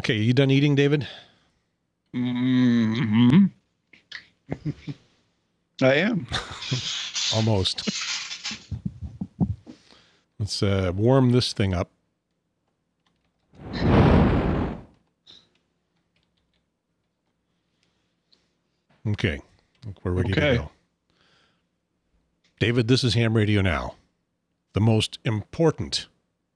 Okay, you done eating, David? Mm-hmm. I am. Almost. Let's uh, warm this thing up. Okay, we're ready Okay. to go. David, this is Ham Radio Now. The most important.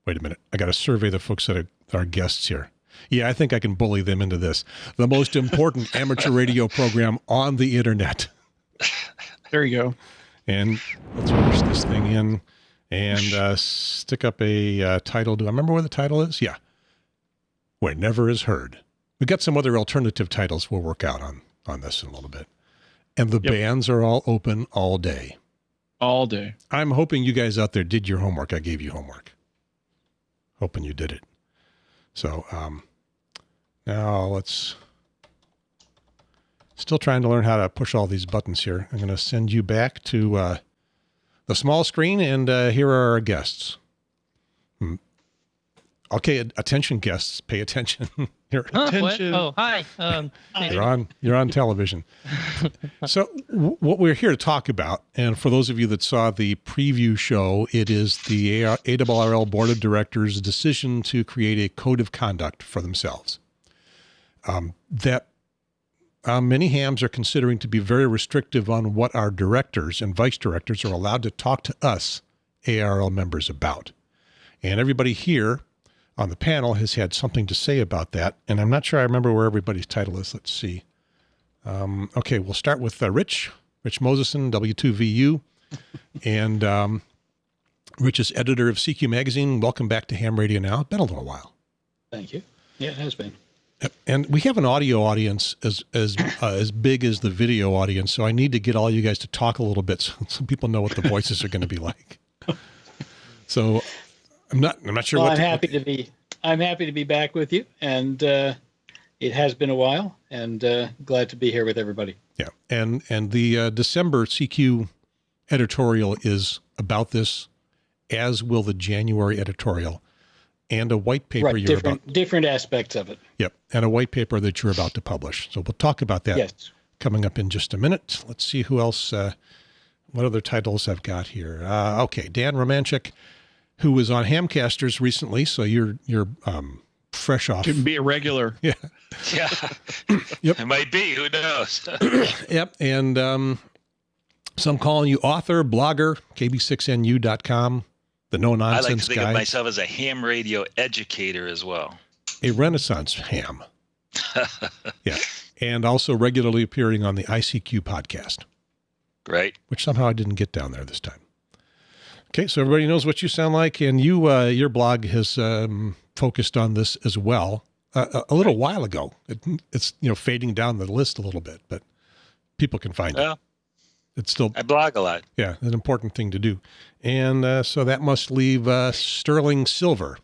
Wait a minute. I got to survey the folks that are our guests here. Yeah, I think I can bully them into this. The most important amateur radio program on the internet. There you go. And let's push this thing in and uh, stick up a uh, title. Do I remember where the title is? Yeah. Where never is heard. We've got some other alternative titles we'll work out on on this in a little bit. And the Yep. bands are all open all day. All day. I'm hoping you guys out there did your homework. I gave you homework. Hoping you did it. So um, now let's. Still trying to learn how to push all these buttons here. I'm going to send you back to uh, the small screen, and uh, here are our guests. Okay, attention, guests, pay attention. you're, Huh, what? Oh, hi. Um, you're on. You're on television. so, w- what we're here to talk about, and for those of you that saw the preview show, it is the ARRL Board of Directors' decision to create a code of conduct for themselves. Um, that uh, many hams are considering to be very restrictive on what our directors and vice directors are allowed to talk to us ARRL members about. And everybody here on the panel has had something to say about that. And I'm not sure I remember where everybody's title is. Let's see. Um, okay, we'll start with uh, Rich, Rich Moseson, W2VU. and um, Rich is editor of CQ Magazine. Welcome back to Ham Radio Now. It's been a little while. Thank you. Yeah, it has been. And we have an audio audience as as uh, as big as the video audience, so I need to get all you guys to talk a little bit so, so people know what the voices are going to be like. So I'm not I'm not sure well, what I'm to- happy to be. I'm happy to be back with you, and uh, it has been a while, and uh, glad to be here with everybody. Yeah, and and the uh, December CQ editorial is about this, as will the January editorial, and a white paper right, you're different about. different aspects of it. Yep, and a white paper that you're about to publish. So we'll talk about that Yes. coming up in just a minute. Let's see who else. Uh, what other titles I've got here? Uh, okay, Dan Romanchik, who was on Hamcasters recently. So you're you're um, fresh off. Can be a regular. Yeah. Yeah. Yep. It might be. Who knows? Yep. And um, so I'm calling you author, blogger, kb6nu.com, the no nonsense guy. I like to think guy, of myself as a ham radio educator as well. a renaissance ham. yeah. And also regularly appearing on the ICQ podcast, Right? which somehow I didn't get down there this time. Okay. So everybody knows what you sound like. And you, uh, your blog has um, focused on this as well uh, a, a little while ago. It, it's, you know, fading down the list a little bit, but people can find it. Well, It's still I blog a lot. Yeah, an important thing to do. And uh, so that must leave uh, Sterling Silver.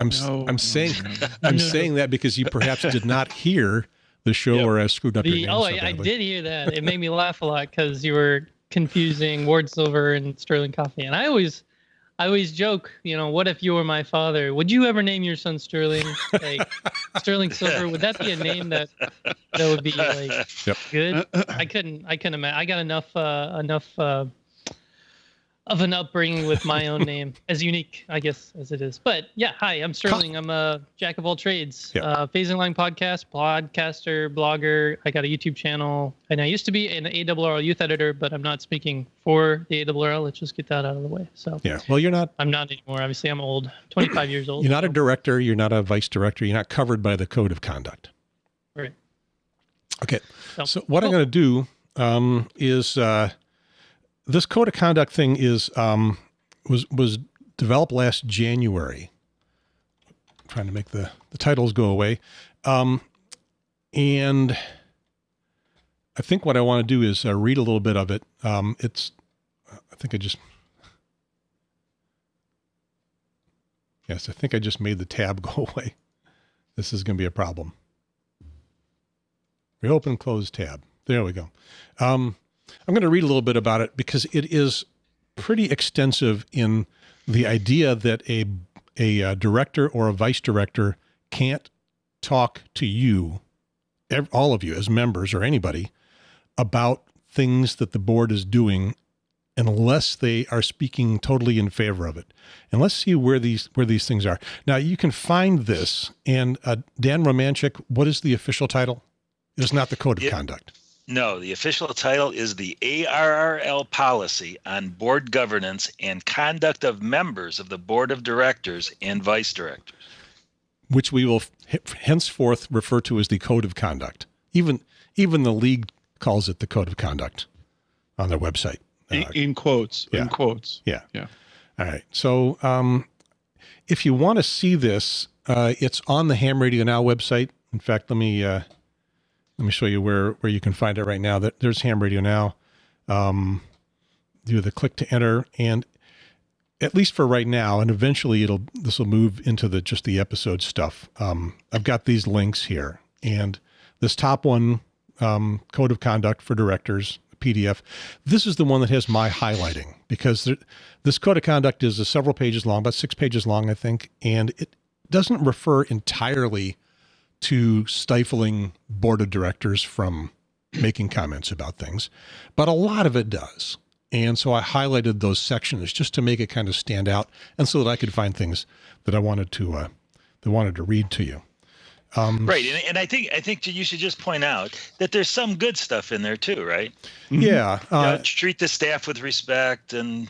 I'm No, I'm no, saying no, no. I'm No, no. saying that because you perhaps did not hear the show Yep. or I screwed up your the, name. oh, so I, I did hear that. It made me laugh a lot because you were confusing Ward Silver and Sterling Coffey. And I always, I always joke, you know, what if you were my father? Would you ever name your son Sterling? Like Sterling Silver? Would that be a name that that would be like Yep. good? I couldn't. I couldn't imagine. I got enough. Uh, enough. Uh, of an upbringing with my own name, as unique, I guess, as it is. But yeah, hi, I'm Sterling. I'm a jack of all trades. Uh, Phasing Line podcast, podcaster, blogger. I got a YouTube channel, and I used to be an ARRL youth editor, but I'm not speaking for the ARRL. Let's just get that out of the way. So Yeah. Well, you're not I'm not anymore. Obviously, I'm old, 25 years old. you're not a director. You're not a vice director. You're not covered by the code of conduct. Right. Okay. So- So what I'm going to do um, is uh, this code of conduct thing is um, was was developed last January. trying to make the the titles go away, um, and I think what I want to do is uh, read a little bit of it. Um, it's I think I just yes I think I just made the tab go away. This is going to be a problem. Reopen, close tab. There we go. Um, I'm going to read a little bit about it because it is pretty extensive in the idea that a a uh, director or a vice director can't talk to you, ev- all of you as members or anybody, about things that the board is doing unless they are speaking totally in favor of it. And let's see where these where these things are. Now you can find this. And uh, Dan Romanchik, what is the official title? It's not the code of conduct. No, the official title is the ARRL policy on board governance and conduct of members of the board of directors and vice directors. which we will henceforth refer to as the code of conduct. Even even the league calls it the code of conduct on their website. In, Uh, in quotes. yeah. In quotes. yeah. Yeah. All right. So um, if you want to see this, uh, it's on the Ham Radio Now website. In fact, let me uh, let me show you where where you can find it right now. That there's Ham Radio Now. Um, do the click to enter, and at least for right now, and eventually it'll this will move into the just the episode stuff. Um, I've got these links here, and this top one, um, code of conduct for directors, PDF. This is the one that has my highlighting because there, this code of conduct is uh, several pages long, about six pages long, I think, and it doesn't refer entirely to stifling board of directors from making comments about things, but a lot of it does. And so I highlighted those sections just to make it kind of stand out, and so that I could find things that I wanted to uh, that wanted to read to you. Um, Right, and, and I think I think you should just point out that there's some good stuff in there too, right? Yeah. You know, Uh, treat the staff with respect and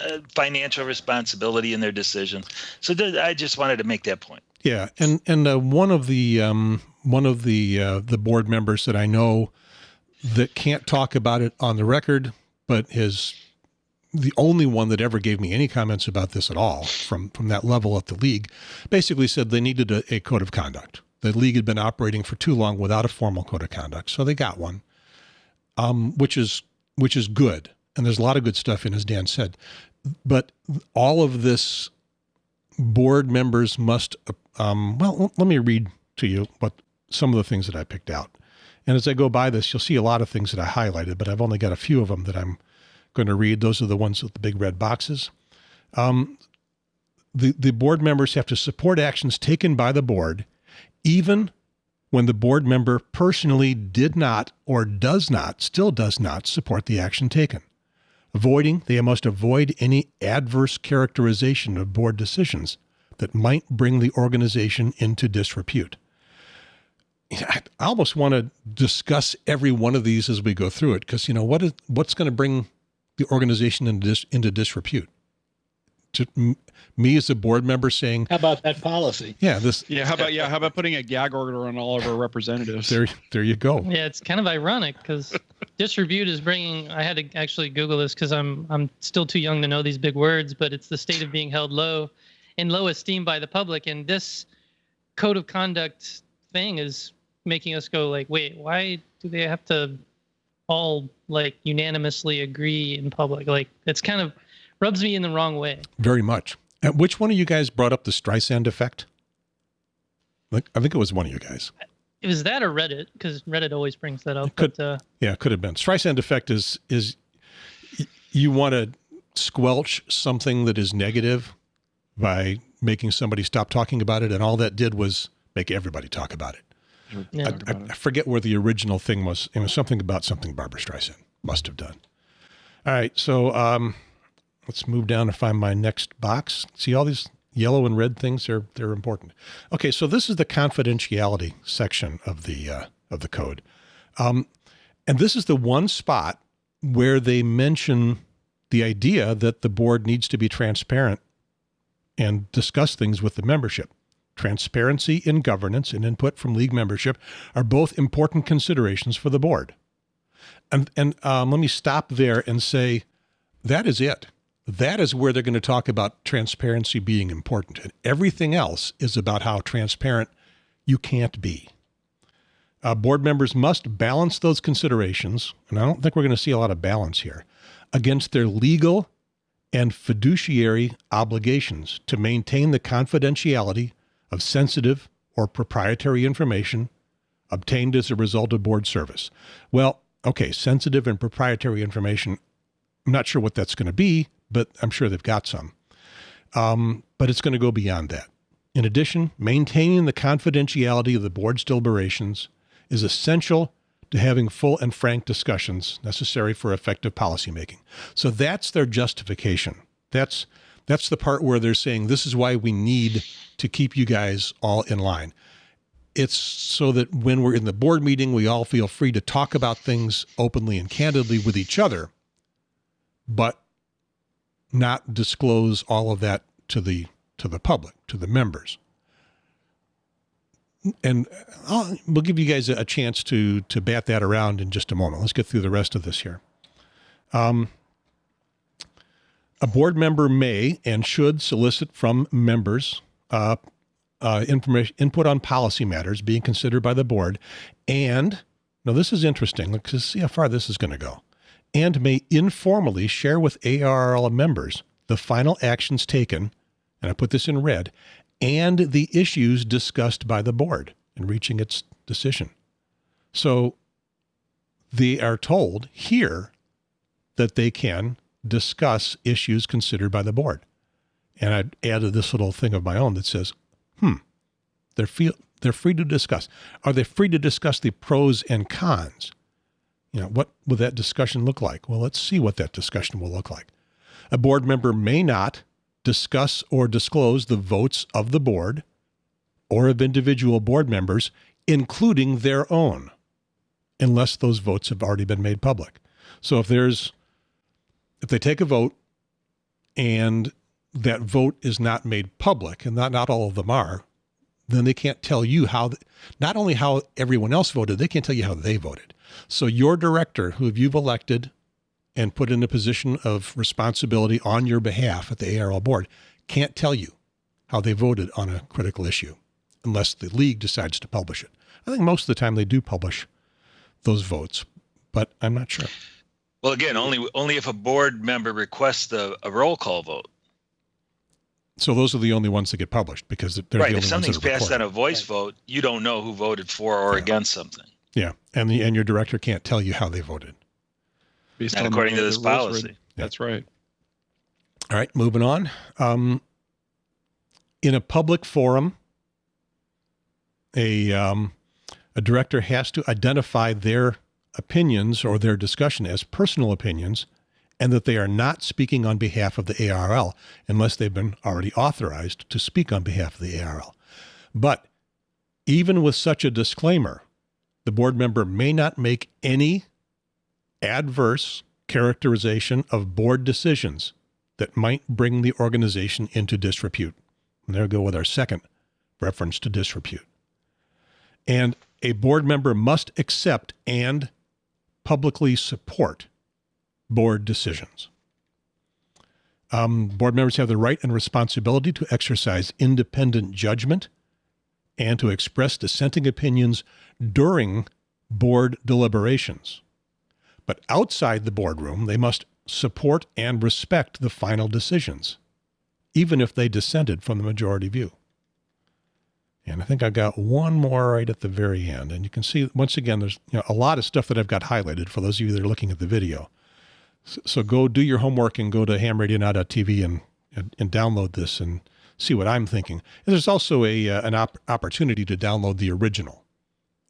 uh, financial responsibility in their decisions. So th- I just wanted to make that point. Yeah, and and uh, one of the um, one of the uh, the board members that I know that can't talk about it on the record, but is the only one that ever gave me any comments about this at all from from that level at the league, basically said they needed a, a code of conduct. The league had been operating for too long without a formal code of conduct, so they got one, um, which is which is good. And there's a lot of good stuff in, as Dan said, but all of this board members must um, well let me read to you what some of the things that i picked out. And as i go by this you'll see a lot of things that i highlighted but i've only got a few of them that i'm going to read. Those are the ones with the big red boxes. Um, the, the board members have to support actions taken by the board even when the board member personally did not or does not still does not support the action taken avoiding they must avoid any adverse characterization of board decisions that might bring the organization into disrepute I almost want to discuss every one of these as we go through it because you know what is what's going to bring the organization into dis, into disrepute. To me as a board member saying, How about that policy? "Yeah, this Yeah. How about yeah? How about putting a gag order on all of our representatives? there there you go." Yeah, it's kind of ironic because disrepute is bringing. I had to actually Google this because I'm I'm still too young to know these big words, but it's the state of being held low, in low esteem by the public, and this code of conduct thing is making us go like, wait, why do they have to all like unanimously agree in public? Like it's kind of rubs me in the wrong way. Very much. And which one of you guys brought up the Streisand effect? Like I think it was one of you guys. It was that or Reddit because Reddit always brings that up. could- but, uh, Yeah, it could have been. Streisand effect is is you want to squelch something that is negative by making somebody stop talking about it, and all that did was make everybody talk about it. yeah. I, about I it. forget where the original thing was. It was something about something Barbra Streisand must have done. All right, so um, let's move down to find my next box. See all these yellow and red things? They're they're important. Okay, so this is the confidentiality section of the uh, of the code, um, and this is the one spot where they mention the idea that the board needs to be transparent and discuss things with the membership. Transparency in governance and input from league membership are both important considerations for the board. And and um, let me stop there and say that is it. That is where they're going to talk about transparency being important, and everything else is about how transparent you can't be. Uh, board members must balance those considerations, and I don't think we're going to see a lot of balance here, against their legal and fiduciary obligations to maintain the confidentiality of sensitive or proprietary information obtained as a result of board service. Well, okay, sensitive and proprietary information. I'm not sure what that's going to be, but I'm sure they've got some. Um, but it's going to go beyond that. In addition, maintaining the confidentiality of the board's deliberations is essential to having full and frank discussions necessary for effective policymaking. So that's their justification. That's that's the part where they're saying this is why we need to keep you guys all in line. It's so that when we're in the board meeting, we all feel free to talk about things openly and candidly with each other, but not disclose all of that to the to the public, to the members. And I'll, we'll give you guys a, chance to to bat that around in just a moment. Let's get through the rest of this here. Um, a board member may and should solicit from members uh, uh, information input on policy matters being considered by the board, and now this is interesting. Let's see how far this is going to go. And may informally share with ARRL members the final actions taken, and I put this in red, and the issues discussed by the board in reaching its decision. So they are told here that they can discuss issues considered by the board. And I added this little thing of my own that says, hmm, they're, feel, they're free to discuss. Are they free to discuss the pros and cons? You know, what will that discussion look like? Well, let's see what that discussion will look like. A board member may not discuss or disclose the votes of the board or of individual board members, including their own, unless those votes have already been made public. So if there's if they take a vote and that vote is not made public, and not, not all of them are, then they can't tell you how, not only how everyone else voted, they can't tell you how they voted. So your director, who you've elected and put in a position of responsibility on your behalf at the ARRL board, can't tell you how they voted on a critical issue unless the league decides to publish it. I think most of the time they do publish those votes, but I'm not sure. Well, again, only only if a board member requests a, a roll call vote. So those are the only ones that get published because they're right. the if something's ones that are passed on a voice vote, you don't know who voted for or Yeah. against something. Yeah, and the and your director can't tell you how they voted. Based Not on according to this the rules policy. written. That's right. All right, moving on. Um, in a public forum, a um, a director has to identify their opinions or their discussion as personal opinions, and that they are not speaking on behalf of the ARRL unless they've been already authorized to speak on behalf of the ARRL. But even with such a disclaimer, the board member may not make any adverse characterization of board decisions that might bring the organization into disrepute. And there we go with our second reference to disrepute. And a board member must accept and publicly support board decisions. Um, board members have the right and responsibility to exercise independent judgment and to express dissenting opinions during board deliberations. But outside the boardroom, they must support and respect the final decisions, even if they dissented from the majority view. And I think I got one more right at the very end. And you can see, once again, there's you know, a lot of stuff that I've got highlighted for those of you that are looking at the video. So, so go do your homework and go to hamradionow.tv and, and, and download this and see what I'm thinking. And there's also a, uh, an op- opportunity to download the original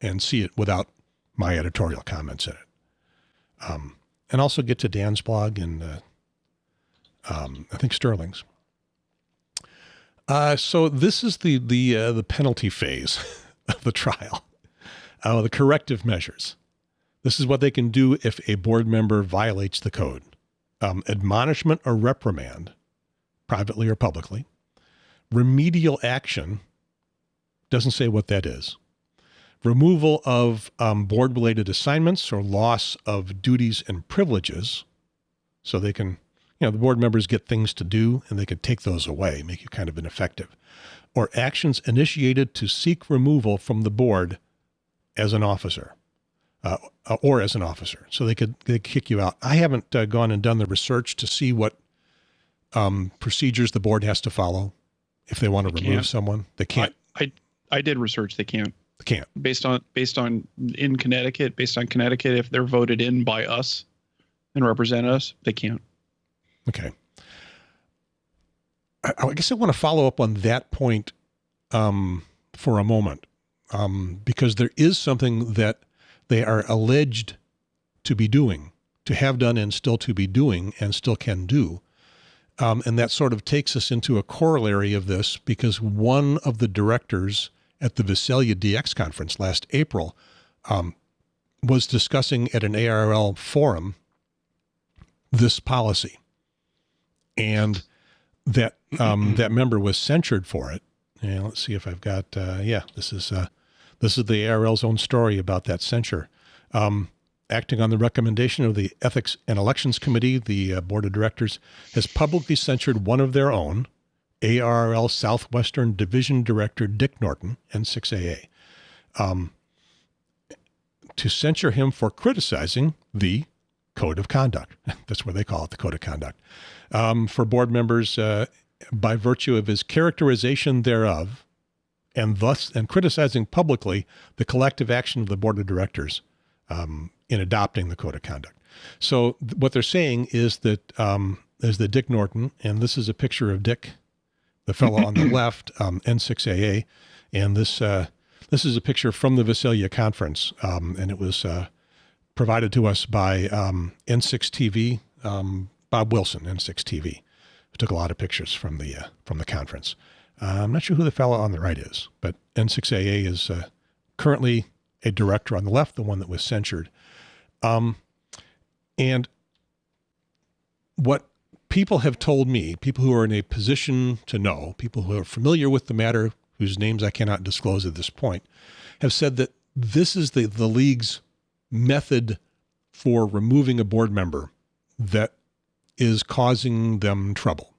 and see it without my editorial comments in it. Um, and also get to Dan's blog and uh, um, I think Sterling's. Uh, so this is the the uh, the penalty phase of the trial, uh, the corrective measures. This is what they can do if a board member violates the code: um, admonishment or reprimand, privately or publicly. Remedial action doesn't say what that is removal of um, board related assignments or loss of duties and privileges. So they can, you know, the board members get things to do and they can take those away, make you kind of ineffective. Or actions initiated to seek removal from the board as an officer uh, or as an officer. So they could they kick you out. I haven't uh, gone and done the research to see what um, procedures the board has to follow if they want to They remove can't. someone. They can't. I, I did research. They can't. They can't. Based on based on in Connecticut, based on Connecticut, if they're voted in by us and represent us, they can't. Okay. I, I guess I want to follow up on that point um, for a moment um, because there is something that they are alleged to be doing, to have done and still to be doing and still can do. Um, and that sort of takes us into a corollary of this because one of the directors at the Visalia DX conference last April um, was discussing at an ARRL forum this policy. And that um, that member was censured for it. And let's see if I've got uh, yeah, this is uh, this is the ARRL's own story about that censure. Um, acting on the recommendation of the Ethics and Elections Committee, the uh, board of directors has publicly censured one of their own, ARRL Southwestern Division Director Dick Norton, N6AA, um, to censure him for criticizing the Code of Conduct. That's what they call it, the Code of Conduct. Um, for board members, uh, by virtue of his characterization thereof, and thus and criticizing publicly the collective action of the board of directors um, in adopting the code of conduct. So th- what they're saying is that um, is that Dick Norton, and this is a picture of Dick, the fellow on the left, um, N6AA, and this uh, this is a picture from the Visalia conference, um, and it was uh, provided to us by um, N6 TV, um, Bob Wilson, N6 TV, who took a lot of pictures from the uh, from the conference. Uh, I'm not sure who the fellow on the right is, but N6AA is uh, currently a director on the left, the one that was censured. Um, and what people have told me, people who are in a position to know, people who are familiar with the matter, whose names I cannot disclose at this point, have said that this is the, the league's method for removing a board member that is causing them trouble.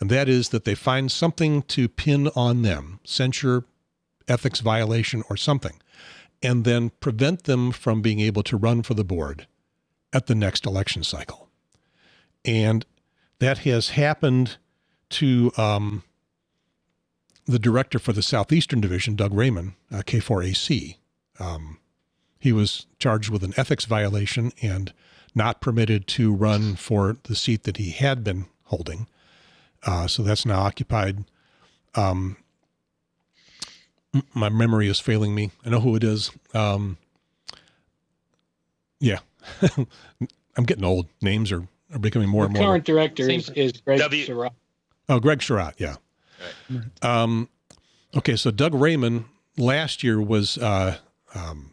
And that is that they find something to pin on them, censure, ethics violation, or something, and then prevent them from being able to run for the board at the next election cycle. And that has happened to um, the director for the Southeastern Division, Doug Rehman, uh, K4AC. Um, he was charged with an ethics violation and not permitted to run for the seat that he had been holding. Uh, so that's now occupied. Um, my memory is failing me. I know who it is. Um, yeah, I'm getting old. Names are, are becoming more the and more. current director is, is Greg W- Sarratt. Oh, Greg Sarratt, yeah. Um, okay, so Doug Rehman last year was uh, um,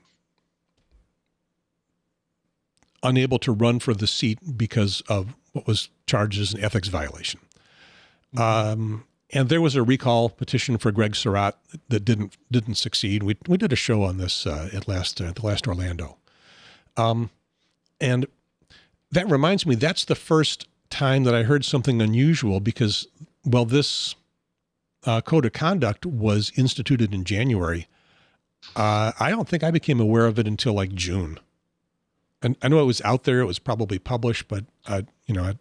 unable to run for the seat because of what was charged as an ethics violation. Um, and there was a recall petition for Greg Sarratt that didn't didn't succeed. We we did a show on this uh, at last uh, the last Orlando, um, and that reminds me that's the first time that I heard something unusual because well this uh, code of conduct was instituted in January. Uh, I don't think I became aware of it until like June. And I know it was out there; it was probably published, but uh, you know, I,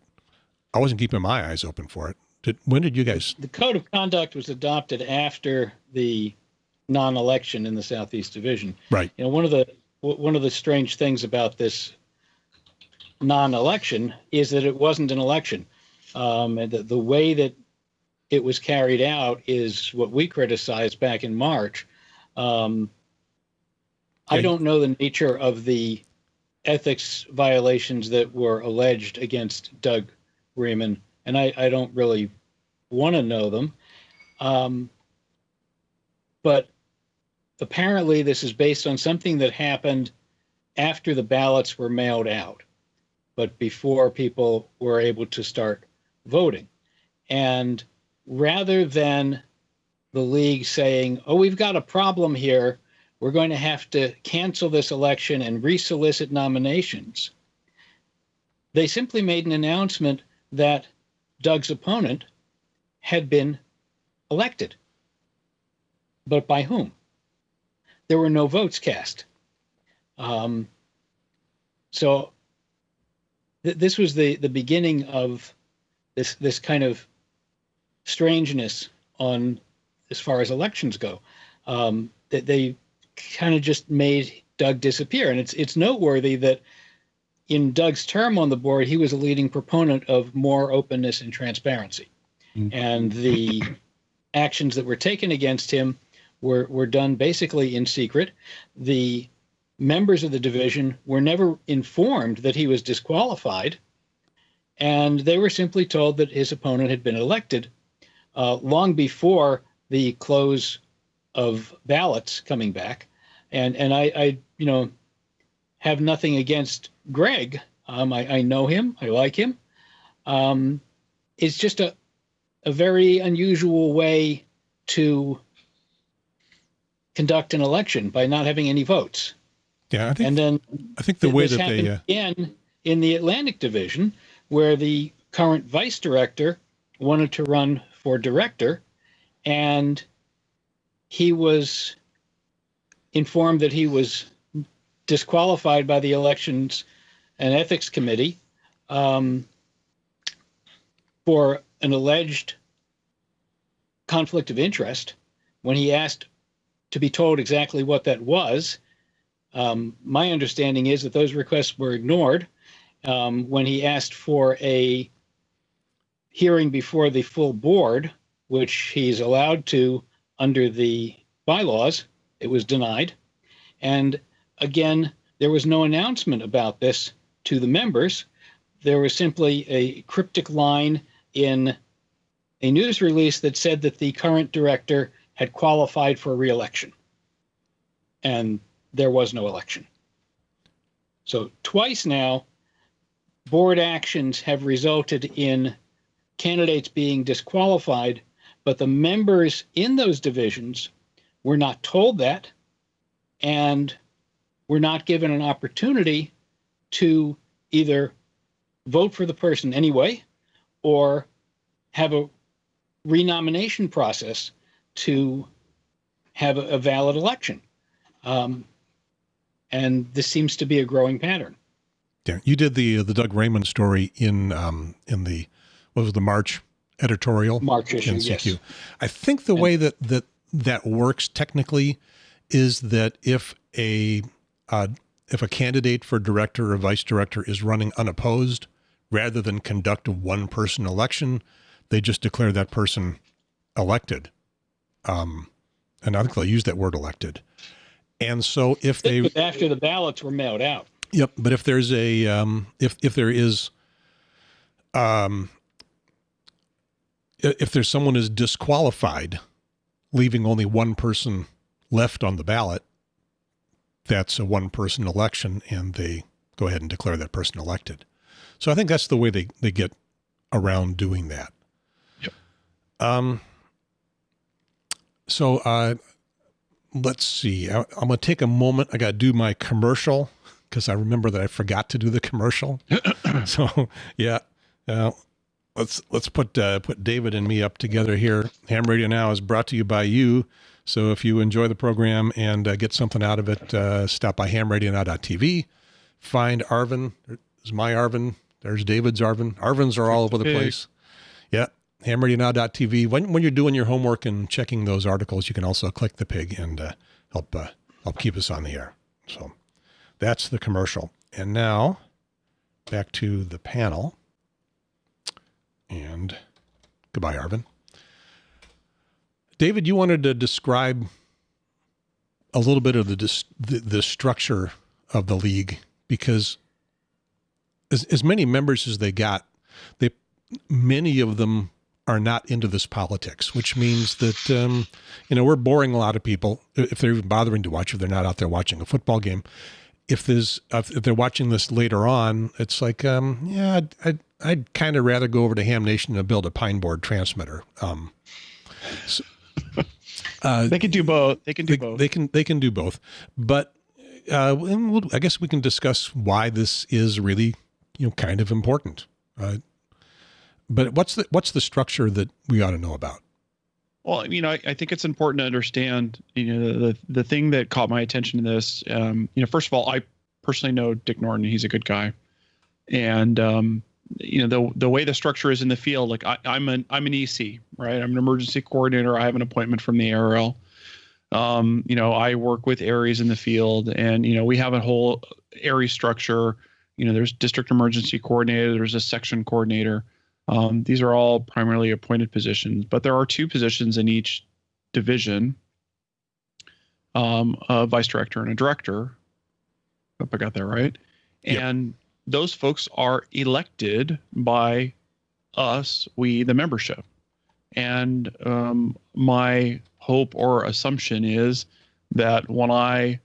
I wasn't keeping my eyes open for it. Did, when did you guys? The code of conduct was adopted after the non-election in the Southeast Division. Right. You know, one of the one of the strange things about this non-election is that it wasn't an election, um, and the, the way that it was carried out is what we criticized back in March. Um, I don't know the nature of the ethics violations that were alleged against Doug Rehman, and I, I don't really want to know them. Um, but apparently, this is based on something that happened after the ballots were mailed out, but before people were able to start voting. And rather than the league saying, oh, we've got a problem here, we're going to have to cancel this election and resolicit nominations, they simply made an announcement that Doug's opponent had been elected. But by whom? There were no votes cast. Um, so th- this was the, the beginning of this this kind of strangeness on as far as elections go. Um, that they kind of just made Doug disappear, and it's it's noteworthy that in Doug's term on the board, he was a leading proponent of more openness and transparency. Mm. And the actions that were taken against him were, were done basically in secret. The members of the division were never informed that he was disqualified, and they were simply told that his opponent had been elected uh, long before the close of ballots coming back. And and I, I you know have nothing against Greg. Um, I, I know him. I like him. Um, it's just a a very unusual way to conduct an election by not having any votes. Yeah, I think. And then I think the way that they. Uh, again in the Atlantic Division, where the current vice director wanted to run for director, and he was informed that he was disqualified by the Elections and Ethics Committee um, for an alleged conflict of interest. When he asked to be told exactly what that was, um, my understanding is that those requests were ignored. Um, when he asked for a hearing before the full board, which he's allowed to under the bylaws, it was denied. And again, there was no announcement about this to the members. There was simply a cryptic line in a news release that said that the current director had qualified for reelection. And there was no election. So, twice now, board actions have resulted in candidates being disqualified, but the members in those divisions were not told that and were not given an opportunity to either vote for the person anyway or have a renomination process to have a, a valid election. Um, and this seems to be a growing pattern. yeah, you did the the Doug Rehman story in um, in the what was it, the March editorial March issue, yes. I think the way that that that works technically is that if a uh, if a candidate for director or vice director is running unopposed, rather than conduct a one person election, they just declare that person elected. Um, and I think they'll use that word elected. And so if they after the ballots were mailed out. Yep, but if there's a um, if if there is um, if there's someone is disqualified, leaving only one person left on the ballot, that's a one person election, and they go ahead and declare that person elected. So I think that's the way they they get around doing that. Yep. Um. So uh, let's see. I, I'm going to take a moment. I got to do my commercial because I remember that I forgot to do the commercial. so yeah, uh, let's let's put uh, put David and me up together here. Ham Radio Now is brought to you by you. So if you enjoy the program and uh, get something out of it, uh, stop by hamradionow.tv. Find Arvin. There's my Arvin. There's David's Arvin. Arvins are all over the place. Yeah. hamradionow.tv. When, when you're doing your homework and checking those articles, you can also click the pig and uh, help uh, help keep us on the air. So that's the commercial. And now back to the panel. And goodbye, Arvin. David, you wanted to describe a little bit of the the, the structure of the league because as, as many members as they got, they many of them are not into this politics, which means that um, you know we're boring a lot of people if they're even bothering to watch if they're not out there watching a football game. If there's if they're watching this later on, it's like um, yeah, I'd I'd, I'd kind of rather go over to Ham Nation and build a pine board transmitter. Um, so, uh, They can do both. They can do they, both. they can they can do both, but uh, and we'll, I guess we can discuss why this is really you know kind of important. Uh, but what's the what's the structure that we ought to know about? Well, you know, I, I think it's important to understand, you know, the the thing that caught my attention in this. Um, you know, first of all, I personally know Dick Norton. He's a good guy, and um, you know, the the way the structure is in the field, like I, I'm an I'm an EC, right? I'm an emergency coordinator. I have an appointment from the ARRL. Um, you know, I work with areas in the field, and you know, we have a whole area structure. You know, there's district emergency coordinator. There's a section coordinator. Um, these are all primarily appointed positions, but there are two positions in each division um, a vice director and a director. Hope I got that right. Yep. And those folks are elected by us, we, the membership. And um, my hope or assumption is that when I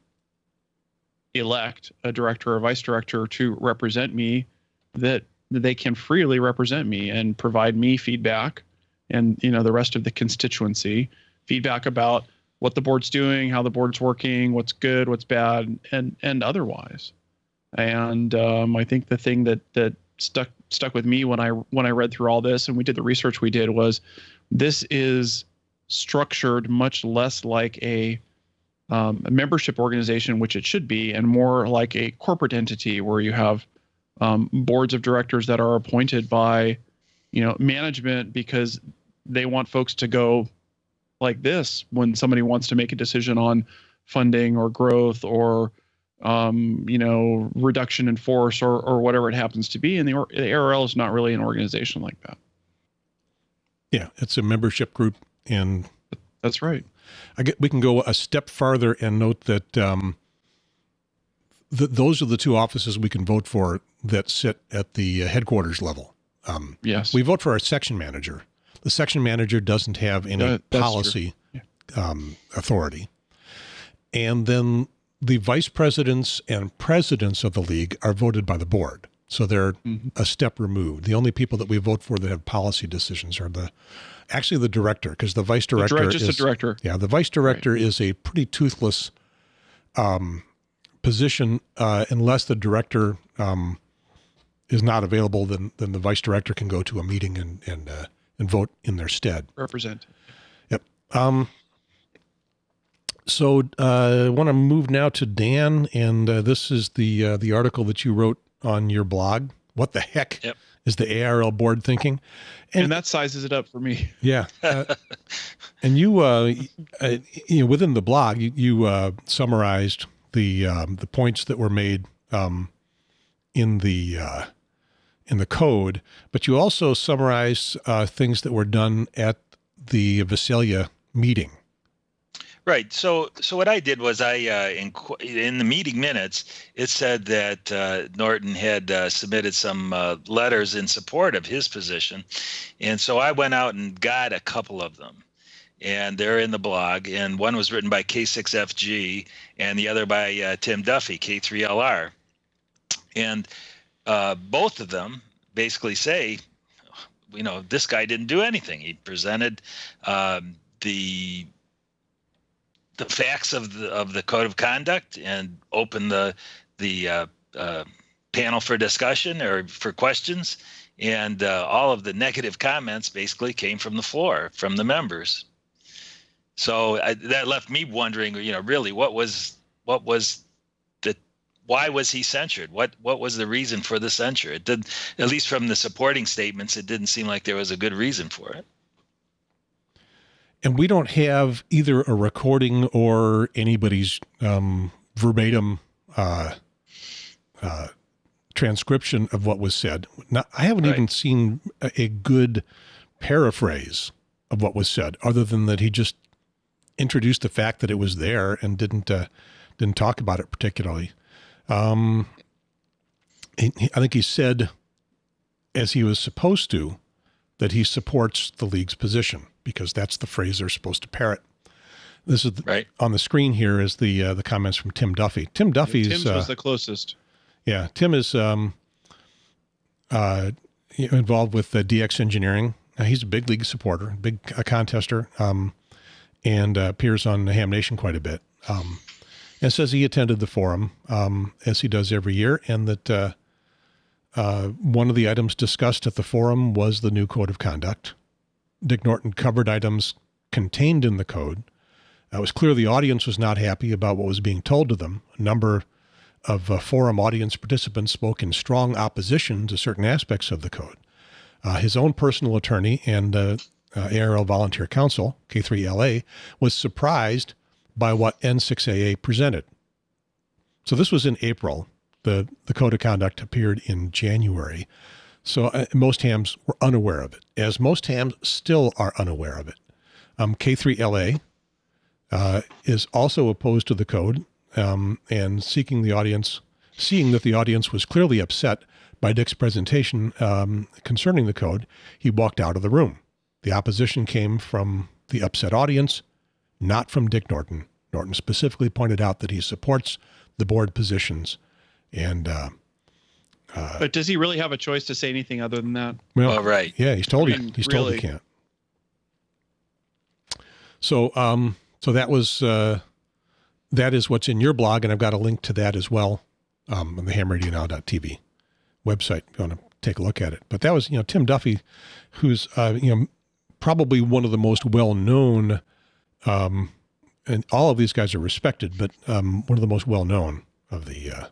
elect a director or vice director to represent me, that they can freely represent me and provide me feedback and you know the rest of the constituency feedback about what the board's doing, how the board's working, what's good, what's bad, and and otherwise. And um, I think the thing that that stuck stuck with me when I when I read through all this and we did the research we did was this is structured much less like a, um, a membership organization, which it should be, and more like a corporate entity where you have um, boards of directors that are appointed by, you know, management because they want folks to go like this when somebody wants to make a decision on funding or growth or um, you know reduction in force or or whatever it happens to be. And the, or, the ARRL is not really an organization like that. Yeah, it's a membership group, and that's right. I get we can go a step farther and note that um, th- those are the two offices we can vote for that sit at the uh, headquarters level. Um, yes. we vote for our section manager. The section manager doesn't have any That- policy um, authority, and then the vice presidents and presidents of the league are voted by the board. So they're Mhm. a step removed. The only people that we vote for that have policy decisions are the actually the director, because the vice The director direct- just is a director yeah, the vice director is a pretty toothless um, position uh, unless the director um, is not available. Then then the vice director can go to a meeting and and uh, and vote in their stead. represent Um, so uh, I want to move now to Dan, and uh, this is the uh, the article that you wrote on your blog. What the heck Yep. is the ARRL board thinking? and, And- that sizes it up for me Yeah, uh, and you, uh, uh, you know, within the blog, you, you uh, summarized the um, the points that were made um, in the uh, in the code, but you also summarized uh, things that were done at the Visalia meeting. Right. So, so what I did was I uh, in in the meeting minutes it said that uh, Norton had uh, submitted some uh, letters in support of his position, and so I went out and got a couple of them, and they're in the blog. And one was written by K6FG, and the other by uh, Tim Duffy, K3LR, and uh, both of them basically say, you know, this guy didn't do anything. He presented um, the the facts of the of the code of conduct and open the the uh, uh, panel for discussion or for questions. And uh, all of the negative comments basically came from the floor, from the members. So I, that left me wondering, you know, really what was what was the why was he censured? What what was the reason for the censure? It did, at least from the supporting statements, it didn't seem like there was a good reason for it. And we don't have either a recording or anybody's um, verbatim uh, uh, transcription of what was said. Not, I haven't Right. even seen a, a good paraphrase of what was said, other than that he just introduced the fact that it was there and didn't uh, didn't talk about it particularly. Um, he, he- I think he said, as he was supposed to, that he supports the league's position because that's the phrase they're supposed to parrot. This is the, Right. on the screen here is the uh, the comments from Tim Duffy. Tim Duffy's tim's uh, was the closest yeah, Tim is um, uh, involved with uh, DX Engineering. He's a big league supporter, big contester, um, and uh, appears on the Ham Nation quite a bit. Um, and says he attended the forum um, as he does every year, and that uh, uh, one of the items discussed at the forum was the new code of conduct. Dick Norton covered items contained in the code. It was clear the audience was not happy about what was being told to them. A number of uh, forum audience participants spoke in strong opposition to certain aspects of the code. Uh, his own personal attorney and uh, uh, ARRL Volunteer Counsel, K3LA, was surprised by what N6AA presented. So this was in April. The, the code of conduct appeared in January. So uh, most hams were unaware of it, as most hams still are unaware of it. Um, K3LA uh, is also opposed to the code um, and seeking the audience, seeing that the audience was clearly upset by Dick's presentation um, concerning the code, he walked out of the room. The opposition came from the upset audience, not from Dick Norton. Norton specifically pointed out that he supports the board positions and uh, uh, but does he really have a choice to say anything other than that? Well, oh, right. Yeah, he's told I mean, he, he's really? told he can't. So, um, so that was uh, that is what's in your blog, and I've got a link to that as well um, on the hamradionow.tv website. If you want to take a look at it, but that was you know Tim Duffy, who's uh, you know probably one of the most well known. Um, and all of these guys are respected, but um, one of the most well known of the uh,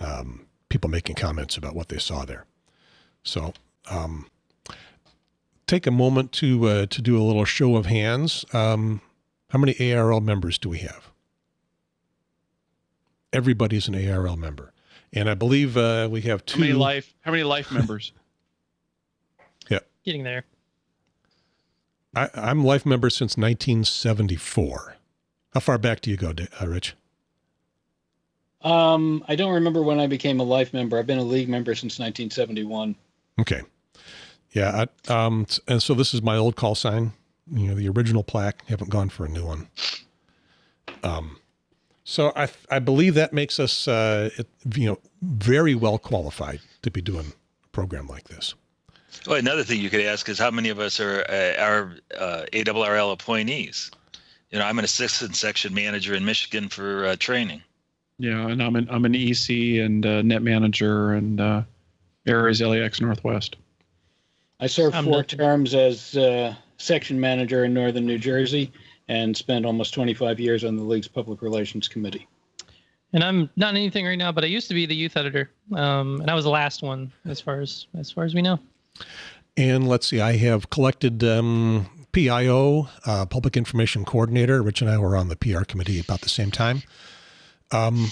um, people making comments about what they saw there. So um, take a moment to uh, to do a little show of hands. Um, how many ARRL members do we have? Everybody's an ARRL member, and I believe uh, we have two. How many life? How many life members? yeah, getting there. I, am life member since 1974. How far back do you go, uh, Rich? Um, I don't remember when I became a life member. I've been a league member since 1971. Okay. Yeah. I, um, and so this is my old call sign, you know, the original plaque. haven't gone for a new one. Um, so I, I believe that makes us, uh, it, you know, very well qualified to be doing a program like this. Well, another thing you could ask is how many of us are uh, are uh, ARRL appointees? You know, I'm an assistant section manager in Michigan for uh, training. Yeah, and I'm an I'm an EC and uh, net manager and uh, areas LEX Northwest. I served four not- terms as uh, section manager in Northern New Jersey and spent almost 25 years on the league's public relations committee. And I'm not anything right now, but I used to be the youth editor, um, and I was the last one as far as as far as we know. And let's see, I have collected um, PIO, uh, Public Information Coordinator. Rich and I were on the PR committee about the same time. Um,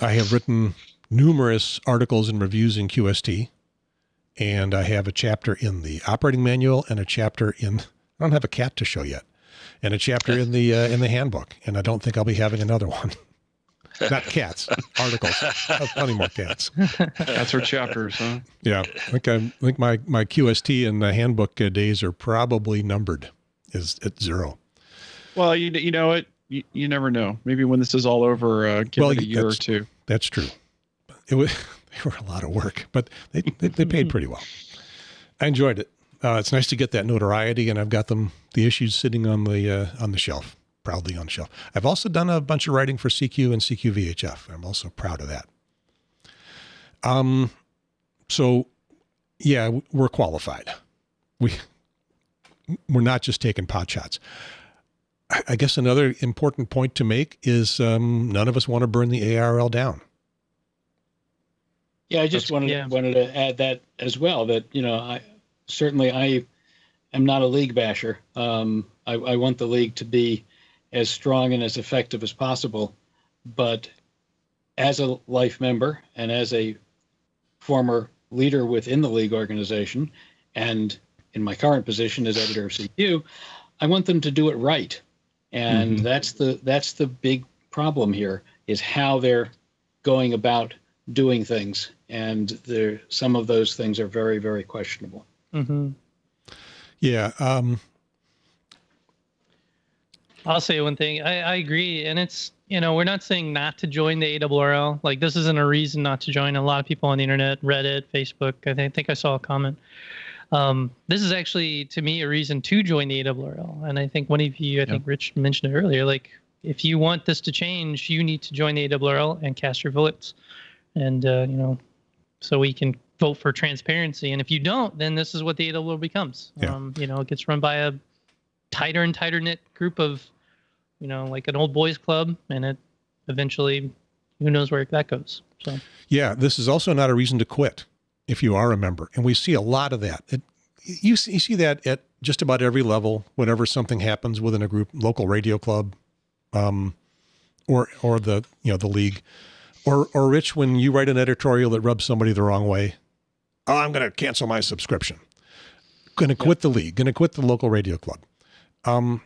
I have written numerous articles and reviews in QST, and I have a chapter in the operating manual and a chapter in. I don't have a cat to show yet, and a chapter in the uh, in the handbook, and I don't think I'll be having another one. Not cats, articles. Plenty more cats. That's her chapters, huh? Yeah, I think I, I think my my QST and the handbook uh, days are probably numbered, is at zero. Well, you you know it you, you never know. Maybe when this is all over, uh, give well, it a year or two. That's true. It was they were a lot of work, but they they, they paid pretty well. I enjoyed it. Uh, it's nice to get that notoriety, and I've got them the issues sitting on the uh, on the shelf, proudly on the shelf. I've also done a bunch of writing for CQ and CQ VHF. I'm also proud of that. Um, so yeah, we're qualified. We we're not just taking pot shots. I guess another important point to make is um, none of us want to burn the ARRL down. Yeah, I just wanted yeah. wanted to add that as well. That you know, I certainly I am not a league basher. Um, I, I want the league to be as strong and as effective as possible, but as a life member and as a former leader within the league organization, and in my current position as editor of CQ, I want them to do it right and mm-hmm. that's the that's the big problem here is how they're going about doing things and there some of those things are very very questionable mm-hmm. yeah um, i'll say one thing I, I agree and it's you know we're not saying not to join the ARRL. like this isn't a reason not to join a lot of people on the internet reddit facebook i think, I think i saw a comment um, this is actually to me a reason to join the ARRL. And I think one of you, I think Rich mentioned it earlier, like if you want this to change, you need to join the ARRL and cast your votes. And, uh, you know, so we can vote for transparency. And if you don't, then this is what the ARRL becomes. Yeah. Um, you know, it gets run by a tighter and tighter knit group of, you know, like an old boys club. And it eventually, who knows where that goes. So, yeah, this is also not a reason to quit if you are a member. And we see a lot of that. It, you, see, you see that at just about every level, whenever something happens within a group, local radio club, um, or, or the, you know, the league or, or Rich, when you write an editorial that rubs somebody the wrong way, oh, I'm going to cancel my subscription, going to quit the league, going to quit the local radio club. Um,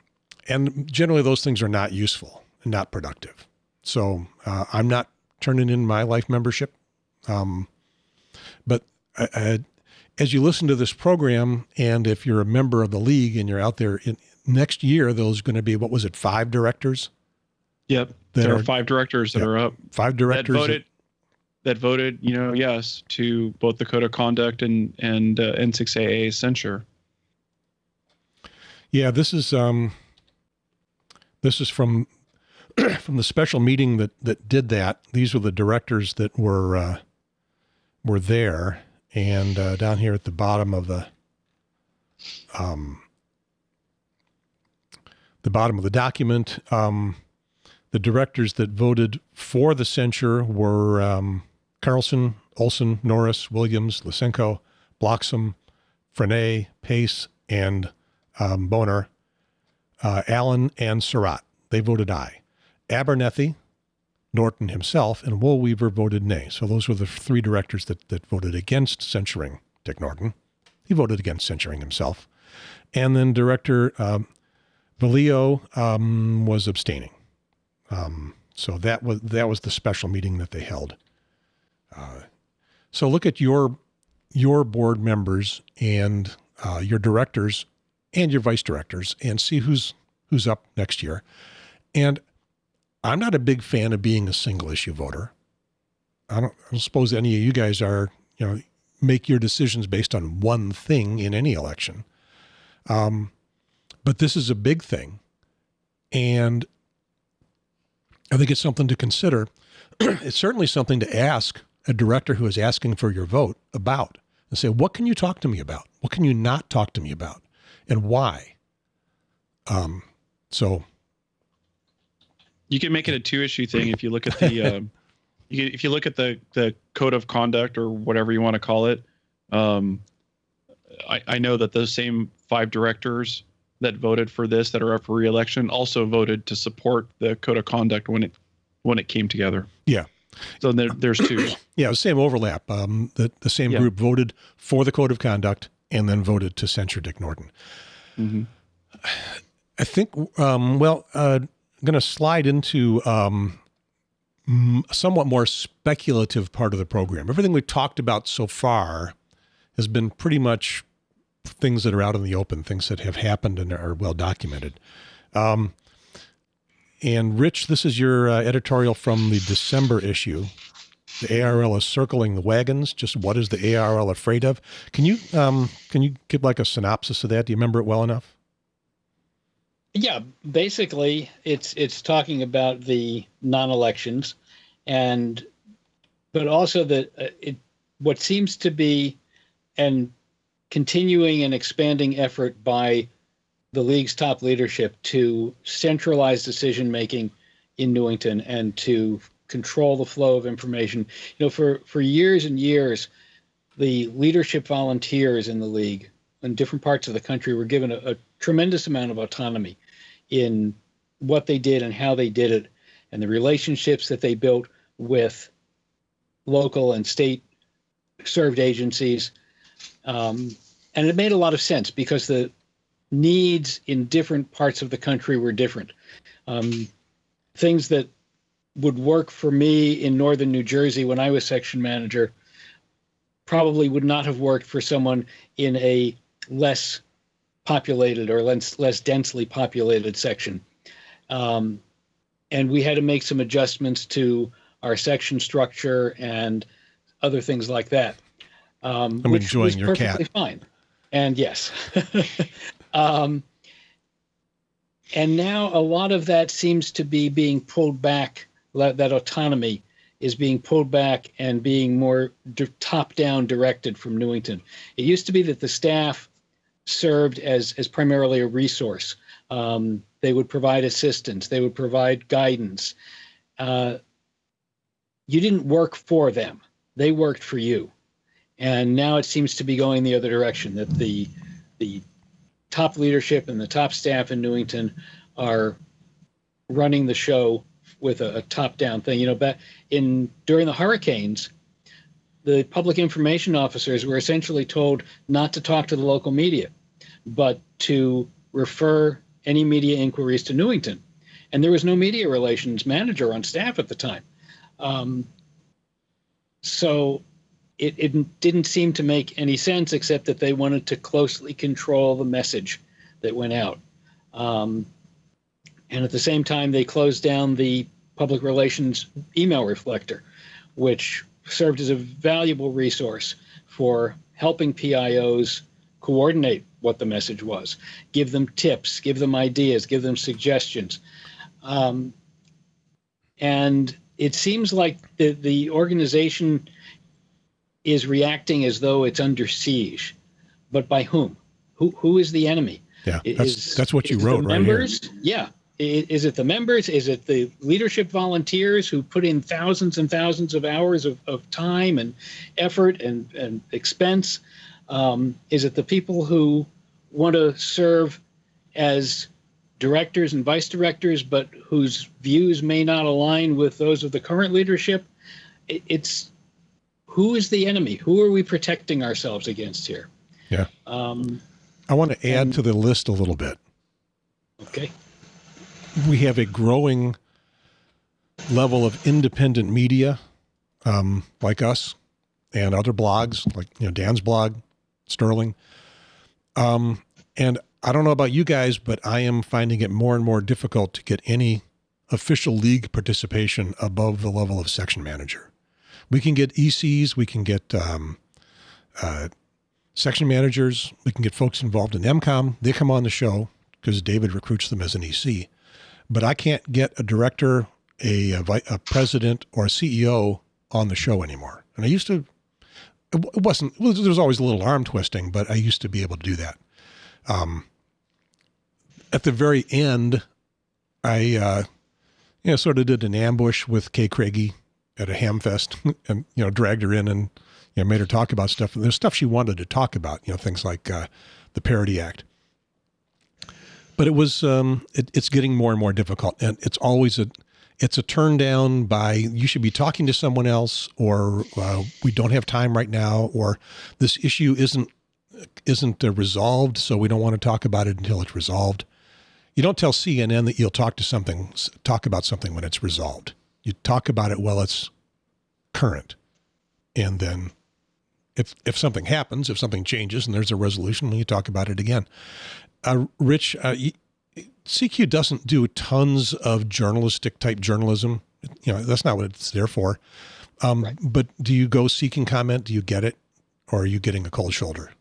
and generally, those things are not useful and not productive. So uh, I'm not turning in my life membership. Um, but I, I, as you listen to this program, and if you're a member of the league and you're out there in, next year, those going to be what was it, five directors? Yep, there are, are, five directors that are up. Five directors that voted. That, that, voted, you know, yes to both the code of conduct and and uh, N6AA censure. Yeah, this is um, this is from from the special meeting that that did that. These were the directors that were uh, were there, and uh, down here at the bottom of the um, the bottom of the document, um, the directors that voted for the censure were um, Carlson, Olson, Norris, Williams, Lysenko, Blocksome, Frenaye, Pace, and um, Boehner, uh, Allen, and Sarratt. They voted aye. Abernethy, Norton himself, and Woolweaver voted nay. So those were the three directors that, that voted against censuring Dick Norton. He voted against censuring himself. And then Director um, Valeo um, was abstaining. Um, so that was that was the special meeting that they held. Uh, so look at your your board members and uh, your directors and your vice directors and see who's who's up next year. And I'm not a big fan of being a single issue voter. I don't, I don't suppose any of you guys are, you know, make your decisions based on one thing in any election. Um, but this is a big thing. And I think it's something to consider. it's certainly something to ask a director who is asking for your vote about and say, what can you talk to me about? What can you not talk to me about? And why? Um, so you can make it a two issue thing if you look at the um, you, if you look at the the code of conduct or whatever you want to call it. Um, I, I know that those same five directors that voted for this that are up for reelection also voted to support the code of conduct when it when it came together. Yeah. So there, there's two. yeah, same overlap. Um, the the same yeah. group voted for the code of conduct and then voted to censure Dick Norton. Mm-hmm. I think. Um, well, uh, going to slide into um, somewhat more speculative part of the program. Everything we've talked about so far has been pretty much things that are out in the open, things that have happened and are well documented. Um, and Rich, this is your uh, editorial from the December issue. The ARRL is circling the wagons. Just what is the ARRL afraid of? Can you um, can you give like a synopsis of that? Do you remember it well enough? Yeah, basically, it's it's talking about the non-elections, and but also that uh, it what seems to be an continuing and expanding effort by the league's top leadership to centralize decision making in Newington and to control the flow of information. You know, for for years and years, the leadership volunteers in the league in different parts of the country were given a, a tremendous amount of autonomy in what they did and how they did it and the relationships that they built with local and state served agencies. Um, and it made a lot of sense because the needs in different parts of the country were different. Um, things that would work for me in northern New Jersey when I was section manager probably would not have worked for someone in a less populated or less, less densely populated section. Um, and we had to make some adjustments to our section structure and other things like that. Um, I'm enjoying your perfectly cat. Fine, and yes, um, and now a lot of that seems to be being pulled back. That autonomy is being pulled back and being more top-down directed from Newington. It used to be that the staff served as as primarily a resource. Um, they would provide assistance. They would provide guidance. Uh, you didn't work for them; they worked for you. And now it seems to be going the other direction. That the the top leadership and the top staff in Newington are running the show with a, a top-down thing. You know, back in during the hurricanes, the public information officers were essentially told not to talk to the local media, but to refer any media inquiries to Newington. And there was no media relations manager on staff at the time. Um, so it, it didn't seem to make any sense except that they wanted to closely control the message that went out. Um, and at the same time, they closed down the public relations email reflector, which served as a valuable resource for helping PIOs coordinate what the message was, give them tips, give them ideas, give them suggestions. Um, and it seems like the, the organization is reacting as though it's under siege. But by whom? Who, who is the enemy? Yeah, that's, is, that's what you wrote right members? here. Yeah. Is it the members? Is it the leadership volunteers who put in thousands and thousands of hours of, of time and effort and, and expense? Um, is it the people who want to serve as directors and vice directors, but whose views may not align with those of the current leadership? It's who is the enemy? Who are we protecting ourselves against here? Yeah. Um, I want to add and, to the list a little bit. Okay. We have a growing level of independent media, um, like us, and other blogs, like you know Dan's blog, Sterling. Um, and I don't know about you guys, but I am finding it more and more difficult to get any official league participation above the level of section manager. We can get ECs, we can get um, uh, section managers, we can get folks involved in MCOM. They come on the show because David recruits them as an EC. But I can't get a director, a, a, a president, or a CEO on the show anymore. And I used to it wasn't well, there was always a little arm twisting but i used to be able to do that. Um, at the very end i uh, you know sort of did an ambush with kay craigie at a hamfest and you know dragged her in and you know made her talk about stuff. And there's stuff she wanted to talk about you know things like uh, the parity act. But it was um, it, it's getting more and more difficult. And it's always a it's a turn down by you should be talking to someone else or uh, we don't have time right now or this issue isn't isn't uh, resolved so we don't want to talk about it until it's resolved. You don't tell cnn that you'll talk to something talk about something when it's resolved. You talk about it while it's current. And then if if something happens if something changes and there's a resolution then you talk about it again. Uh, rich uh, CQ doesn't do tons of journalistic type journalism. You know, that's not what it's there for. Um, right. But do you go seeking comment? Do you get it? Or are you getting a cold shoulder?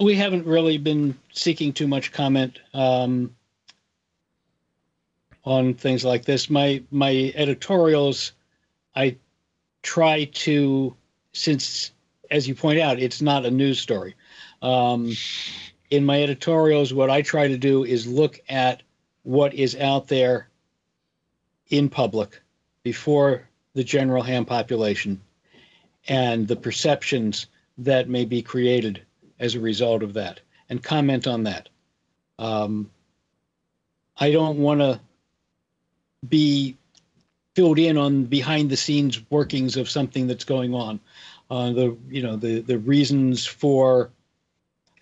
We haven't really been seeking too much comment um, on things like this. My my editorials, I try to, since as you point out, it's not a news story. Um, in my editorials, what I try to do is look at what is out there in public before the general ham population and the perceptions that may be created as a result of that and comment on that. Um, I don't want to be filled in on behind the scenes workings of something that's going on. Uh, the you know the the reasons for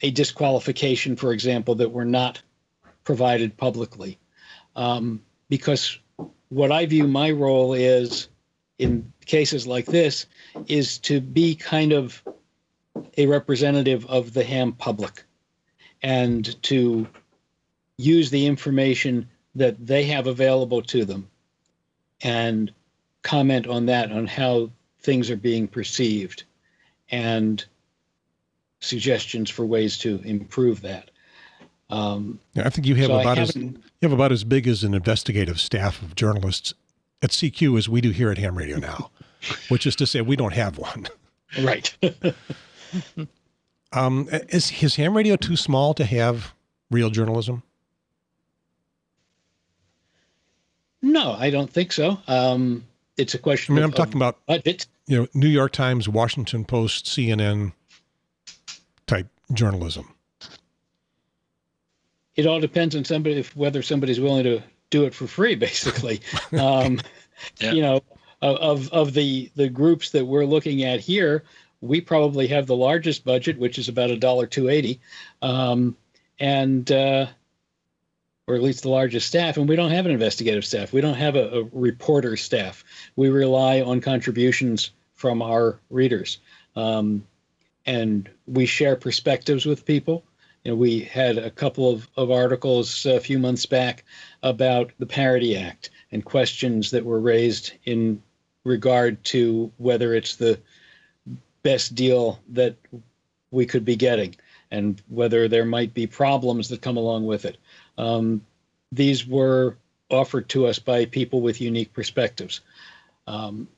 a disqualification, for example, that were not provided publicly. Um, because what I view my role is in cases like this is to be kind of a representative of the ham public and to use the information that they have available to them and comment on that on how things are being perceived and suggestions for ways to improve that. Um, yeah, I think you have so about as you have about as big as an investigative staff of journalists at CQ as we do here at Ham Radio now, which is to say we don't have one. Right. um, is is Ham Radio too small to have real journalism? No, I don't think so. Um, it's a question. I mean, of, I'm talking about budget. You know, New York Times, Washington Post, CNN, journalism? It all depends on somebody if whether somebody's willing to do it for free, basically. um, yeah. You know, of of the the groups that we're looking at here, we probably have the largest budget, which is about a dollar two eighty, um, and uh, or at least the largest staff. And we don't have an investigative staff. We don't have a, a reporter staff. We rely on contributions from our readers, um, and we share perspectives with people. You know, we had a couple of, of articles a few months back about the Parity Act and questions that were raised in regard to whether it's the best deal that we could be getting and whether there might be problems that come along with it. Um, these were offered to us by people with unique perspectives. Um,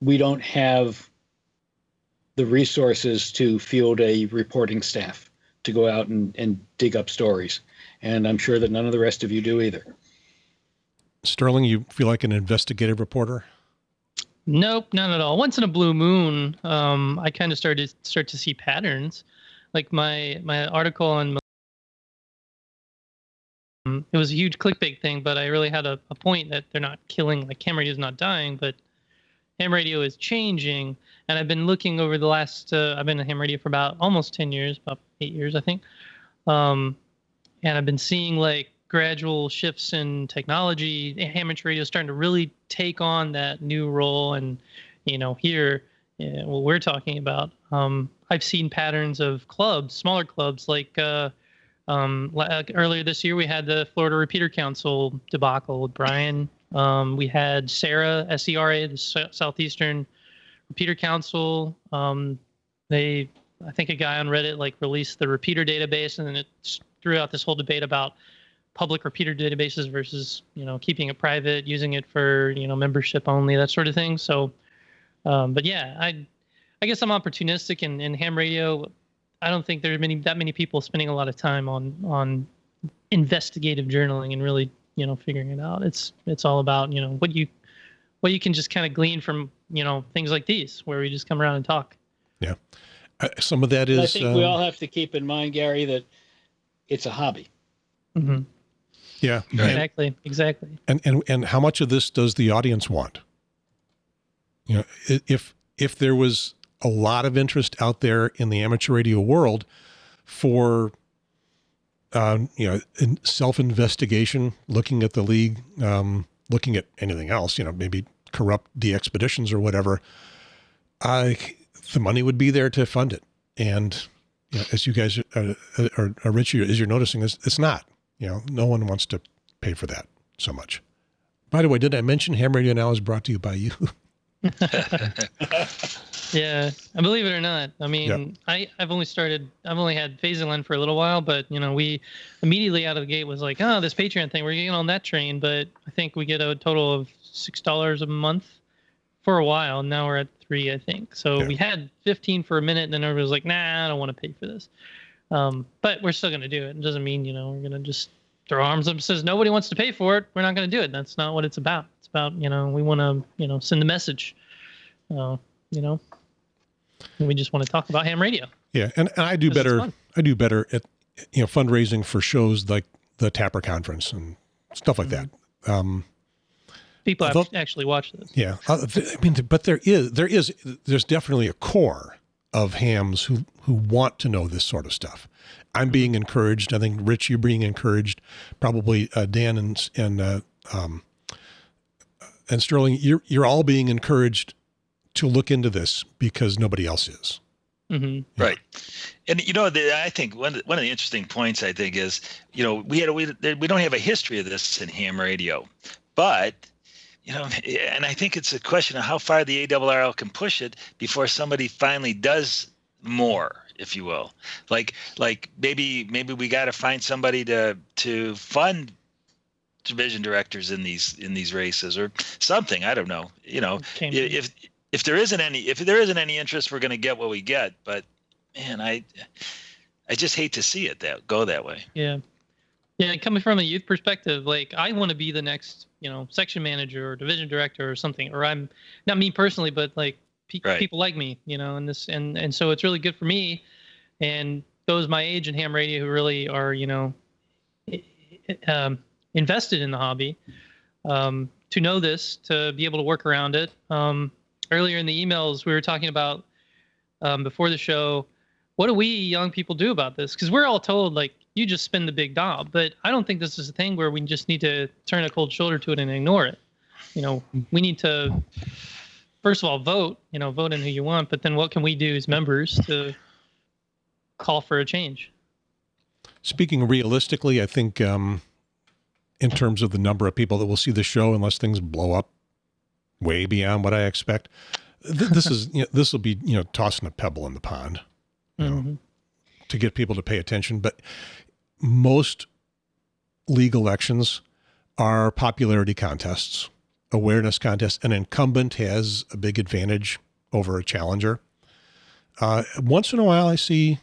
we don't have the resources to field a reporting staff to go out and, and dig up stories. And I'm sure that none of the rest of you do either. Sterling, you feel like an investigative reporter? Nope, not at all. Once in a blue moon, um, I kind of started to start to see patterns. Like my my article on um, it was a huge clickbait thing, but I really had a, a point that they're not killing like ham radio is not dying, but ham radio is changing. And I've been looking over the last uh, I've been in ham radio for about almost ten years, about eight years, I think. Um, and I've been seeing like gradual shifts in technology. Amateur radio is starting to really take on that new role, and you know, here, yeah, what we're talking about, um, I've seen patterns of clubs, smaller clubs, like uh, um, like earlier this year we had the Florida Repeater Council debacle with Brian. Um, we had SERA S-E-R-A, the Southeastern Repeater Council. Um, they, I think, a guy on Reddit like released the repeater database, and then it threw out this whole debate about public repeater databases versus you know keeping it private, using it for you know membership only, that sort of thing. So, um, but yeah, I I guess I'm opportunistic in, in ham radio. I don't think there's many that many people spending a lot of time on on investigative journaling and really you know figuring it out. It's it's all about you know what you what you can just kind of glean from you know things like these where we just come around and talk. Yeah, uh, some of that is. I think um, we all have to keep in mind, Gary, that it's a hobby. Mm-hmm. Yeah, exactly, and, exactly. And and and how much of this does the audience want? You know, if if there was a lot of interest out there in the amateur radio world for uh, you know self investigation, looking at the league, um, looking at anything else, you know, maybe corrupt the expeditions or whatever. I the money would be there to fund it, and you know, as you guys are, are, are Richie, as you're noticing, it's, it's not. You know, no one wants to pay for that so much. By the way, did I mention Ham Radio Now is brought to you by you? yeah, I believe it or not. I mean, yeah. I I've only started. I've only had Phaserland for a little while, but you know, we immediately out of the gate was like, oh, this Patreon thing. We're getting on that train, but I think we get a total of six dollars a month for a while. Now we're at three, I think. So yeah. we had fifteen for a minute, and then everybody was like, nah, I don't want to pay for this. Um, but we're still going to do it. It doesn't mean, you know, we're going to just throw arms up and says nobody wants to pay for it. We're not going to do it. That's not what it's about. It's about, you know, we want to, you know, send a message, uh, you know, and we just want to talk about ham radio. Yeah. And, and I do better. I do better at, you know, fundraising for shows like the TAPR conference and stuff like mm-hmm. that. Um, People have actually watch this. Yeah. Uh, I mean, but there is, there is, there's definitely a core of hams who who want to know this sort of stuff. I'm being encouraged. I think Rich, you're being encouraged. Probably uh, Dan and and uh, um, and Sterling, you're you're all being encouraged to look into this because nobody else is. Mm-hmm. Right, and you know, the, I think one one of the interesting points I think is, you know, we had we we don't have a history of this in ham radio, but you know, and I think it's a question of how far the ARRL can push it before somebody finally does more, if you will. Like, like maybe maybe we got to find somebody to to fund division directors in these in these races or something. I don't know. You know, if if there isn't any if there isn't any interest, we're going to get what we get. But man, I I just hate to see it that go that way. Yeah. Yeah, coming from a youth perspective, like I want to be the next, you know, section manager or division director or something, or I'm not me personally, but like pe- right. people like me, you know, and this and and so it's really good for me and those my age in ham radio who really are, you know, um, invested in the hobby um, to know this to be able to work around it. Um, earlier in the emails, we were talking about um, before the show. What do we young people do about this? Because we're all told like you just spin the big knob, but I don't think this is a thing where we just need to turn a cold shoulder to it and ignore it. You know, we need to first of all vote. You know, vote in who you want, but then what can we do as members to call for a change? Speaking realistically, I think um, in terms of the number of people that will see the show, unless things blow up way beyond what I expect, th- this is you know, this will be you know tossing a pebble in the pond you know, Mhm. to get people to pay attention. But most league elections are popularity contests, awareness contests. An incumbent has a big advantage over a challenger. Uh, once in a while, I see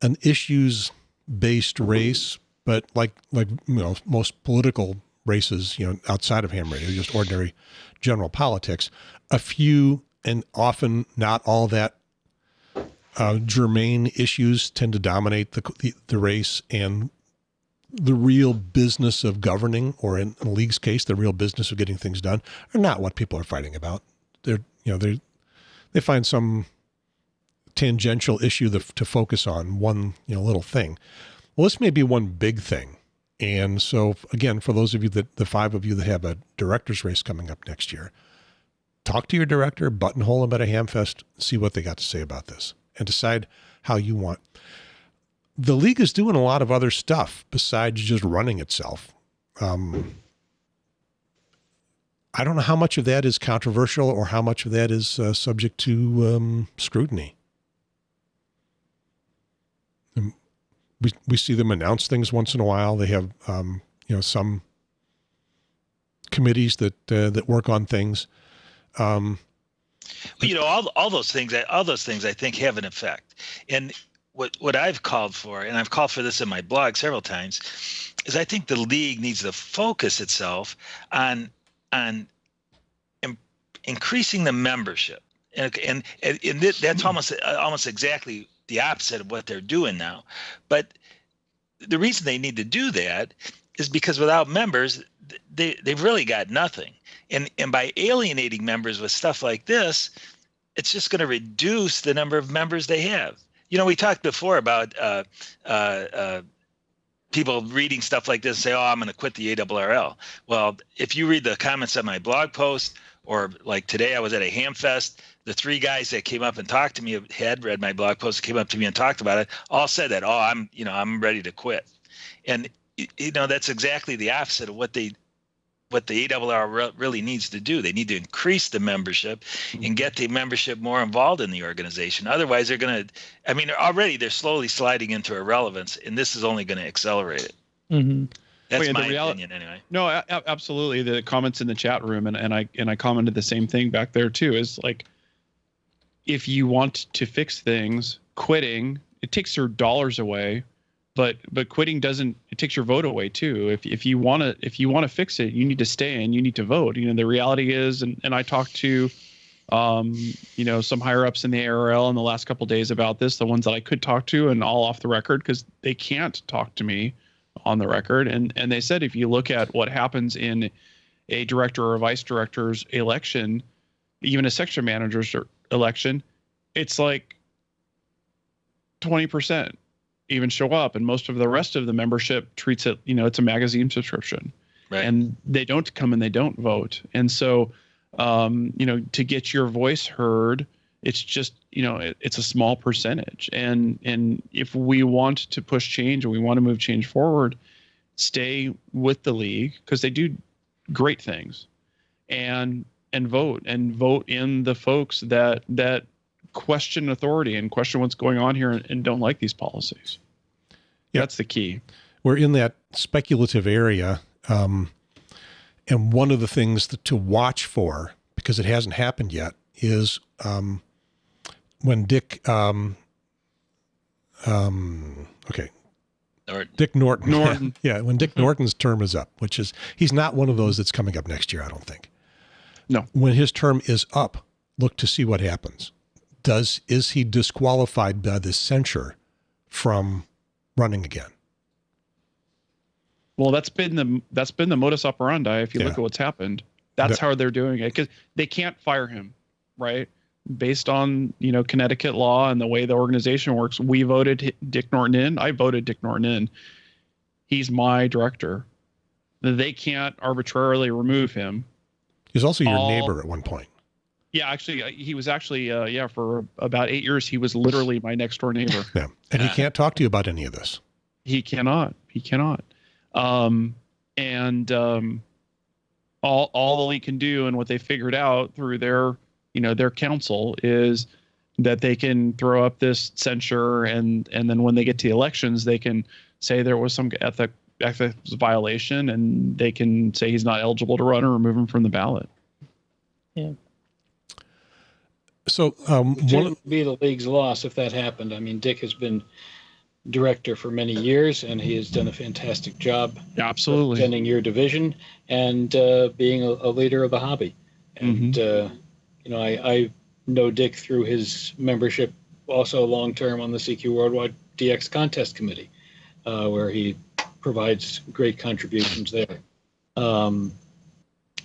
an issues based race, but like like you know most political races, you know, outside of ham radio, just ordinary general politics, a few and often not all that uh, germane issues tend to dominate the, the the race and the real business of governing, or in the league's case, the real business of getting things done, are not what people are fighting about. They're you know they they find some tangential issue that, to focus on one you know little thing. Well, this may be one big thing, and so again, for those of you that the five of you that have a director's race coming up next year, talk to your director, buttonhole them at a hamfest, see what they got to say about this, and decide how you want. The league is doing a lot of other stuff besides just running itself. Um, I don't know how much of that is controversial or how much of that is uh, subject to um, scrutiny. Um, we we see them announce things once in a while. They have um, you know some committees that uh, that work on things. Um, you know all all those things all those things i think have an effect and what what i've called for and i've called for this in my blog several times is i think the league needs to focus itself on on in, increasing the membership and and, and, that's almost almost exactly the opposite of what they're doing now. But the reason they need to do that is because without members they they've really got nothing. And and by alienating members with stuff like this it's just going to reduce the number of members they have. You know we talked before about uh, uh, uh, people reading stuff like this and say oh i'm going to quit the ARRL well if you read the comments on my blog post or like today i was at a hamfest the three guys that came up and talked to me had read my blog post came up to me and talked about it all said that oh i'm you know i'm ready to quit and you know that's exactly the opposite of what they what the ARRL really needs to do. They need to increase the membership and get the membership more involved in the organization. Otherwise, they're going to, I mean, already they're slowly sliding into irrelevance, and this is only going to accelerate it. Mm-hmm. That's Well, yeah, the my real- opinion, anyway. No, absolutely. The comments in the chat room, and, and I and I commented the same thing back there too. Is like, if you want to fix things, quitting it takes your dollars away, but but quitting doesn't. It takes your vote away too. If if you want to if you want to fix it, you need to stay and you need to vote. You know the reality is, and and I talked to, um, you know, some higher ups in the ARRL in the last couple days about this. The ones that I could talk to, and all off the record because they can't talk to me on the record and and they said if you look at what happens in a director or a vice director's election even a section manager's er- election it's like 20% even show up and most of the rest of the membership treats it you know it's a magazine subscription. Right. and they don't come and they don't vote. And so um, you know to get your voice heard it's just you know it, it's a small percentage. And and if we want to push change and we want to move change forward stay with the league because they do great things. And and vote and vote in the folks that that question authority and question what's going on here and, and don't like these policies Yeah. that's the key we're in that speculative area. Um, and one of the things that, to watch for, because it hasn't happened yet, is um, when Dick, um, um, okay, Or, Dick Norton. Norton. yeah, when Dick Norton's term is up, which is, he's not one of those that's coming up next year, I don't think. No. When his term is up, look to see what happens. Does, is he disqualified by this censure from running again? well that's been the that's been the modus operandi if you look at what's happened That's That- how they're doing it because they can't fire him, right? Based on you know Connecticut law and the way the organization works, we voted Dick Norton in. I voted Dick Norton in. He's my director. They can't arbitrarily remove him. He's also your all- neighbor at one point. Yeah, actually, uh, he was actually uh, yeah for about eight years. He was literally my next door neighbor. Yeah. And he can't talk to you about any of this. he cannot. He cannot. Um, and um, all all the league can do, and what they figured out through their you know their counsel is that they can throw up this censure, and and then when they get to the elections, they can say there was some ethic ethics violation, and they can say he's not eligible to run or remove him from the ballot. Yeah. So um, It one would be the league's loss if that happened. I mean, Dick has been director for many years, and he has done a fantastic job Absolutely. representing your division and uh, being a, a leader of the hobby. And uh, you know, I, I know Dick through his membership, also long term on the CQ Worldwide DX Contest Committee, uh, where he provides great contributions there. Um,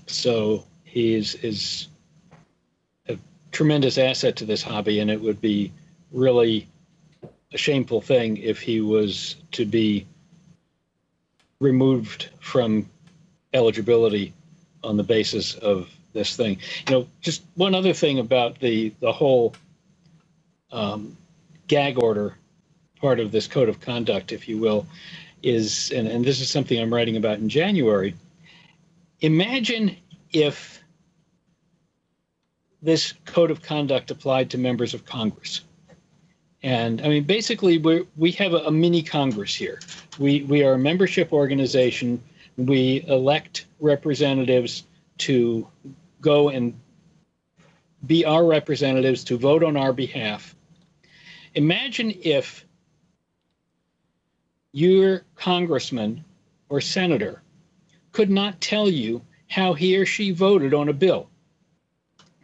so he is is a tremendous asset to this hobby, and it would be really a shameful thing if he was to be removed from eligibility on the basis of this thing. You know, just one other thing about the the whole um, gag order part of this code of conduct, if you will, is and, and this is something I'm writing about in January. Imagine if this code of conduct applied to members of Congress. And I mean, basically, we we have a, a mini Congress here. We we are a membership organization. We elect representatives to go and be our representatives to vote on our behalf. Imagine if your congressman or senator could not tell you how he or she voted on a bill.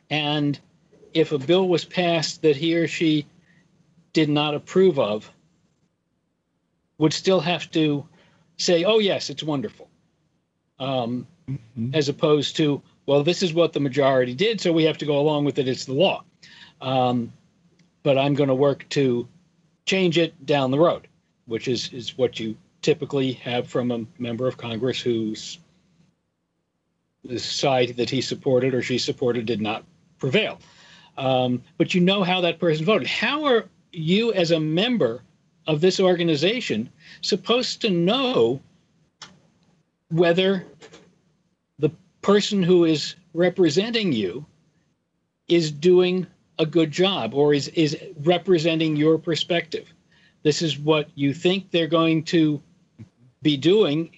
And if a bill was passed that he or she did not approve of, would still have to say, oh, yes, it's wonderful. Um, Mhm. as opposed to, well, this is what the majority did, so we have to go along with it. It's the law. Um, but I'm going to work to change it down the road, which is, is what you typically have from a member of Congress whose the side that he supported or she supported did not prevail. Um, but you know how that person voted. How are you, as a member of this organization, supposed to know whether the person who is representing you is doing a good job or is is representing your perspective this is what you think they're going to be doing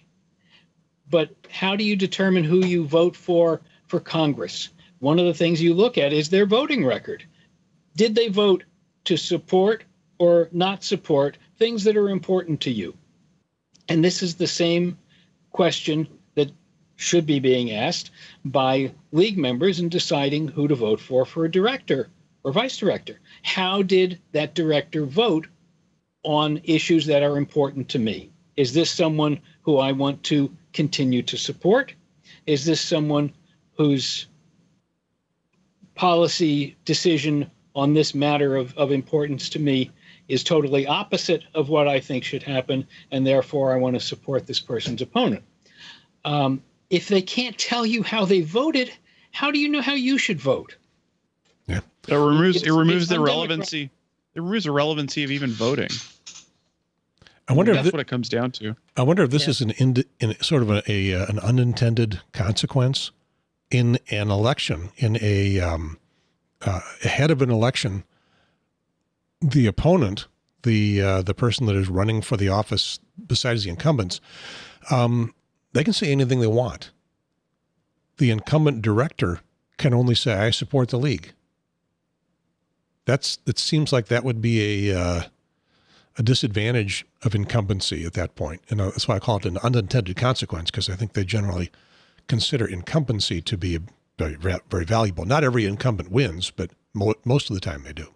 but how do you determine who you vote for for congress? One of the things you look at is their voting record. Did they vote to support or not support things that are important to you? And this is the same question that should be being asked by league members in deciding who to vote for for a director or vice director. How did that director vote on issues that are important to me? Is this someone who I want to continue to support? Is this someone whose policy decision on this matter of, of importance to me is totally opposite of what I think should happen, and therefore I want to support this person's opponent? Um, if they can't tell you how they voted, how do you know how you should vote? It removes It's- it removes the relevancy. It removes the relevancy of even voting. I wonder if that's thi- what it comes down to. I wonder if this Yeah. is an ind- in sort of a, a uh, an unintended consequence in an election in a um, uh, ahead of an election. The opponent, the uh, the person that is running for the office besides the incumbents, um, they can say anything they want. The incumbent director can only say, "I support the league." That's it. Seems like that would be a uh, a disadvantage of incumbency at that point. And uh, that's why I call it an unintended consequence because I think they generally consider incumbency to be very, very valuable. Not every incumbent wins, but mo- most of the time they do.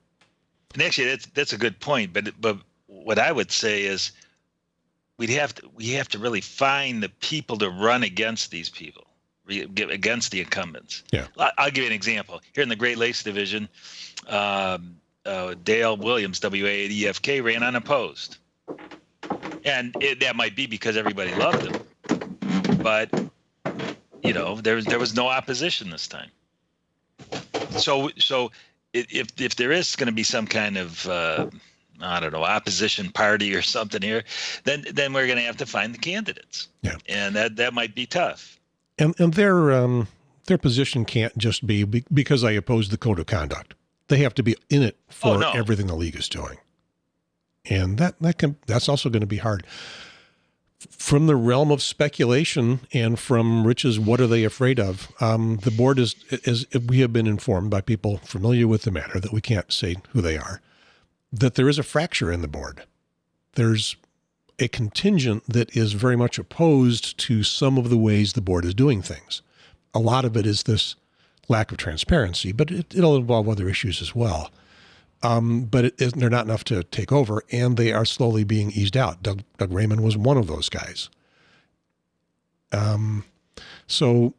And actually, that's that's a good point. But but what I would say is, we'd have to we have to really find the people to run against these people. against the incumbents. Yeah. I'll give you an example. Here in the Great Lakes Division, um, uh, Dale Williams, WAEFK, ran unopposed. And it, that might be because everybody loved him. But, you know, there, there was no opposition this time. So, so if, if there is going to be some kind of, uh, I don't know, opposition party or something here, then then we're going to have to find the candidates. Yeah. And that, that might be tough. And and their um, their position can't just be, be because I oppose the code of conduct. They have to be in it for Oh, no. everything the league is doing, and that that can that's also going to be hard. From the realm of speculation and from Rich's, what are they afraid of? Um, the board is, is we have been informed by people familiar with the matter that we can't say who they are, that there is a fracture in the board. There's a contingent that is very much opposed to some of the ways the board is doing things. A lot of it is this lack of transparency, but it, it'll involve other issues as well. Um, but it, it, they're not enough to take over, and they are slowly being eased out. Doug, Doug Rehman was one of those guys. Um, so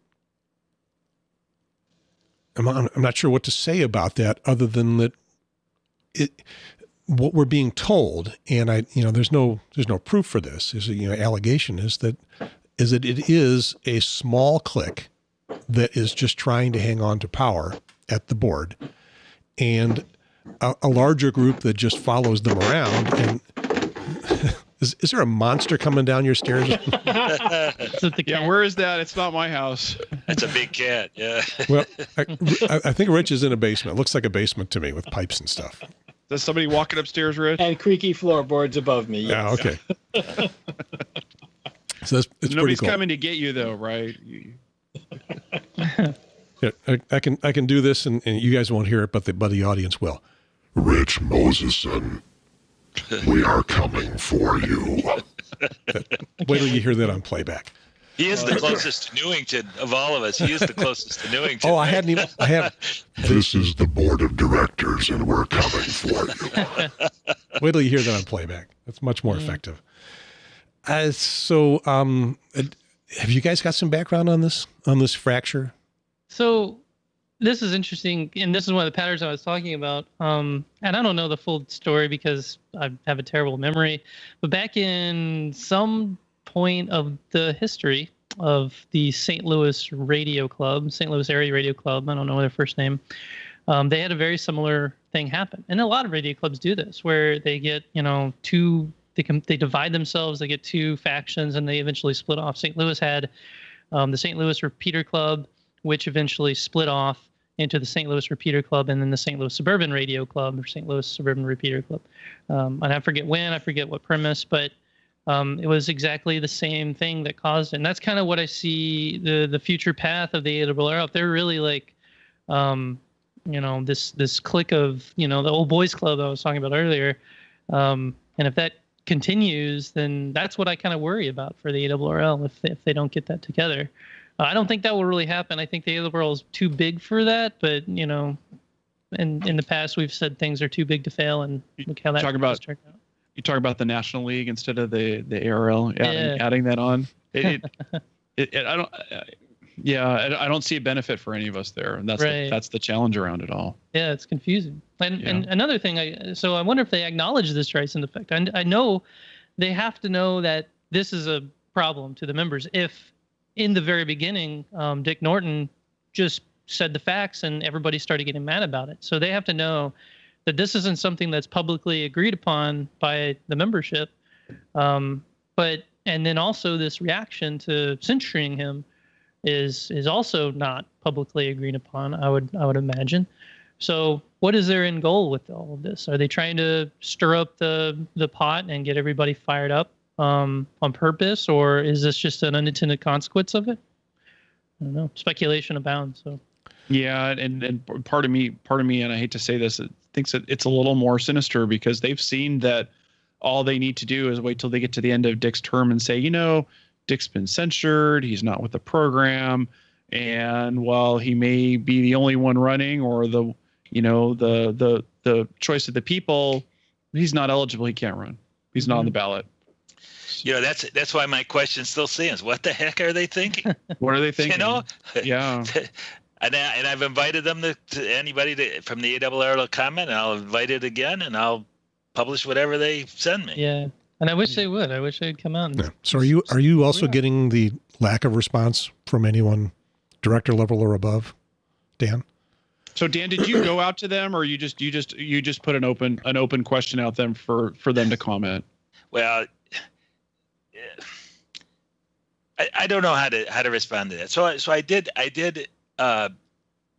I'm, I'm not sure what to say about that, other than that it what we're being told, and I, you know, there's no there's no proof for this. Is you know, allegation is that is that it is a small clique that is just trying to hang on to power at the board, and a, a larger group that just follows them around. And is, is there a monster coming down your stairs? The Yeah, where is that? It's not my house. That's a big cat. Yeah. well, I, I- I think Rich is in a basement. It looks like a basement to me with pipes and stuff. Is somebody walking upstairs, Rich? And creaky floorboards above me. Yeah, okay. So that's it's pretty Nobody's cool. coming to get you, though, right? You- Yeah, I, I can I can do this, and, and you guys won't hear it, but the but the audience will. Rich Moseson, we are coming for you. Wait till you hear that on playback. He is the closest to Newington of all of us. He is the closest to Newington. Oh, I hadn't even. I have. This is the board of directors, and we're coming for you. Wait till you hear that on playback. That's much more effective. Uh, so, um, have you guys got some background on this on this fracture? So this is interesting, and this is one of the patterns I was talking about. Um, and I don't know the full story because I have a terrible memory. But back in some point of the history of the St. Louis Radio Club, St. Louis Area Radio Club, I don't know their first name. Um, they had a very similar thing happen, and a lot of radio clubs do this, where they get you know two. They can they divide themselves. They get two factions, and they eventually split off. St. Louis had um, the St. Louis Repeater Club, which eventually split off into the St. Louis Repeater Club and then the St. Louis Suburban Radio Club or St. Louis Suburban Repeater Club. Um, and I forget when, I forget what premise, but um, it was exactly the same thing that caused it. And that's kind of what I see the the future path of the ARRL. If they're really like, um, you know, this this clique of you know the old boys club I was talking about earlier, um, and if that continues, then that's what I kind of worry about for the ARRL if if they don't get that together. Uh, I don't think that will really happen. I think the ARRL is too big for that, but you know, in in the past we've said things are too big to fail, and look how that Talk about- turned out. You talk about the National League instead of the the ARL, adding, Yeah. adding that on. It, it, it, I don't. Yeah, I, don't see a benefit for any of us there, and that's Right. the, that's the challenge around it all. Yeah, it's confusing. And and another thing, I so I wonder if they acknowledge this Streisand effect. I, I know they have to know that this is a problem to the members. If in the very beginning, um, Dick Norton just said the facts and everybody started getting mad about it, so they have to know that this isn't something that's publicly agreed upon by the membership. Um, but and then also this reaction to censuring him is is also not publicly agreed upon. I would I would imagine. So, what is their end goal with all of this? Are they trying to stir up the the pot and get everybody fired up um, on purpose, or is this just an unintended consequence of it? I don't know. Speculation abounds. So, Yeah, and and part of me, part of me, and I hate to say this, it thinks that it's a little more sinister because they've seen that all they need to do is wait till they get to the end of Dick's term and say, you know, Dick's been censured, he's not with the program, and while he may be the only one running or the, you know, the the the choice of the people, he's not eligible, he can't run, he's not on the mm-hmm. ballot. it's You know, that's that's why my question still stands. What the heck are they thinking? what are they thinking? you know, yeah. and I, and I've invited them to, to anybody to, from the ARRL to comment, and I'll invite it again, and I'll publish whatever they send me. Yeah. And I wish they would. I wish they'd come out. And, Yeah. So are you are you also Yeah. getting the lack of response from anyone director level or above, Dan? So Dan, did you go out to them, or you just you just you just put an open an open question out them for for them to comment? Well, yeah. I, I don't know how to how to respond to that. So I- so I did I did uh,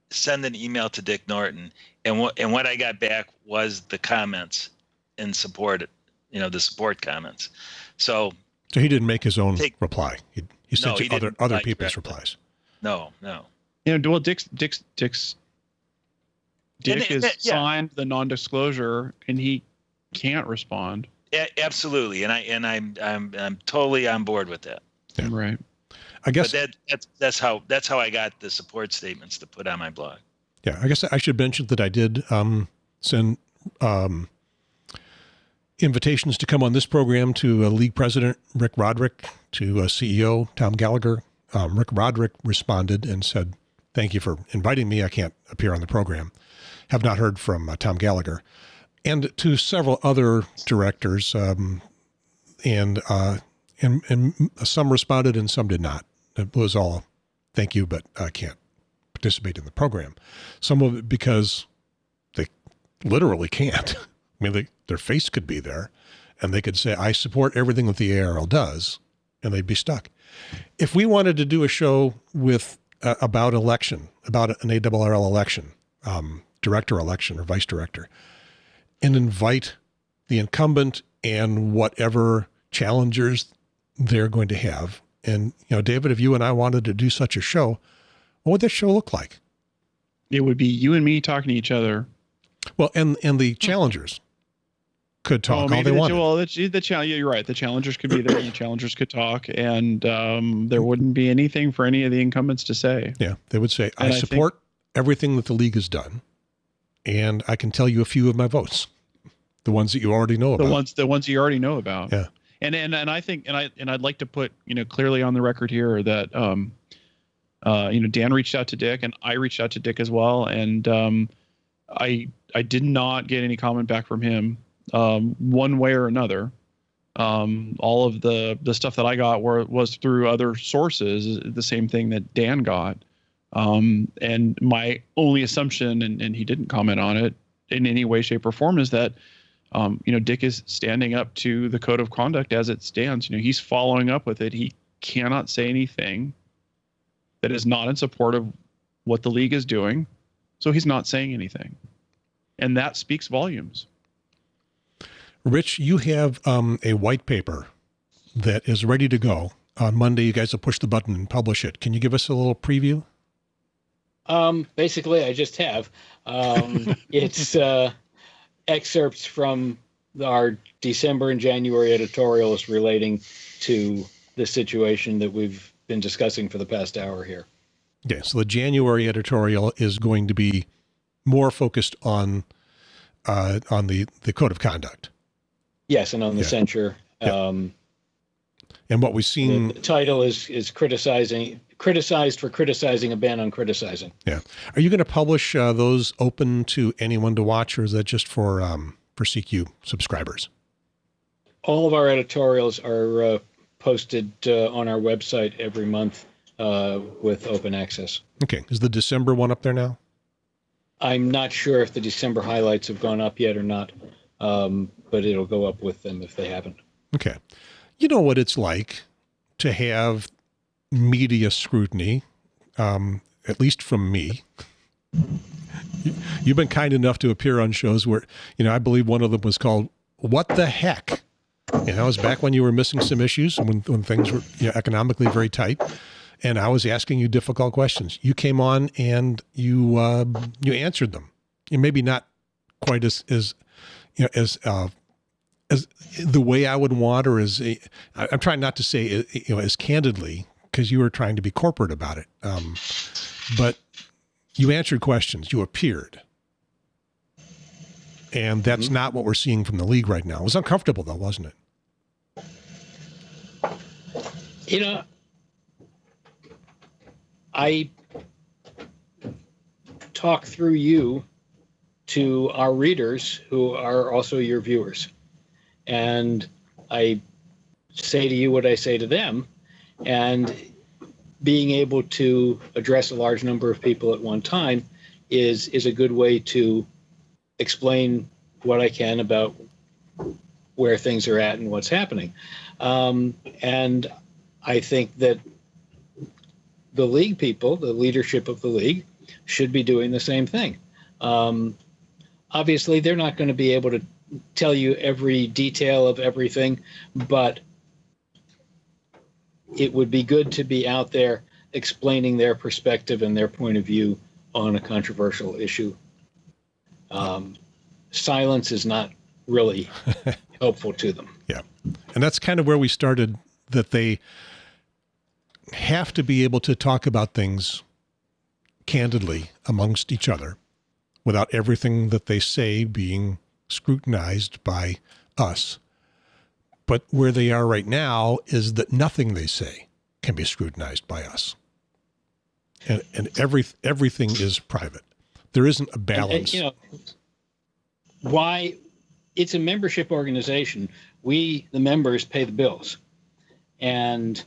send an email to Dick Norton, and what and what I got back was the comments in support, you know, the support comments. So So he didn't make his own Take- reply. He, he sent No, you he other other reply people's directly. replies. no, no. You know, well, Dick's Dick's Dick's Dick And- and has yeah. signed the non-disclosure, and he can't respond. A- absolutely, and I and I'm I'm I'm totally on board with that. Yeah. Right. I guess But that that's that's how that's how I got the support statements to put on my blog. Yeah, I guess I should mention that I did um, send um, invitations to come on this program to uh, League President Rick Roderick, to uh, CEO Tom Gallagher. Um, Rick Roderick responded and said, "Thank you for inviting me. I can't appear on the program. Have not heard from uh, Tom Gallagher." And to several other directors, um, and uh, and and some responded and some did not. It was all, "Thank you, but I can't participate in the program." Some of it because they literally can't. I mean, they, their face could be there and they could say, I support everything that the ARL does, and they'd be stuck. If we wanted to do a show with uh, about election, about an ARRL election, um, director election or vice director, and invite the incumbent and whatever challengers they're going to have. And, you know, David, if you and I wanted to do such a show, what would that show look like? It would be you and me talking to each other. Well, and and the challengers could talk all they the, wanted. Well, the, the challenge. You're right. The challengers could be there, and the challengers could talk, and um, there wouldn't be anything for any of the incumbents to say. yeah, they would say, I And I think- support everything that the league has done, and I can tell you a few of my votes, the ones that you already know The about. ones, the ones you already know about. Yeah. And and and I think, and I and I'd like to put you know clearly on the record here that um, uh, you know Dan reached out to Dick, and I reached out to Dick as well, and um, I I did not get any comment back from him um, one way or another. Um, all of the the stuff that I got were was through other sources, the same thing that Dan got. Um, and my only assumption, and, and he didn't comment on it in any way, shape, or form, is that um, you know Dick is standing up to the code of conduct as it stands. You know, he's following up with it. He cannot say anything that is not in support of what the league is doing, so he's not saying anything, and that speaks volumes. Rich, you have um, a white paper that is ready to go. On Monday, you guys will push the button and publish it. Can you give us a little preview? Um, basically, I just have. Um, it's uh, excerpts from our December and January editorials relating to the situation that we've been discussing for the past hour here. Okay, so the January editorial is going to be more focused on uh, on the the code of conduct Yes, and on the Yeah. censure. Yeah. Um, and what we've seen. the title is is criticizing criticized for criticizing a ban on criticizing. Yeah. Are you going to publish uh, those open to anyone to watch, or is that just for um, for CQ subscribers? All of our editorials are uh, posted uh, on our website every month uh, with open access. Okay, is the December one up there now? I'm not sure if the December highlights have gone up yet or not, um, but it'll go up with them if they haven't. Okay, you know what it's like to have media scrutiny, um, at least from me. You- You've been kind enough to appear on shows where, you know, I believe one of them was called "What the Heck." You know, it was back when you were missing some issues, when when things were you know, economically very tight, and I was asking you difficult questions. You came on and you uh, you answered them. You maybe not quite as as you know as uh, as the way I would want, or as I- I'm trying not to say uh, you know as candidly because you were trying to be corporate about it, um, but you answered questions. You appeared. And that's not what we're seeing from the league right now. It was uncomfortable, though, wasn't it? You know, I talk through you to our readers who are also your viewers. And I say to you what I say to them. And being able to address a large number of people at one time is is a good way to explain what I can about where things are at and what's happening. Um, and I think that the league people, the leadership of the league, should be doing the same thing. Um, obviously, they're not going to be able to tell you every detail of everything, but it would be good to be out there explaining their perspective and their point of view on a controversial issue. Um, silence is not really helpful to them. Yeah. And that's kind of where we started that they have to be able to talk about things candidly amongst each other without everything that they say being scrutinized by us. But where they are right now is that nothing they say can be scrutinized by us. And, and every, everything is private. There isn't a And- and, balance. you know, why it's a membership organization. We, the members, pay the bills. And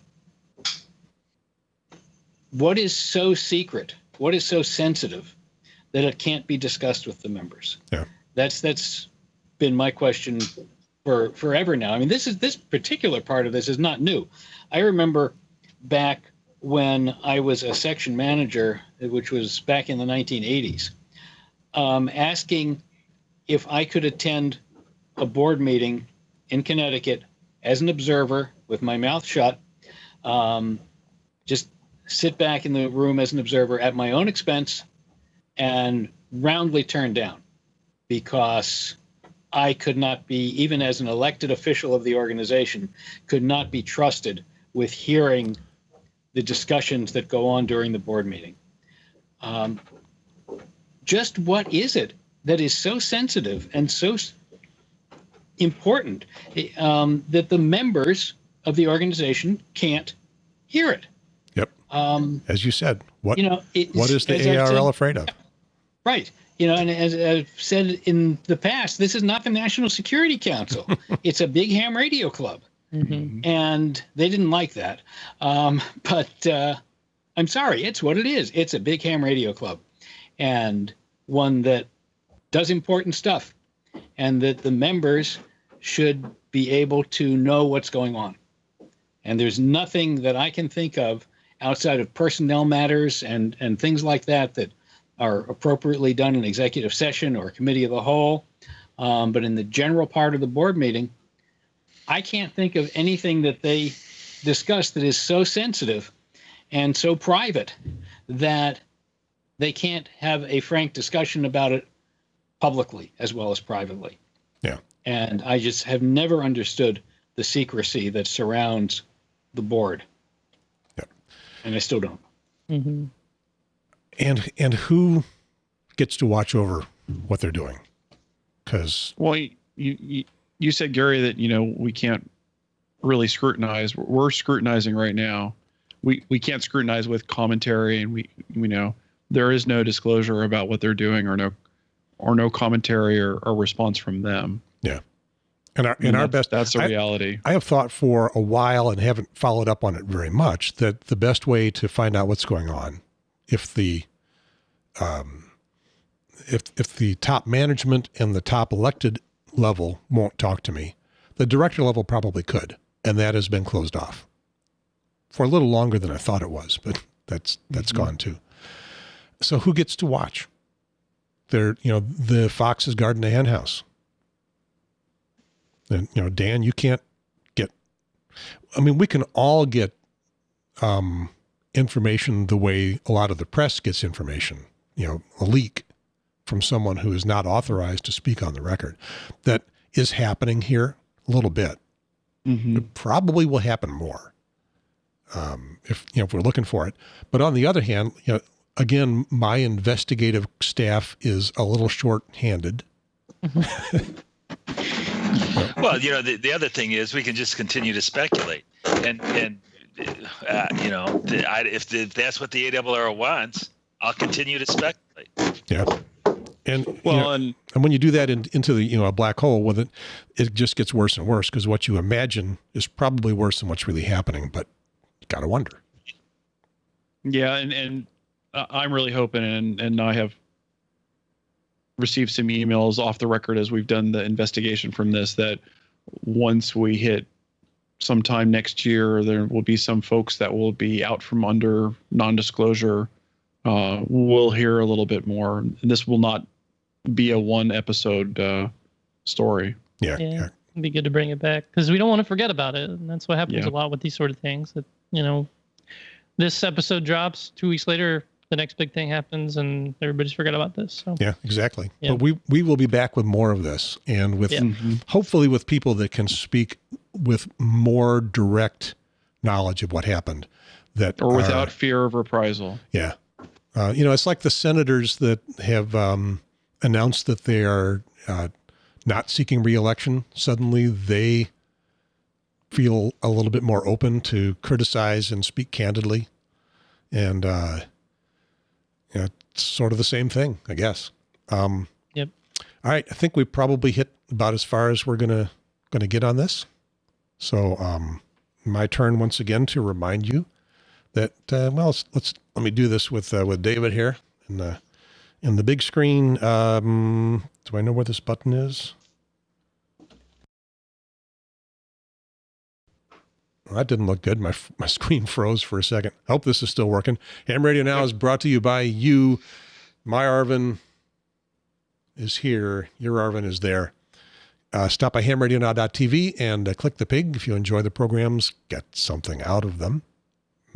what is so secret? What is so sensitive that it can't be discussed with the members? Yeah. That's that's been my question for forever now. I mean, this is this particular part of this is not new. I remember back when I was a section manager, which was back in the 1980s, um, asking if I could attend a board meeting in Connecticut as an observer with my mouth shut, um, just sit back in the room as an observer at my own expense and roundly turned down because I could not be, even as an elected official of the organization, could not be trusted with hearing the discussions that go on during the board meeting. Um, just what is it that is so sensitive and so important um, that the members of the organization can't hear it? Yep. Um, As you said, what, you know, what is the ARL said- afraid of? Right. You know, and as I've said in the past, this is not the National Security Council. it's a big ham radio club. Mhm. And they didn't like that. Um, but uh, I'm sorry, it's what it is. It's a big ham radio club and one that does important stuff and that the members should be able to know what's going on. And there's nothing that I can think of outside of personnel matters and, and things like that that are appropriately done in executive session or committee of the whole. Um, but in the general part of the board meeting, I can't think of anything that they discuss that is so sensitive and so private that they can't have a frank discussion about it publicly as well as privately. Yeah. And I just have never understood the secrecy that surrounds the board. Yeah. And I still don't. Mhm. And, and who gets to watch over what they're doing? Because Well, you, you you said Gary that you know we can't really scrutinize. We're scrutinizing right now. We we can't scrutinize with commentary, and we we know there is no disclosure about what they're doing, or no or no commentary or, or response from them. in our, I mean, in our that's- best, that's the I- reality. I have thought for a while and haven't followed up on it very much that the best way to find out what's going on, if the, um, if if the top management and the top elected level won't talk to me, the director level probably could, and that has been closed off for a little longer than I thought it was, but that's that's Mhm. gone too. So who gets to watch? They're you know the foxes guarding the hen house. And you know, Dan, you can't get. I mean, we can all get um, information the way a lot of the press gets information. You know, a leak from someone who is not authorized to speak on the record. That is happening here a little bit. Mhm. It probably will happen more um, if you know if we're looking for it. But on the other hand, you know, again, my investigative staff is a little short-handed. Well, you know, the, the other thing is we can just continue to speculate, and and uh, you know, the, I, if, the, if that's what the ARRL wants, I'll continue to speculate. Yeah. And Well, you know, and and when you do that in, into the you know a black hole with it, it just gets worse and worse because what you imagine is probably worse than what's really happening. But you gotta wonder. yeah, and and I'm really hoping, and and I have received some emails off the record as we've done the investigation from this that once we hit sometime next year, there will be some folks that will be out from under non-disclosure. Uh, we'll hear a little bit more. And this will not be a one episode uh, story. Yeah. Yeah. yeah. It'd be good to bring it back because we don't want to forget about it, and that's what happens Yeah. a lot with these sort of things. That you know, this episode drops two weeks later, the next big thing happens, and everybody's forgot about this. So Yeah, exactly. Yeah. But we we will be back with more of this, and with Yeah. hopefully with people that can speak with more direct knowledge of what happened. That Or are- without fear of reprisal. yeah, uh, you know, it's like the senators that have um, announced that they are uh, not seeking reelection. Suddenly, they feel a little bit more open to criticize and speak candidly, and uh, you know, it's sort of the same thing, I guess. Um, Yep. All right, I think we probably hit about as far as we're gonna gonna get on this. So, um, my turn once again to remind you that uh, well, let's, let's let me do this with uh, with David here in the in the big screen. Um, do I know where this button is? Well, that didn't look good. My my screen froze for a second. Hope this is still working. Ham Radio Now is brought to you by you. My Arvin is here. Your Arvin is there. Uh, stop by hamradionow.tv and uh, click the pig if you enjoy the programs. Get something out of them.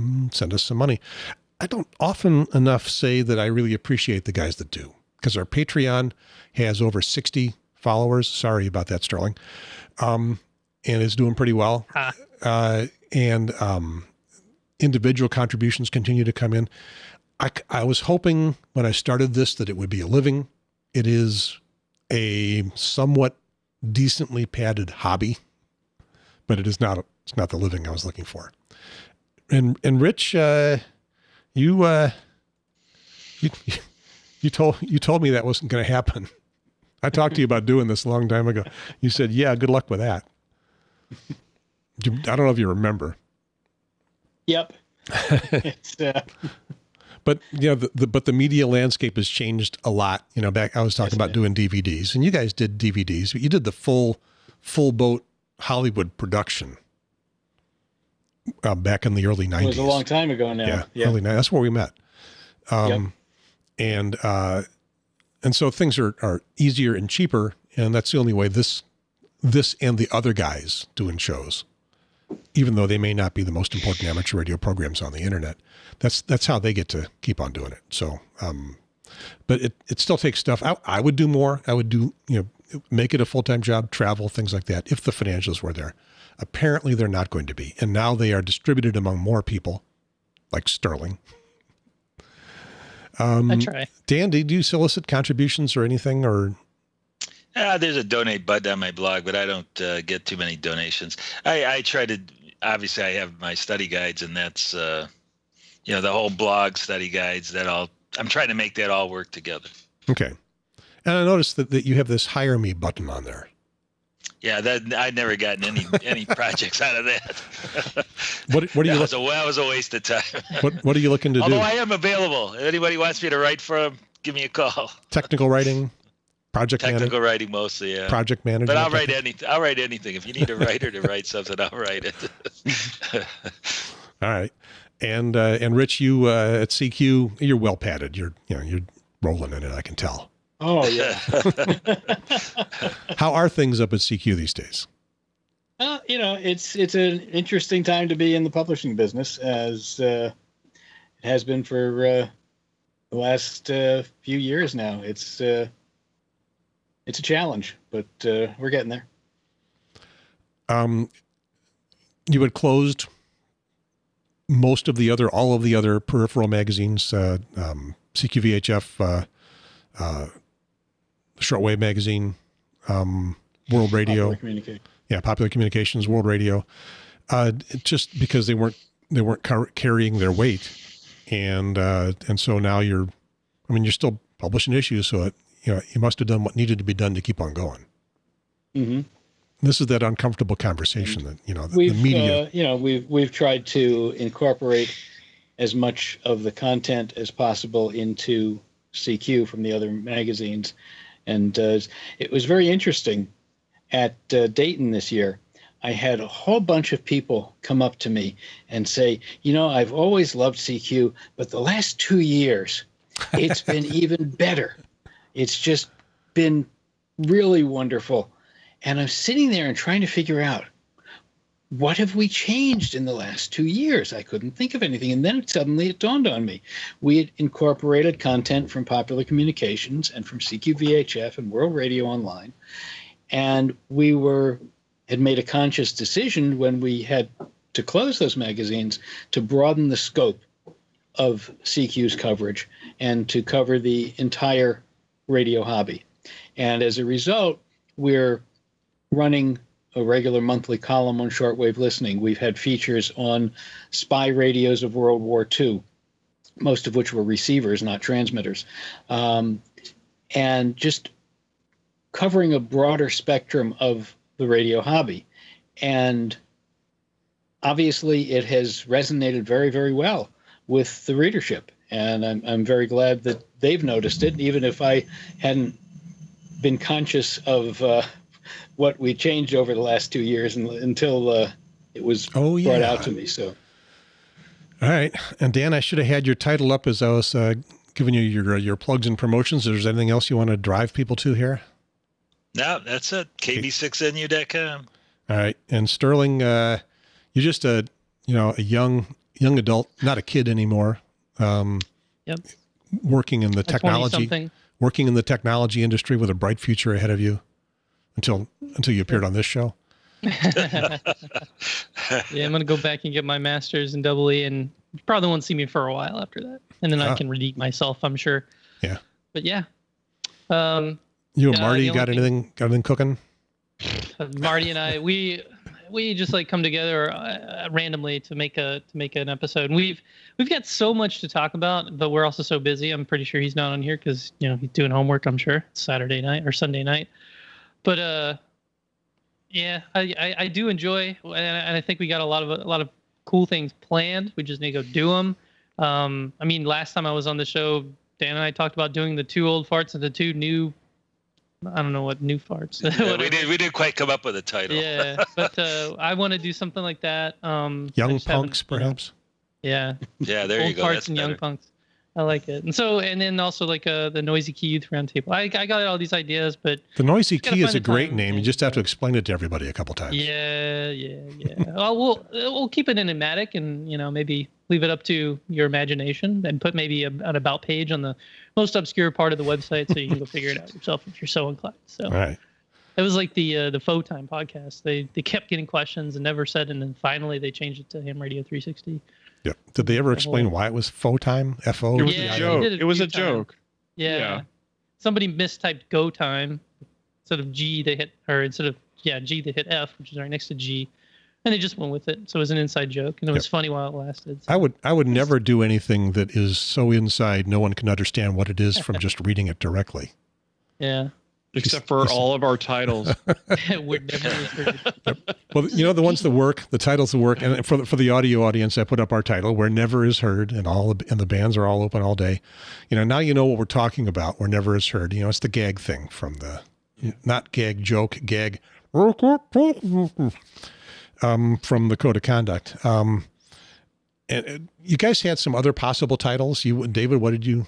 Mm, send us some money. I don't often enough say that I really appreciate the guys that do because our Patreon has over 60 followers. Sorry about that, Sterling. Um, and is doing pretty well. Ha. Uh, and um, individual contributions continue to come in. I, I was hoping when I started this that it would be a living. It is a somewhat decently padded hobby, but it is not. It's not the living I was looking for. And and Rich, uh, you uh, you you told you told me that wasn't going to happen. I talked to you about doing this a long time ago. You said, "Yeah, good luck with that." I don't know if you remember, Yep. it's uh, but you know, the, the but the media landscape has changed a lot. You know, back I was talking Yes, about doing DVDs, and you guys did DVDs, but you did the full full boat Hollywood production uh, back in the early it nineties. was a long time ago now. yeah, Yeah. early 90s. That's where we met. Um, and uh, and so things are are easier and cheaper, and that's the only way this this and the other guys doing shows, even though they may not be the most important amateur radio programs on the internet, that's that's how they get to keep on doing it. So, um, but it it still takes stuff. I, I would do more. I would do you know make it a full time job, travel things like that if the financials were there. Apparently, they're not going to be, and now they are distributed among more people, like Sterling. Um, I try. Dan, do you solicit contributions or anything, or Uh, there's a donate button on my blog, but I don't uh, get too many donations. I, I try to, obviously, I have my study guides, and that's, uh, you know, the whole blog study guides. That all, I'm trying to make that all work together. okay? And I noticed that, that you have this hire me button on there. Yeah, that I'd never gotten any any projects out of that. What what are you that, was a, that was a waste of time. what what are you looking to Although do? I am available. If anybody wants me to write for them, give me a call. Technical writing, project Technical manager, writing mostly, yeah. project manager. But I'll write anything. I'll write anything. If you need a writer to write something, I'll write it. All right, and uh, and Rich, you uh, at CQ, you're well padded. You're you know you're rolling in it. I can tell. Oh yeah. How are things up at CQ these days? Uh, you know, it's it's an interesting time to be in the publishing business, as uh, it has been for uh, the last uh, few years now. It's uh, it's a challenge, but uh, we're getting there. Um, you had closed most of the other, all of the other peripheral magazines, uh, um, CQVHF, uh, uh, Shortwave Magazine, um, World Radio, Popular yeah, Popular Communications, World Radio, uh, just because they weren't they weren't car- carrying their weight, and uh, and so now you're, I mean, you're still publishing issues, so it, you know you must have done what needed to be done to keep on going. hmm This is that uncomfortable conversation that you know the, the media. uh, you know, we've we've tried to incorporate as much of the content as possible into CQ from the other magazines, and uh, it was very interesting. At uh, Dayton this year, I had a whole bunch of people come up to me and say, "You know, I've always loved CQ, but the last two years, it's been even better. It's just been really wonderful." And I'm sitting there and trying to figure out what have we changed in the last two years? I couldn't think of anything. And then suddenly it dawned on me. We had incorporated content from Popular Communications and from CQVHF and World Radio Online. And we were had made a conscious decision when we had to close those magazines to broaden the scope of CQ's coverage and to cover the entire radio hobby. And as a result, we're running a regular monthly column on shortwave listening. We've had features on spy radios of World War II, most of which were receivers, not transmitters, um, and just covering a broader spectrum of the radio hobby. And obviously, it has resonated very, very well with the readership. And I'm, I'm very glad that they've noticed it, even if I hadn't been conscious of uh, what we changed over the last two years and, until uh, it was oh brought out to me. So All right, and Dan, I should have had your title up as I was uh, giving you your your plugs and promotions. Is there anything else you want to drive people to here? No, that's it. KB6NU.com. All right, and Sterling, uh, you're just a you know a young young adult, not a kid anymore. Um, Yep. Working in the technology, working in the technology industry with a bright future ahead of you, until until you appeared on this show. yeah, I'm gonna go back and get my master's in double E, and you probably won't see me for a while after that, and then Ah. I can redeem myself, I'm sure. Yeah. But yeah, um, You and Marty the only got thing- anything got anything cooking? Marty and I, we we just like come together uh, randomly to make a to make an episode. And we've we've got so much to talk about, but we're also so busy. I'm pretty sure he's not on here because you know he's doing homework. I'm sure It's Saturday night or Sunday night. But uh, yeah, I I, I do enjoy, and I, and I think we got a lot of a lot of cool things planned. We just need to go do them. Um, I mean, last time I was on the show, Dan and I talked about doing the two old farts and the two new. I don't know what new farts. Yeah, we whatever. did we didn't quite come up with a title. Yeah, but uh, I want to do something like that. Um, I Young punks, perhaps. Yeah, Yeah, there old you go. parts That's and young punks. I like it. And so, and then also like uh, the noisy key youth roundtable. I I got all these ideas, but The noisy key is a great name. You just have to explain it to everybody a couple times. yeah, yeah, yeah. well, we'll we'll keep it enigmatic, and you know maybe leave it up to your imagination, and put maybe a, an about page on the most obscure part of the website, so you can go figure it out yourself if you're so inclined. So. All right. It was like the uh, the Fo Time podcast. They they kept getting questions and never said, and then finally they changed it to Ham Radio 360. Yeah. Did they ever The explain whole- why it was Fo Time? F O. It was Yeah, a joke. did it It was few a joke. Yeah. Yeah. Somebody mistyped Go Time instead of G. They hit or instead of yeah G they hit F, which is right next to G, and they just went with it. So it was an inside joke, and it was funny while it lasted. So. I would I would never do anything that is so inside no one can understand what it is from just reading it directly. yeah, Except for all of our titles. it would never was heard. Well, you know the ones that work, the titles that work, and for the, for the audio audience, I put up our title where never is heard, and all the, and the bands are all open all day. You know, now you know what we're talking about. Where never is heard. You know, it's the gag thing from the not gag joke gag um, from the code of conduct. Um, and uh, you guys had some other possible titles. You David, what did you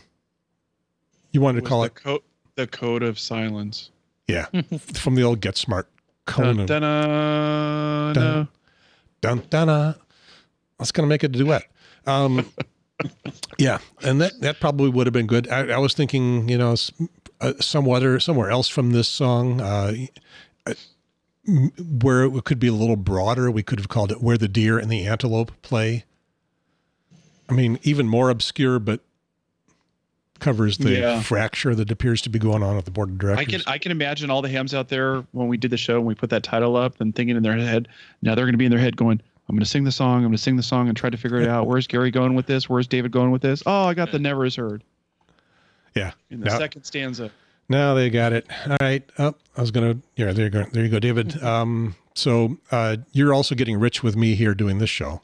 you wanted to call the it? co- the code of silence. Yeah, from the old Get Smart Conan. Dun, dun, dun, dun dun dun. That's gonna make it a duet. Um, yeah, and that that probably would have been good. I, I was thinking, you know, uh, some other somewhere else from this song, uh, uh, m- where it could be a little broader. We could have called it "Where the Deer and the Antelope Play." I mean, even more obscure, but covers the Yeah. fracture that appears to be going on at the board of directors. I can I can imagine all the hams out there when we did the show and we put that title up and thinking in their head now they're going to be in their head going I'm going to sing the song. I'm going to sing the song and try to figure it out. Where's Gary going with this? Where's David going with this? Oh, I got the never is heard Yeah. in the Now- second stanza. Now they got it. All right. Oh, I was gonna. Yeah, there you go. There you go, David. Um, so uh, you're also getting rich with me here doing this show.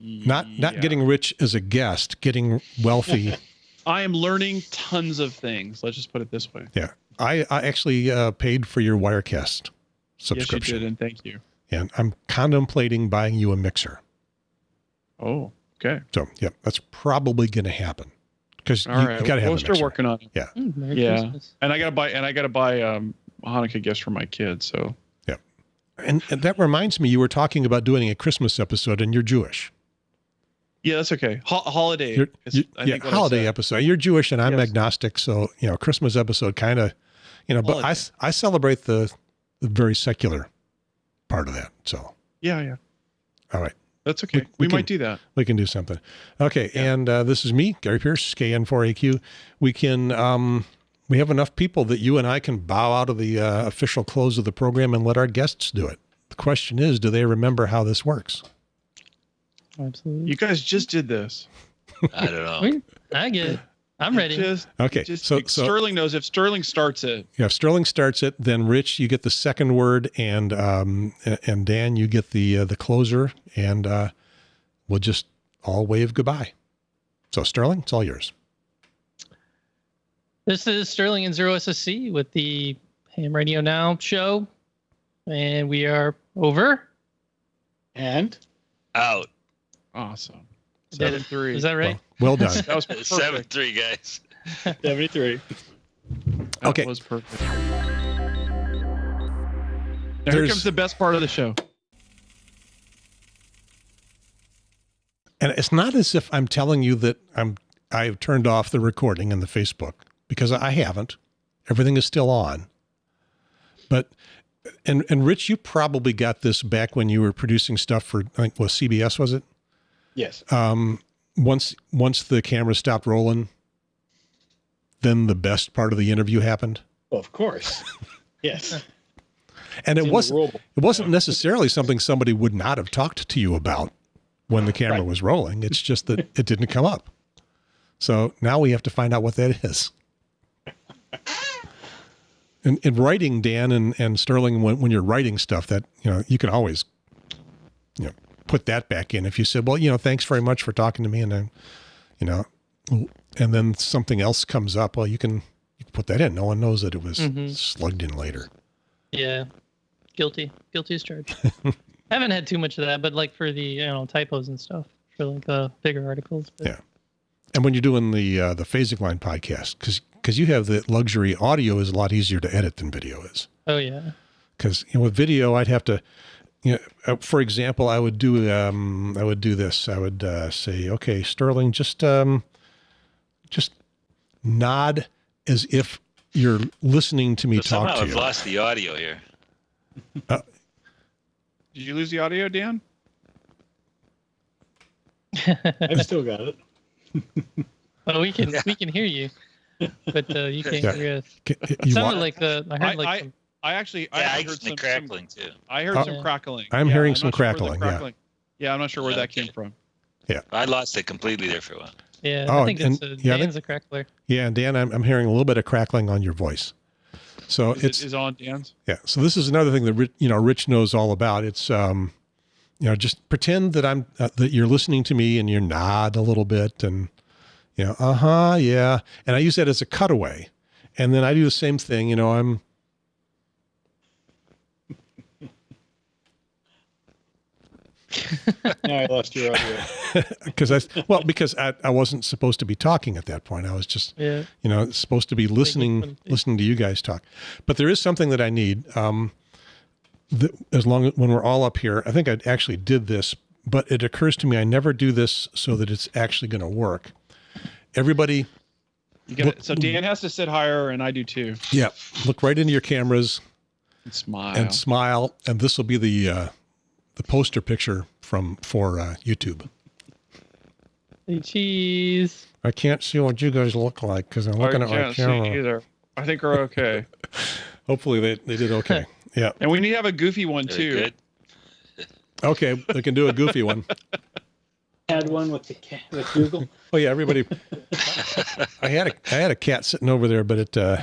Not not Yeah. getting rich as a guest, getting wealthy. I am learning tons of things. Let's just put it this way. yeah. I, I actually uh, paid for your Wirecast subscription. Yes, you did, and thank you. and I'm contemplating buying you a mixer. Oh, okay. So yeah, that's probably going to happen because you, All right. you got to have we'll a start mixer. working on it. Mm, Merry Yeah. Christmas. And I gotta buy and I gotta buy um Hanukkah gifts for my kids. So And, and that reminds me, you were talking about doing a Christmas episode, and you're Jewish. yeah, that's okay. Ho- holiday. You're, is, you- I yeah, think holiday episode. You're Jewish, and I'm Yes. agnostic, so you know, Christmas episode kind of, you know. But I, I celebrate the, the very secular part of that. So Yeah, yeah. all right, That's okay. We- We, we might can- do that. we can do something. Okay, Yeah. and uh, this is me, Gary Pearce, KN4AQ. We can. Um, we have enough people that you and I can bow out of the uh, official close of the program and let our guests do it. The question is, do they remember how this works? Absolutely. You guys just did this. I don't know. I get it. I'm ready. Just, Okay, just so so Sterling knows if Sterling starts it. Yeah, if Sterling starts it, then Rich, you get the second word, and um, and Dan, you get the uh, the closer, and uh, we'll just all wave goodbye. So Sterling, it's all yours. This is Sterling N Zero SSC with the Ham Radio Now show. And we are over. And Out. Awesome. Did Seven it. three. Is that right? Well, well done. that was perfect. Seven three guys. 73. That Okay. was perfect. Now here comes the best part of the show. And it's not as if I'm telling you that I'm I've turned off the recording in the Facebook because I haven't. Everything is still on. But and and Rich, you probably got this back when you were producing stuff for I think was CBS was it? Yes. um, once once the camera stopped rolling, then the best part of the interview happened, Well, of course. Yes. and It's it wasn't it wasn't necessarily something somebody would not have talked to you about when the camera Right. was rolling. It's just that it didn't come up. So now we have to find out what that is. In, in writing, Dan and, and Sterling, when, when you're writing stuff, that you know you can always, you know, put that back in. If you said, "Well, you know, thanks very much for talking to me," and then, you know, and then something else comes up, well, you can you can put that in. No one knows that it was Mhm. slugged in later. Yeah. Guilty. Guilty as charged. I haven't had too much of that, but like for the you know typos and stuff for like the bigger articles. But Yeah. And when you're doing the uh, the phasing line podcast, because because you have the luxury, audio is a lot easier to edit than video is. Oh yeah. Because you know, with video, I'd have to, you know, uh, for example, I would do um, I would do this. I would uh, say, okay, Sterling, just um, just nod as if you're listening to me So talk somehow to I've you. lost the audio here. Did you lose the audio, Dan? I've still got it. well, we can Yeah. we can hear you, but uh, you can't Yeah. hear us. Ca- It you sounded want- like uh, I heard like I- some, I actually I Yeah, I heard heard some, some crackling too. I heard Oh. some crackling. I'm hearing some not sure crackling, yeah. Yeah, I'm not sure where that came from. Yeah, I lost it completely there for a while. yeah. Oh, I think and- it's uh, yeah, I think- Dan's a crackler. yeah, and Dan, I'm, I'm hearing a little bit of crackling on your voice. So Is it's it is on Dan's? Yeah. So this is another thing that Rich, you know Rich knows all about. It's um, you know, just pretend that I'm uh, that you're listening to me and you nod a little bit and you know, uh huh, yeah. And I use that as a cutaway, and then I do the same thing. You know, I'm Now I lost your audio. because I well because I, I wasn't supposed to be talking at that point. I was just Yeah. you know supposed to be listening listening to you guys talk but there is something that i need um that as long as when we're all up here i think i actually did this but it occurs to me i never do this so that it's actually going to work everybody You got it. So Dan has to sit higher, and I do too. yeah look right into your cameras And smile. and smile and this will be the uh the poster picture from for uh youtube Say cheese. i can't see what you guys look like because i'm looking I at my can't see camera either. I think we're okay. hopefully they, they did okay yeah and we need to have a goofy one Very too. good. Okay, we can do a goofy one. Had one with the cat with Google. Oh yeah, everybody. I had a I had a cat sitting over there, but it uh,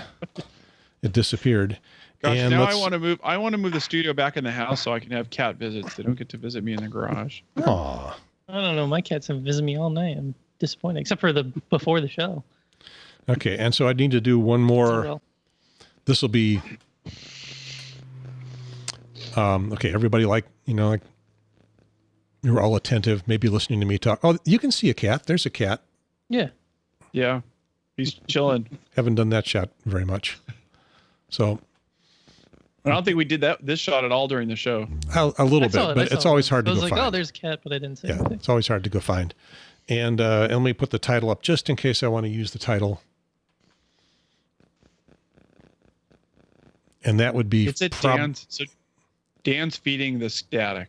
it disappeared. Gosh, and now I want to move. I want to move the studio back in the house so I can have cat visits. They don't get to visit me in the garage. Aw. I don't know. My cats have visited me all night. I'm disappointed, except for the before the show. Okay, and so I need to do one more. This will be. Um, okay, everybody like you know like you're all attentive, maybe listening to me talk. Oh, you can see a cat. There's a cat. yeah. Yeah, he's chilling. Haven't done that shot very much. So I don't think we did that this shot at all during the show. a, a little saw bit, it, but it's always it. hard to I was go like, find. oh, there's a cat, but I didn't say yeah, anything. it's always hard to go find. And uh, and let me put the title up just in case I want to use the title. And that would be It's at prob- Dan's. So Dan's feeding the static.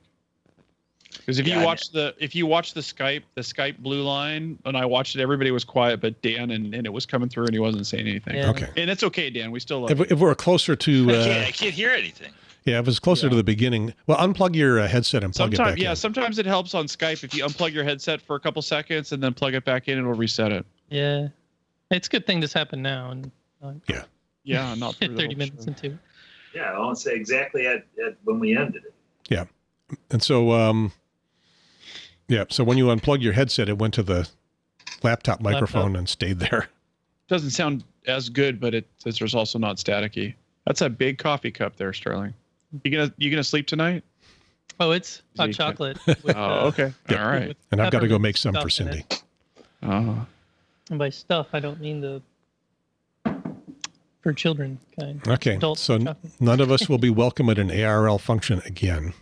Because if Yeah, you watch the if you watch the Skype the Skype blue line and I watched it, everybody was quiet, but Dan and, and it was coming through and he wasn't saying anything. Yeah. Okay. And it's okay, Dan. We still love If, you. if we're closer to, I uh, can't, I can't hear anything. yeah, if it's closer to the beginning, well, unplug your uh, headset and plug it Sometimes back yeah, in. sometimes it helps on Skype if you unplug your headset for a couple seconds and then plug it back in, it'll reset it. Yeah. It's a good thing this happened now and uh, Yeah, not through 30 minutes show. into. Yeah, I won't say exactly at, at when we ended it. Yeah, and so, um, yeah, so when you unplug your headset, it went to the laptop microphone and stayed there. Doesn't sound as good, but it it's there's also not staticky. That's a big coffee cup there, Sterling. You gonna you gonna sleep tonight? Oh, it's hot chocolate. Oh, with, Oh, okay. Yeah. All right. And I've got to go make some for stuff in Cindy. it. Oh. And by stuff, I don't mean the for children kind. Okay, Adult so chocolate. none of us will be welcome at an ARRL function again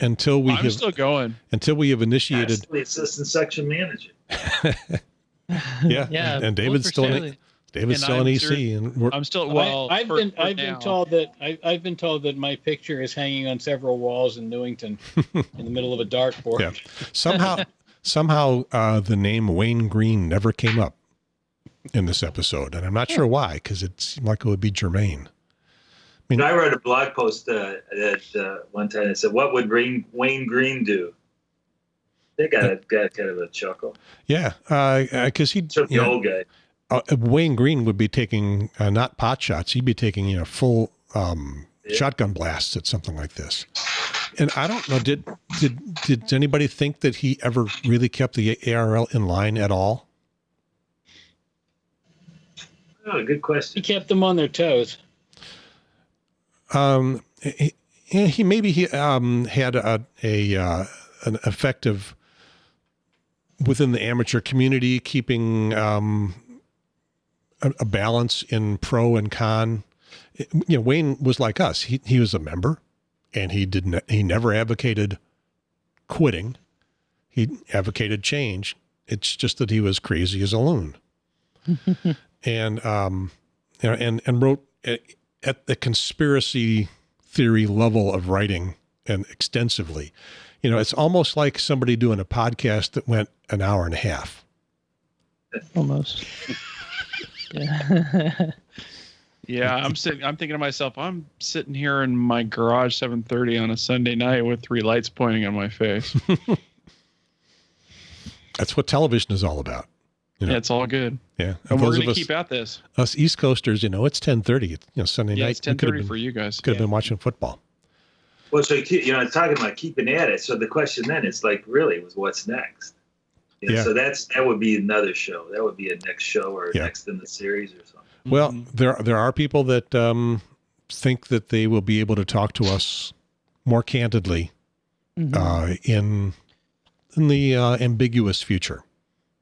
until we I'm have still going. until we have initiated. the assistant section manager. Yeah, Yeah. and vote David's for still in, David's And still in I'm EC, ser- and we're, I'm still well. I, have for- been for I've now. been told that I, I've been told that my picture is hanging on several walls in Newington, in the middle of a dartboard. Yeah. somehow somehow uh, the name Wayne Green never came up in this episode, and I'm not sure why because it seemed like it would be germane. I, mean, I wrote a blog post uh, that uh, one time that said, "What would Wayne, Wayne Green do?" They got a got kind of a chuckle. Yeah, because he Certainly you the know, old guy. uh, Wayne Green would be taking uh, not pot shots; he'd be taking you know full um, Yeah. shotgun blasts at something like this. And I don't know did did did anybody think that he ever really kept the ARRL in line at all? Oh, good question. He kept them on their toes. Um, he, he he- maybe he um, had a a uh, an effective within the amateur community, keeping um, a, a balance in pro and con. It- you know, Wayne was like us. He he was a member, and he didn't. He never advocated quitting. He advocated change. It's just that he was crazy as a loon, and um, you know, and and wrote at, at the conspiracy theory level of writing and extensively. You know, it's almost like somebody doing a podcast that went an hour and a half. Almost. yeah. Yeah, I'm sitting. I'm thinking to myself, I'm sitting here in my garage 7:30 on a Sunday night with three lights pointing on my face. That's what television is all about. You know, Yeah, it's all good, yeah. and we're gonna us, keep at this. us East Coasters, you know, it's ten thirty. You know, Sunday Yeah, night. it's could have 10:30 been, for you guys. could have been watching football. Well, so you know, talking about keeping at it. So the question then is like, really, was what's next? You know, Yeah. So that's that would be another show. That would be a next show or Yeah. next in the series or something. Well, Mhm. there there are people that um, think that they will be able to talk to us more candidly Mhm. uh, in in the uh, ambiguous future.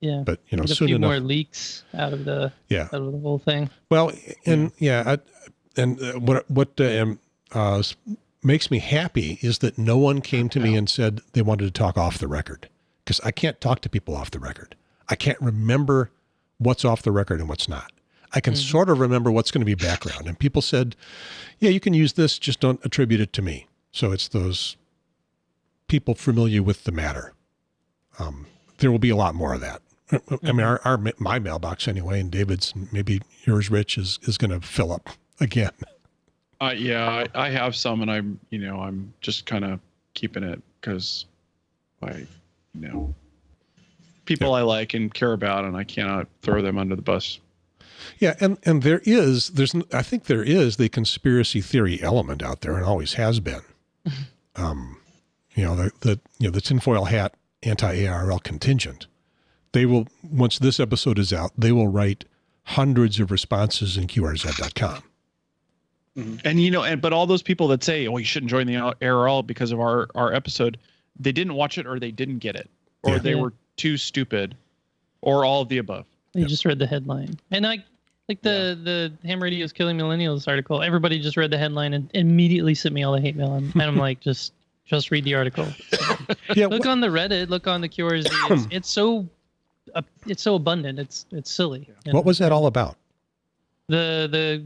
Yeah. But you know, Get a few enough. more leaks out of the Yeah. out of the whole thing. Well, and yeah, I, and uh, what what uh, um, uh, makes me happy is that no one came to me and said they wanted to talk off the record because I can't talk to people off the record. I can't remember what's off the record and what's not. I can sort of remember what's going to be background. And people said, "Yeah, you can use this, just don't attribute it to me." So it's those people familiar with the matter. Um, there will be a lot more of that. I mean, our, our my mailbox anyway, and David's, maybe yours, Rich, is is going to fill up again. Uh, yeah, I, I have some, and I'm, you know, I'm just kind of keeping it because I, you know, people I like and care about, and I cannot throw them under the bus. Yeah, and and there is there's there's I think there is the conspiracy theory element out there, and always has been. um, you know the the you know the tinfoil hat anti ARRL contingent. They will once this episode is out, they will write hundreds of responses in QRZ.com. Mm-hmm. And you know, and but all those people that say, "Oh, you shouldn't join the ARRL because of our our episode," they didn't watch it, or they didn't get it, or Yeah. they were too stupid, or all of the above. You just read the headline, and like like the the ham radio is killing millennials article. Everybody just read the headline and immediately sent me all the hate mail, and, and I'm like, just just read the article. Yeah, Look wh- on the Reddit. Look on the QRZ. It's, it's so uh, it's so abundant. It's it's silly. you know? what was that all about? the the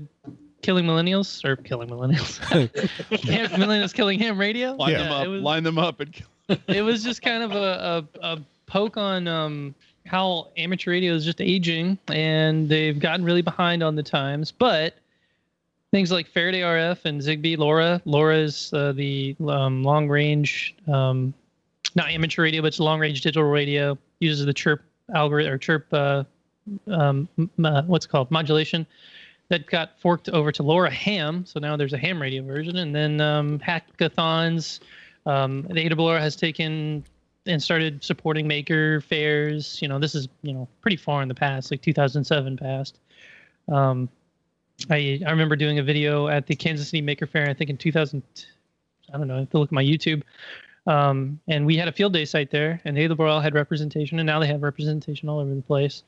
killing millennials or killing millennials? Millennials killing ham radio. Line Yeah. them up. it was- line them up, and Kill- it was just kind of a, a, a poke on um, how amateur radio is just aging and they've gotten really behind on the times. But things like Faraday RF and Zigbee, LoRa, LoRa is uh, the um, long range, um, not amateur radio, but it's long range digital radio, uses the chirp algorithm or chirp, uh, um, uh, what's called, modulation. That got forked over to LoRa Ham, so now there's a ham radio version, and then um, hackathons, um, the AWR has taken and started supporting maker fairs. You know, this is you know pretty far in the past, like 2007 past. Um, I I remember doing a video at the Kansas City Maker Fair. I think in 2000. I don't know. I have to look at my YouTube. Um, and we had a field day site there, and AWR had representation, and now they have representation all over the place.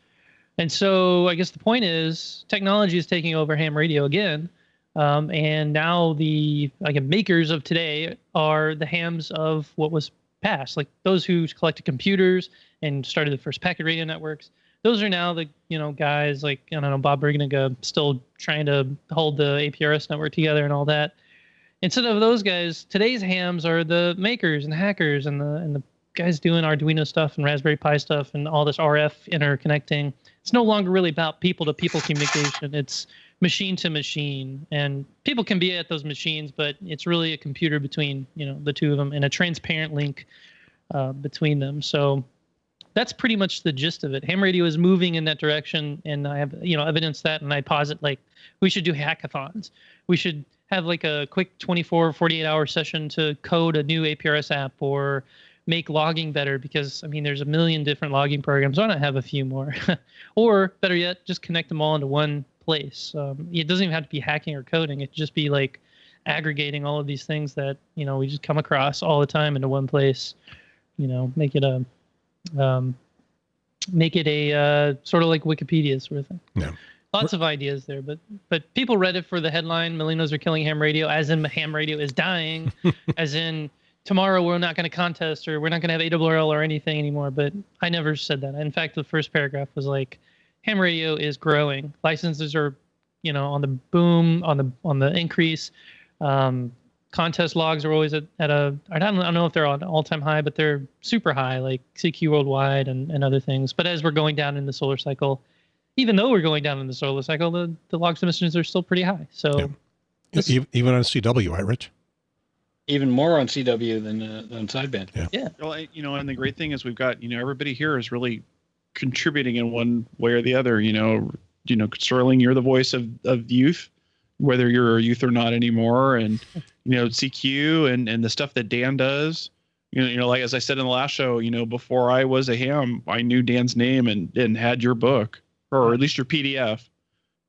And so I guess the point is technology is taking over ham radio again. Um, and now the like makers of today are the hams of what was past, like those who collected computers and started the first packet radio networks. Those are now the you know guys like I don't know Bob Bruninga still trying to hold the APRS network together and all that. Instead of those guys, today's hams are the makers and hackers and the and the guys doing Arduino stuff and Raspberry Pi stuff and all this RF interconnecting. It's no longer really about people to people communication. It's machine to machine and people can be at those machines but it's really a computer between you know the two of them and a transparent link uh, between them so that's pretty much the gist of it ham radio is moving in that direction and i have you know evidence that and i posit like we should do hackathons we should have like a quick 24 48 hour session to code a new aprs app or make logging better because i mean there's a million different logging programs why not have a few more or better yet just connect them all into one place. Um, it doesn't even have to be hacking or coding. It could just be like aggregating all of these things that you know we just come across all the time into one place. You know, make it a um, make it a uh, sort of like Wikipedia sort of thing. Yeah. Lots of ideas there, but but people read it for the headline: "Millennials are killing ham radio," as in ham radio is dying, as in tomorrow we're not going to contest or we're not going to have ARRL or anything anymore. But I never said that. In fact, the first paragraph was like, ham radio is growing. Licenses are, you know, on the boom, on the on the increase. Um, contest logs are always at, at a I don't, I don't know if they're on all time high, but they're super high, like CQ Worldwide and, and other things. But as we're going down in the solar cycle, even though we're going down in the solar cycle, the, the log submissions are still pretty high. So Yeah. This- E- Even on CW, right, Rich? Even more on CW than uh, than sideband. Yeah. Well, you know, and the great thing is we've got you know everybody here is really contributing in one way or the other. You know, you know, Sterling, you're the voice of of youth, whether you're a youth or not anymore, and you know CQ and and the stuff that Dan does. You know, you know, like as I said in the last show, you know, before I was a ham, I knew Dan's name and and had your book or at least your PDF.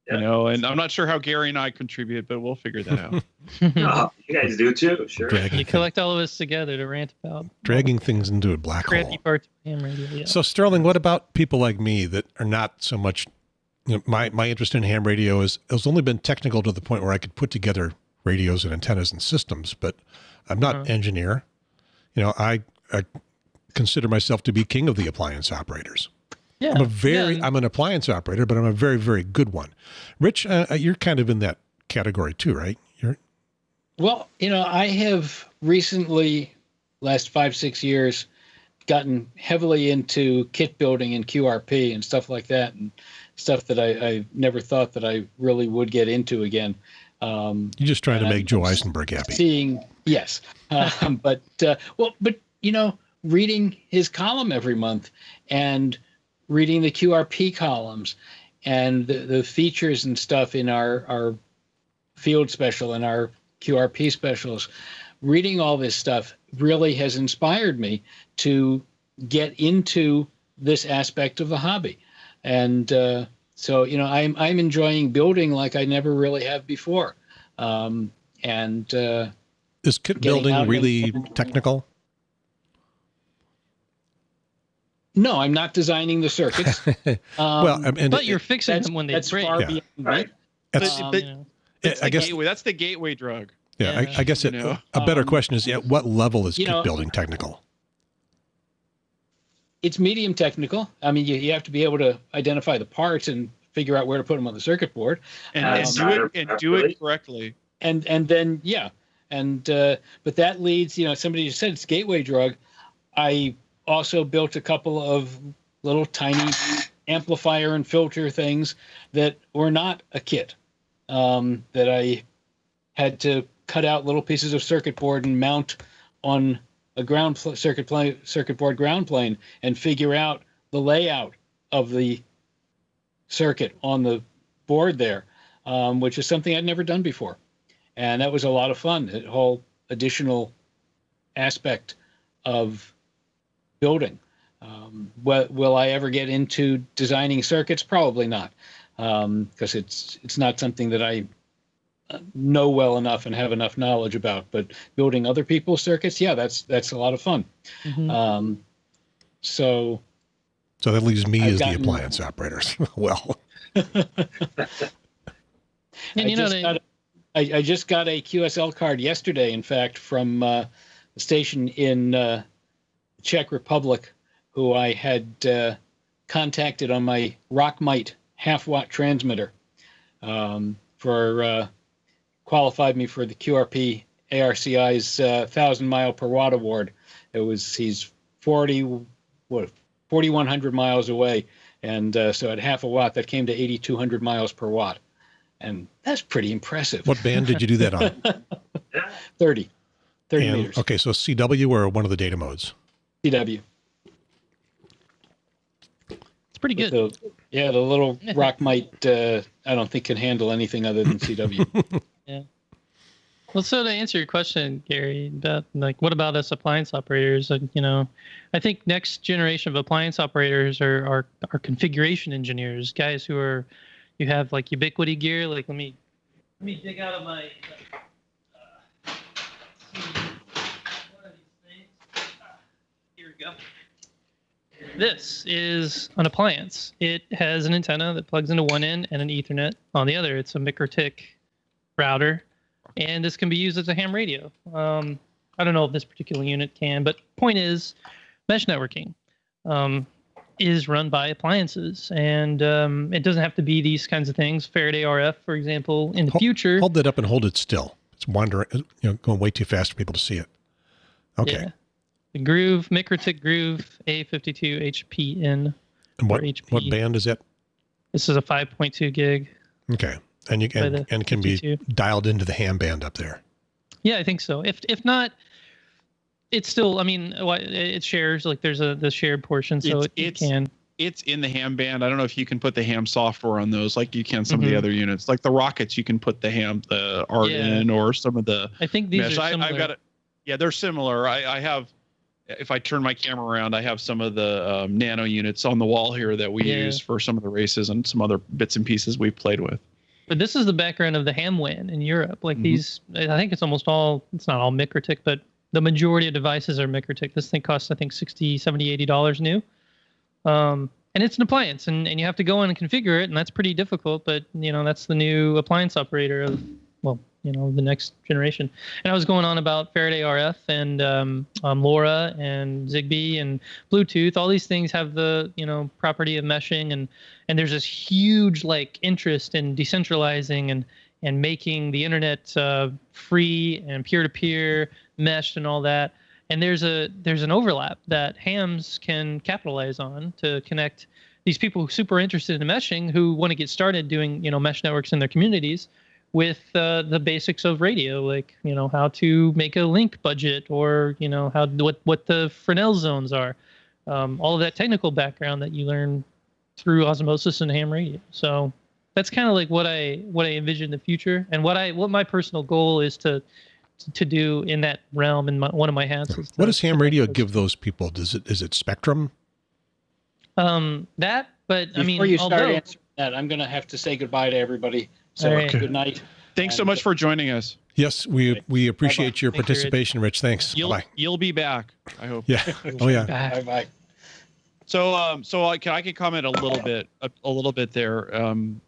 Yeah. You know, and I'm not sure how Gary and I contribute, but we'll figure that out. Oh, you guys do too, sure. Dragging, you collect all of us together to rant about dragging things into a black crappy hole. parts of ham radio. Yeah. So Sterling, what about people like me that are not so much? You know, my my interest in ham radio is has only been technical to the point where I could put together radios and antennas and systems, but I'm not Uh-huh. engineer. You know, I I consider myself to be king of the appliance operators. Yeah. I'm a very yeah, I'm an appliance operator, but I'm a very very good one. Rich, uh, you're kind of in that category too, right? You're Well, you know, I have recently, last five, six years, gotten heavily into kit building and QRP and stuff like that, and stuff that I, I never thought that I really would get into again. Um, you're just trying to make Joe I'm s- Eisenberg happy. seeing, yes, um, but uh, well, but you know, reading his column every month and reading the QRP columns and the, the features and stuff in our, our field special and our QRP specials. Reading all this stuff really has inspired me to get into this aspect of the hobby. And uh, so, you know, I'm, I'm enjoying building like I never really have before. Um, and uh, Is kit building and- really technical? No, I'm not designing the circuits. Um, well, I mean, but you're fixing that's, them when they that's break. far Yeah. beyond. Right. that's- But- Um, but- you know. It's I the guess gateway. That's the gateway drug. yeah, yeah. I, I guess it, know, a better um, question is, at what level is kit know- building technical? it's medium technical. I mean, you, you have to be able to identify the parts and figure out where to put them on the circuit board, And, Uh, and do it and do it correctly. and and then yeah, and uh, but that leads, you know, somebody just said it's gateway drug. I also built a couple of little tiny amplifier and filter things that were not a kit. Um, that I had to cut out little pieces of circuit board and mount on a ground pl- circuit plane, circuit board ground plane, and figure out the layout of the circuit on the board there, um, which is something I'd never done before, and that was a lot of fun. The whole additional aspect of building. Um, will, will I ever get into designing circuits? Probably not, because it's it's not something that I uh, know well enough and have enough knowledge about. But building other people's circuits, yeah, that's that's a lot of fun. Mhm. Um, so So that leaves me I've as gotten- the appliance operators. well, and I you know, just they, got a- I, I just got a QSL card yesterday, in fact, from uh, the station in uh, Czech Republic, who I had uh, contacted on my Rockmite half watt transmitter um, for uh, qualified me for the QRP ARCI's uh, thousand mile per watt award. It was he's forty what forty one hundred miles away, and uh, so at half a watt that came to eighty two hundred miles per watt, and that's pretty impressive. what band did you do that on? 30, 30 And- meters. okay, so CW or one of the data modes? CW. it's pretty good. The, yeah, the little Rockmite uh, I don't think can handle anything other than CW. Yeah. Well, so to answer your question, Gary, about like what about us appliance operators? And you know, I think next generation of appliance operators are are, are configuration engineers, guys who are you have like Ubiquiti gear. Like let me let me dig out of my. Uh, see, one of these things. Ah, Here we go. This is an appliance. It has an antenna that plugs into one end and an Ethernet on the other. It's a MikroTik router and this can be used as a ham radio. Um, I don't know if this particular unit can, but point is, mesh networking um, is run by appliances, and um, it doesn't have to be these kinds of things. Faraday RF, for example, in the Hol- future. Hold that up and hold it still. It's wandering, you know, going way too fast for people to see it. Okay. Yeah. The Groove, MikroTik Groove A52 HPN. And what, HP. what band is it? This is a 5.2 gig. Okay. And you By and, the and can be dialed into the ham band up there. Yeah, I think so. If if not, it's still. I mean, it shares like there's a the shared portion, so It's- it, it can. It's in the ham band. I don't know if you can put the ham software on those like you can some of the Mhm. other units. Like the rockets, you can put the ham the art Yeah. in, or some of the I think these mesh. are I, similar. I've got it. Yeah, they're similar. I, I have. If I turn my camera around, I have some of the um, nano units on the wall here that we Yeah. use for some of the races and some other bits and pieces we've played with. But this is the background of the HamWAN in Europe. Like Mhm. these, I think it's almost all, it's not all MikroTik, but the majority of devices are MikroTik. This thing costs, I think, 60 70 $80 new. Um, and it's an appliance, and, and you have to go in and configure it, and that's pretty difficult. But, you know, that's the new appliance operator of, well, you know, the next generation. And I was going on about Faraday RF and um, um, LoRa and Zigbee and Bluetooth. All these things have the, you know, property of meshing and and there's this huge like interest in decentralizing and and making the internet uh, free and peer-to-peer meshed and all that and there's a there's an overlap that hams can capitalize on to connect these people who super interested in meshing who want to get started doing you know mesh networks in their communities with uh, the basics of radio, like you know how to make a link budget, or you know how what what the Fresnel zones are, um, all of that technical background that you learn through osmosis and ham radio. So that's kind of like what I what I envision the future, and what I what my personal goal is to to do in that realm. And my, one of my hats is What does ham radio those- give those people? Does it is it spectrum? Um, that, but Before I mean, you start although answering that, I'm going to have to say goodbye to everybody. So All right. good night. Thanks so much for joining us. Yes, we we appreciate your Thank you, Rich. participation, Rich. Thanks. You'll Bye. you'll be back. I hope. Yeah. Oh yeah. Bye bye. So um so I can I can comment a little bit a, a little bit there. Um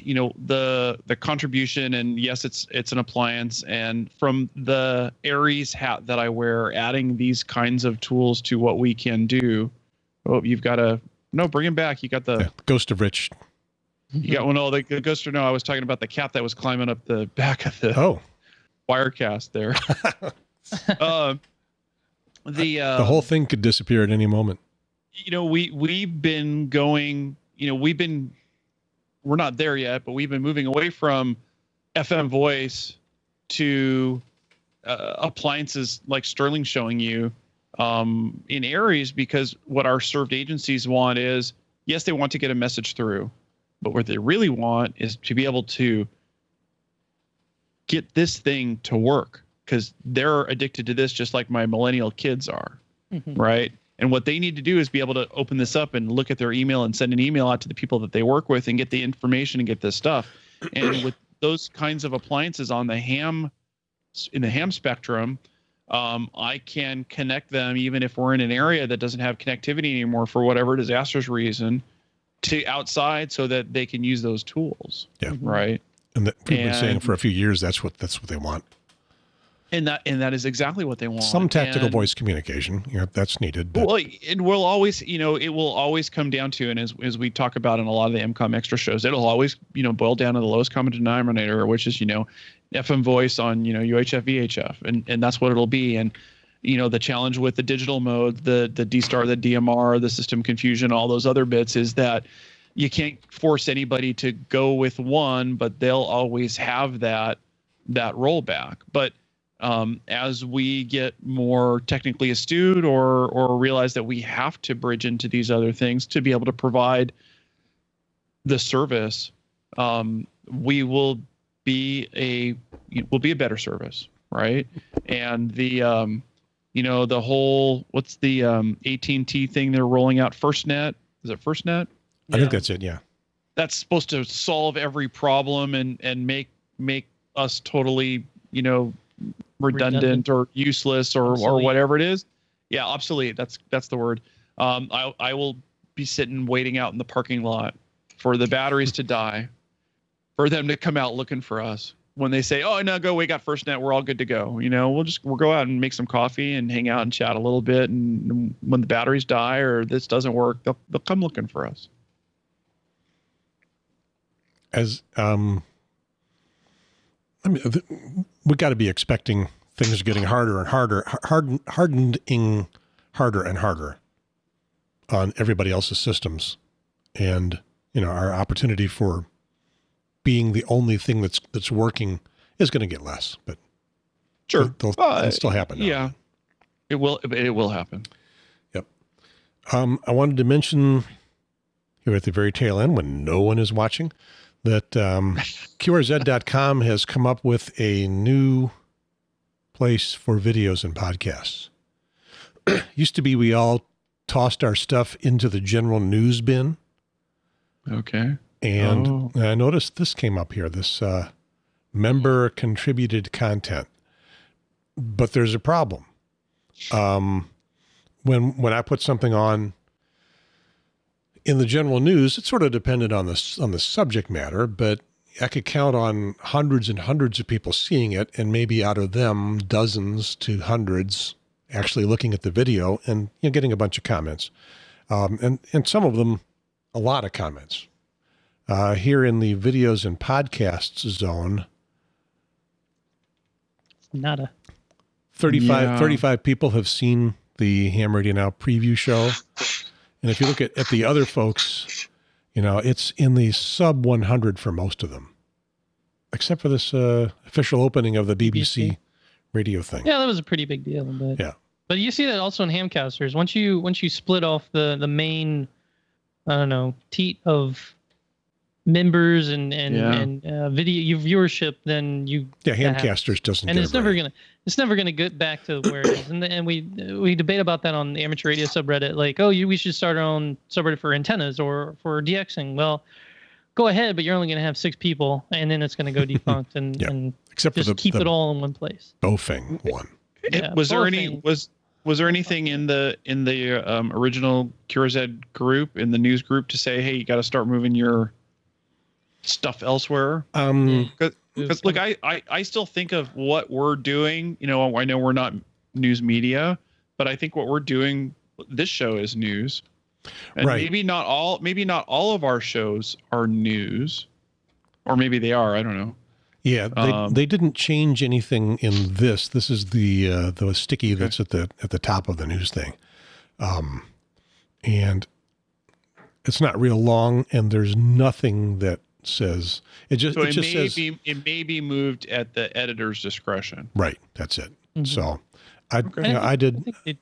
you know the the contribution and yes it's it's an appliance and from the ARES hat that I wear adding these kinds of tools to what we can do. Oh, you've got a no, bring him back. You got the yeah. Ghost of Rich. You got one. Oh, the, the ghost or no? I was talking about the cat that was climbing up the back of the Oh, Wirecast there. um, the uh, the whole thing could disappear at any moment. you know we we've been going you know we've been we're not there yet but we've been moving away from fm voice to uh, appliances like sterling showing you um, in areas because what our served agencies want is yes they want to get a message through but what they really want is to be able to get this thing to work because they're addicted to this just like my millennial kids are Mhm. right? And what they need to do is be able to open this up and look at their email and send an email out to the people that they work with and get the information and get this stuff. And with those kinds of appliances on the ham in the ham spectrum, um, I can connect them even if we're in an area that doesn't have connectivity anymore for whatever disastrous reason to outside so that they can use those tools. Yeah. Mm-hmm. Right. And that, we've been saying for a few years that's what that's what they want. And that and that is exactly what they want. Some tactical And- voice communication, you know, that's needed. But Well, it will always, you know, it will always come down to, and as, as we talk about in a lot of the EmComm extra shows, it'll always, you know, boil down to the lowest common denominator, which is, you know, FM voice on, you know, UHF, VHF, and and that's what it'll be. And you know, the challenge with the digital mode, the the D star, the DMR, the system confusion, all those other bits is that you can't force anybody to go with one, but they'll always have that that rollback. But um, as we get more technically astute or or realize that we have to bridge into these other things to be able to provide the service, um, we will be a will be a better service, right? And the um, you know the whole what's the um, AT&T thing they're rolling out FirstNet? Is it FirstNet? I think that's it. Yeah. that's supposed to solve every problem and and make make us totally you know redundant, Redundant. or useless or or whatever it is yeah obsolete that's that's the word um i i will be sitting waiting out in the parking lot for the batteries to die for them to come out looking for us when they say oh no go we got first net we're all good to go you know we'll just we'll go out and make some coffee and hang out and chat a little bit and when the batteries die or this doesn't work they'll, they'll come looking for us. As um, I mean, we got to be expecting things getting harder and harder, harden, hardening harder and harder on everybody else's systems, and you know our opportunity for being the only thing that's that's working is going to get less, but sure they'll, Uh, they'll still happen. now. Yeah, it will. It will happen. Um, I wanted to mention here at the very tail end, when no one is watching, that um, QRZ.com has come up with a new place for videos and podcasts. Used to be we all tossed our stuff into the general news bin, Okay. And Oh. I noticed this came up here. This uh, member contributed content, but there's a problem. Um, when when I put something on in the general news, it sort of depended on the on the subject matter, but I could count on hundreds and hundreds of people seeing it, and maybe out of them, dozens to hundreds actually looking at the video and you know, getting a bunch of comments, um, and and some of them, a lot of comments. Uh, here in the videos and podcasts zone, Nada. 35, Yeah. 35 people have seen the Ham Radio Now preview show. And if you look at, at the other folks, you know, it's in the sub 100 for most of them. except for this uh, official opening of the BBC, BBC. radio thing. Yeah, that was a pretty big deal. But Yeah. But you see that also in Hamcasters. Once you once you split off the the main, I don't know, teat of members and and Yeah. and uh, video your viewership, then you Yeah, that. Hamcasters doesn't and get it's a never break. gonna it's never gonna get back to where it is. And and we we debate about that on the amateur radio subreddit. Like, oh, you we should start our own subreddit for antennas or for DXing. Well. Go ahead, but you're only going to have six people, and then it's going to go defunct, and, Yeah. and Except for just the, keep the it all in one place. Bofing one. It- Yeah, was there any was was there anything in the in the um, original QRZ group in the news group to say, hey, you got to start moving your stuff elsewhere? Um, Because look, I, I I still think of what we're doing. You know, I know we're not news media, but I think what we're doing. This show is news, and Right. maybe not all. Maybe not all of our shows are news, or maybe they are. I don't know. Yeah, they, Um, they didn't change anything in this. This is the uh, the sticky that's at the at the top of the news thing, um, and it's not real long, and there's nothing that says it just So it it, just may says be it may be moved at the editor's discretion. right. That's it. Mhm. So I Okay. you know, I I did think they,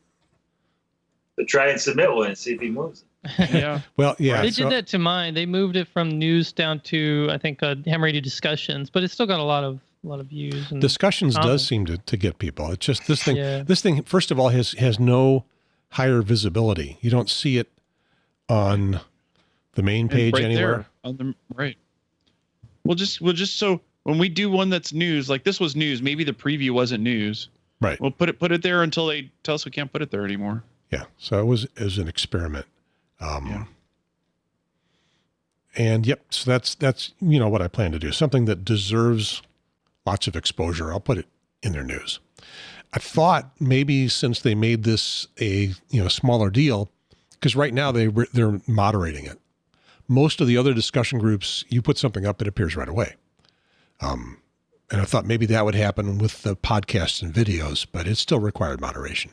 But try and submit one and see if he moves. it. Yeah. well. Yeah, they so- did that to mine. They moved it from news down to I think uh, ham radio discussions, but it's still got a lot of a lot of views. And discussions does seem to, to get people. It's just this thing. Yeah. This thing, first of all, has has no higher visibility. You don't see it on the main page right anywhere. there on the right. We'll just we'll just so when we do one that's news, like this was news, maybe the preview wasn't news. Right. We'll put it put it there until they tell us we can't put it there anymore. Yeah. So it was it was an experiment. Um, Yeah. And yep. So that's that's you know what I plan to do. Something that deserves lots of exposure. I'll put it in their news. I thought maybe since they made this a you know smaller deal, because right now they they're moderating it. Most of the other discussion groups, you put something up, it appears right away. Um, and I thought maybe that would happen with the podcasts and videos, but it still required moderation.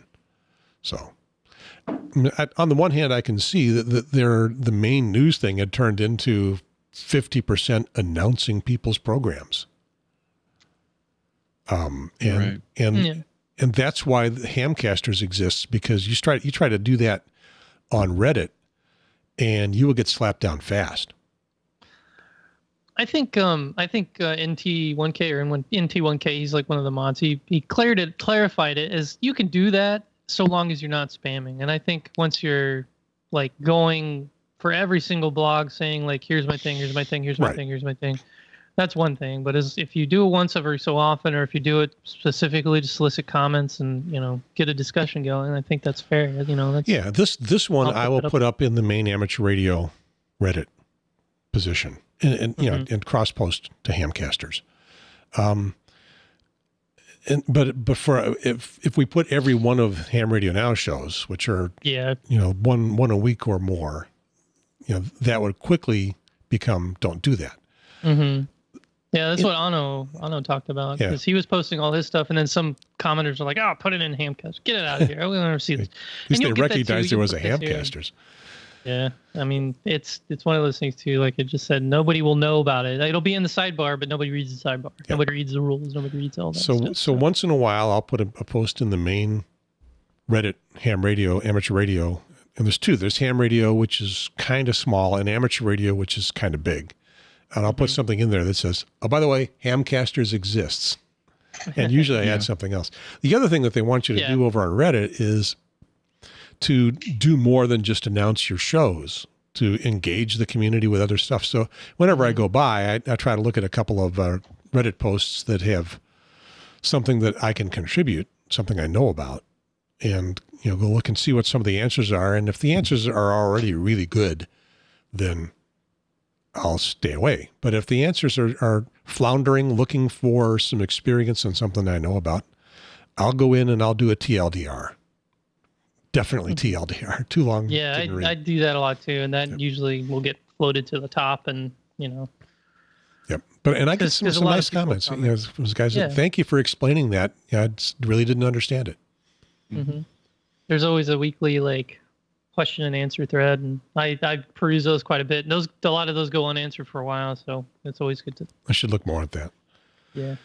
So I- on the one hand, I can see that, that their the main news thing had turned into fifty percent announcing people's programs. Um, and Right. and Yeah. and that's why the Hamcasters exists because you try you try to do that on Reddit, and you will get slapped down fast. I think um I think uh, NT1K or NT1K he's like one of the mods. He he cleared it clarified it as you can do that so long as you're not spamming. And I think once you're like going for every single blog saying like here's my thing, here's my thing, here's my Right. thing, here's my thing. That's one thing, but as if you do it once every so often, or if you do it specifically to solicit comments and you know get a discussion going, I think that's fair. You know, that's Yeah, this this one I will up. put up in the main amateur radio Reddit position, and, and you know, Mm-hmm. and cross post to Hamcasters. Um, and but but for if if we put every one of Ham Radio Now shows, which are yeah, you know one one a week or more, you know that would quickly become don't do that. hmm Yeah, that's It- what Ano Ano talked about Yeah. because he was posting all his stuff, and then some commenters are like, "Oh, put it in Hamcast, get it out of here. I will never see this." At least you'll they get that too. recognized there was a put this here. Hamcasters. Yeah, I mean, it's it's one of those things too. Like it just said, nobody will know about it. It'll be in the sidebar, but nobody reads the sidebar. Yeah. Nobody reads the rules. Nobody reads all that. So stuff, so once in a while, I'll put a, a post in the main Reddit ham radio, amateur radio, and there's two. There's ham radio, which is kind of small, and amateur radio, which is kind of big. And I'll put Mm-hmm. something in there that says, "Oh, by the way, Hamcasters exists." And usually I Yeah. add something else. The other thing that they want you to Yeah. do over on Reddit is to do more than just announce your shows, to engage the community with other stuff. So whenever I Mm-hmm. go by, I, I try to look at a couple of uh, Reddit posts that have something that I can contribute, something I know about, and you know, go look and see what some of the answers are. And if the answers are already really good, then I'll stay away. But if the answers are, are floundering, looking for some experience and something I know about, I'll go in and I'll do a TLDR. Definitely TLDR. Too long. Yeah. I, I do that a lot too, and that Yep. usually will get floated to the top, and you know, Yep. But and I get some, some nice comments. You know, those guys, Yeah. thank you for explaining that. Yeah, I just really didn't understand it. Mm-hmm. there's always a weekly like question and answer thread, and I I peruse those quite a bit. And those a lot of those go unanswered for a while, so it's always good to I should look more at that. Yeah.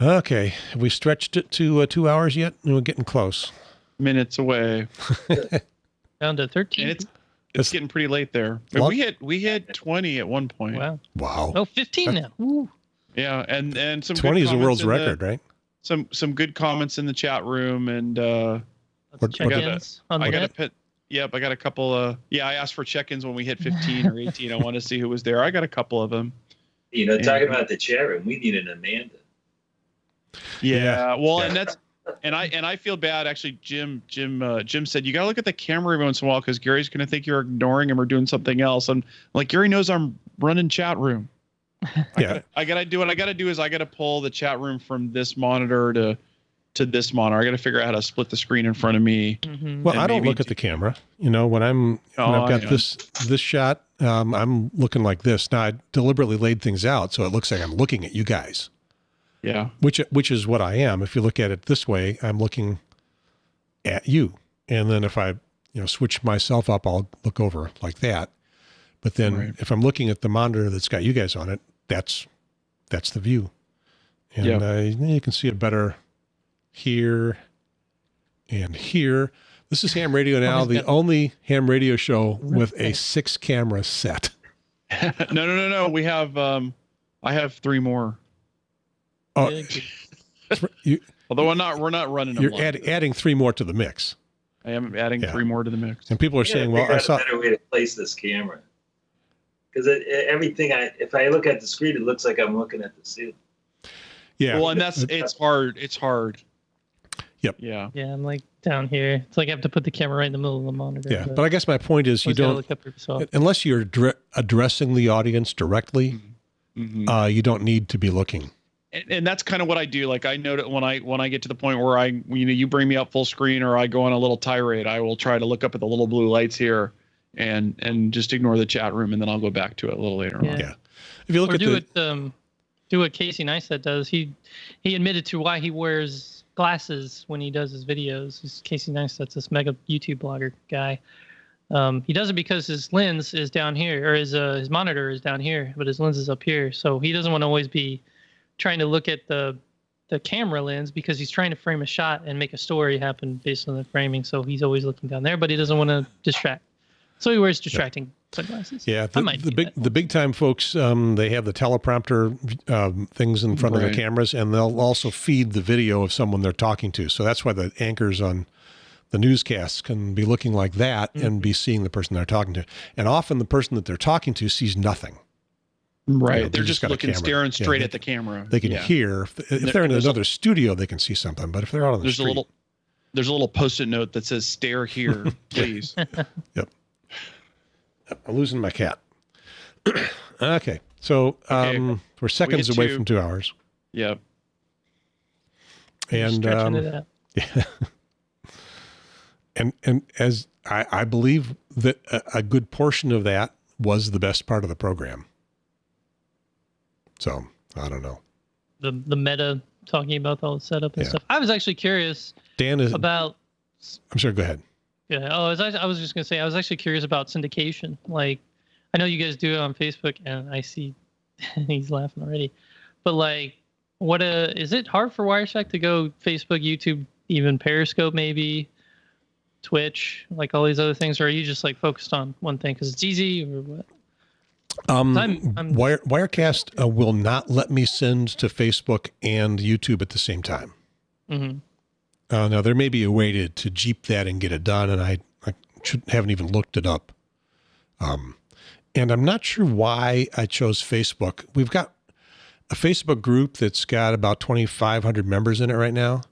Okay, have we stretched it to uh, two hours yet? We're getting close. Minutes away. Down to 13. And it's That's- it's getting pretty late there. We hit we hit 20 at one point. wow. Wow, Oh, 15 now. Ooh. Yeah, and and some twenty is a comments world's in the- record, right? some some good comments in the chat room and uh Let's What- check what- ins on I got a net. Pit yep, I got a couple uh yeah, I asked for check-ins when we hit 15 or 18. I want to see who was there. I got a couple of them. You know, Yeah. talking about the chat room, we need an Amanda. Yeah. Well, Yeah. and that's and I and I feel bad actually. Jim Jim uh, Jim said you got to look at the camera every once in a while because Gary's going to think you're ignoring him or doing something else. I'm like Gary knows I'm running chat room. I Yeah. gotta, I gotta do what I gotta do is I gotta pull the chat room from this monitor to to this monitor. I gotta figure out how to split the screen in front of me. Mhm. Well, I don't maybe look at the camera. You know, when I'm when Oh, I've got I this this shot, um, I'm looking like this. Now I deliberately laid things out so it looks like I'm looking at you guys, Yeah. which which is what I am. If you look at it this way, I'm looking at you, and then if I you know switch myself up, I'll look over like that. But then Right. if I'm looking at the monitor that's got you guys on it, that's that's the view, and Yeah. uh, you can see it better here and here. This is ham radio now, the only ham radio show with a six camera set. no, no, no, no. We have um, I have three more. Oh, you, Although we're not we're not running you're add, adding three more to the mix, I am adding Yeah. three more to the mix. and people are We saying, "Well, figure I saw." a better way to place this camera. Because everything I, if I look at the screen, it looks like I'm looking at the ceiling. Yeah, Well, and that's it's hard. It's hard. Yep. Yeah. Yeah, I'm like down here. It's like I have to put the camera right in the middle of the monitor. yeah. But I guess my point is, you don't look up unless you're dre- addressing the audience directly. Mhm. Uh, you don't need to be looking. and, and that's kind of what I do. Like I know that when I when I get to the point where I you know you bring me up full screen or I go on a little tirade, I will try to look up at the little blue lights here and and just ignore the chat room and then I'll go back to it a little later Yeah. on. Yeah. If you look or at do the it um do what Casey Neistat does. He he admitted to why he wears glasses when he does his videos. He's Casey Neistat's this mega YouTube blogger guy. Um, he does it because his lens is down here, or his uh, his monitor is down here, but his lens is up here. So he doesn't want to always be trying to look at the the camera lens because he's trying to frame a shot and make a story happen based on the framing. So he's always looking down there, but he doesn't want to distract. So he wears distracting sunglasses. yeah, I the, might the big the big time folks, um, they have the teleprompter um, things in front of the cameras, and they'll also feed the video of someone they're talking to. So that's why the anchors on the newscasts can be looking like that Mm-hmm. and be seeing the person they're talking to. And often the person that they're talking to sees nothing. Right. You know, They're they just just looking camera. staring Yeah, straight they at the camera. They can Yeah. hear. If, if There- they're in there's a- another studio, they can see something. But if they're out on the There's street, a little there's a little post-it note that says stare here, please. I'm losing my cat. okay, so Okay, um, we're seconds hit away two. from two hours, yep. And stretching um, it out. Yeah. and and as I, I believe that a, a good portion of that was the best part of the program. So I don't know. the the meta talking about all the setup and Yeah. stuff. I was actually curious Dan is. about. I'm sorry. Go ahead. Yeah. Oh, I was, I was just gonna say I was actually curious about syndication. Like, I know you guys do it on Facebook, and I see he's laughing already. But like, what uh, is it hard for Wirecast to go Facebook, YouTube, even Periscope, maybe Twitch, like all these other things, or are you just like focused on one thing because it's easy, or what? Um, I'm- I'm- Wire, Wirecast uh, will not let me send to Facebook and YouTube at the same time. hmm Uh, now there may be a way to, to jeep that and get it done, and I, I should, haven't even looked it up. Um, and I'm not sure why I chose Facebook. We've got a Facebook group that's got about 2,500 members in it right now.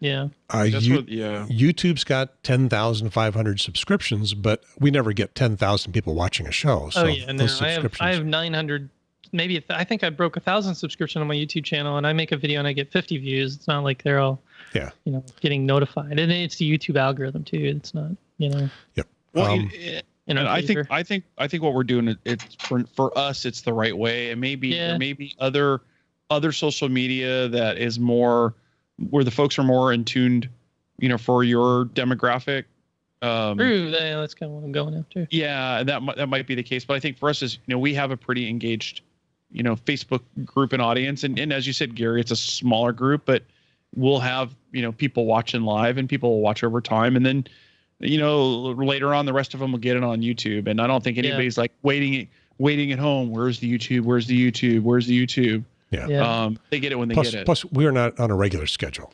Yeah. Uh, That's you- what yeah. YouTube's got 10,500 subscriptions, but we never get 10,000 people watching a show. So oh yeah, and those I have I have 900, maybe a I think I broke a thousand subscription on my YouTube channel, and I make a video and I get 50 views. It's not like they're all, Yeah. you know, getting notified, and it's the YouTube algorithm too. It's not, you know, Yeah. Well, Um, it- in I think. I think I think what we're doing it- it's for for us it's the right way. And maybe Yeah. there may be other other social media that is more where the folks are more in tuned, you know, for your demographic. Um, True. that- That's kind of what I'm going after. yeah, that that might be the case. But I think for us is you know we have a pretty engaged you know Facebook group and audience, and and as you said, Gary, it's a smaller group, but we'll have you know people watching live and people will watch over time, and then you know later on the rest of them will get it on YouTube, and I don't think Yeah. anybody's like waiting waiting at home. Where's the YouTube? Where's the YouTube? Where's the YouTube? Yeah. Yeah. Um, they get it when they Plus, get it. plus, we're not on a regular schedule.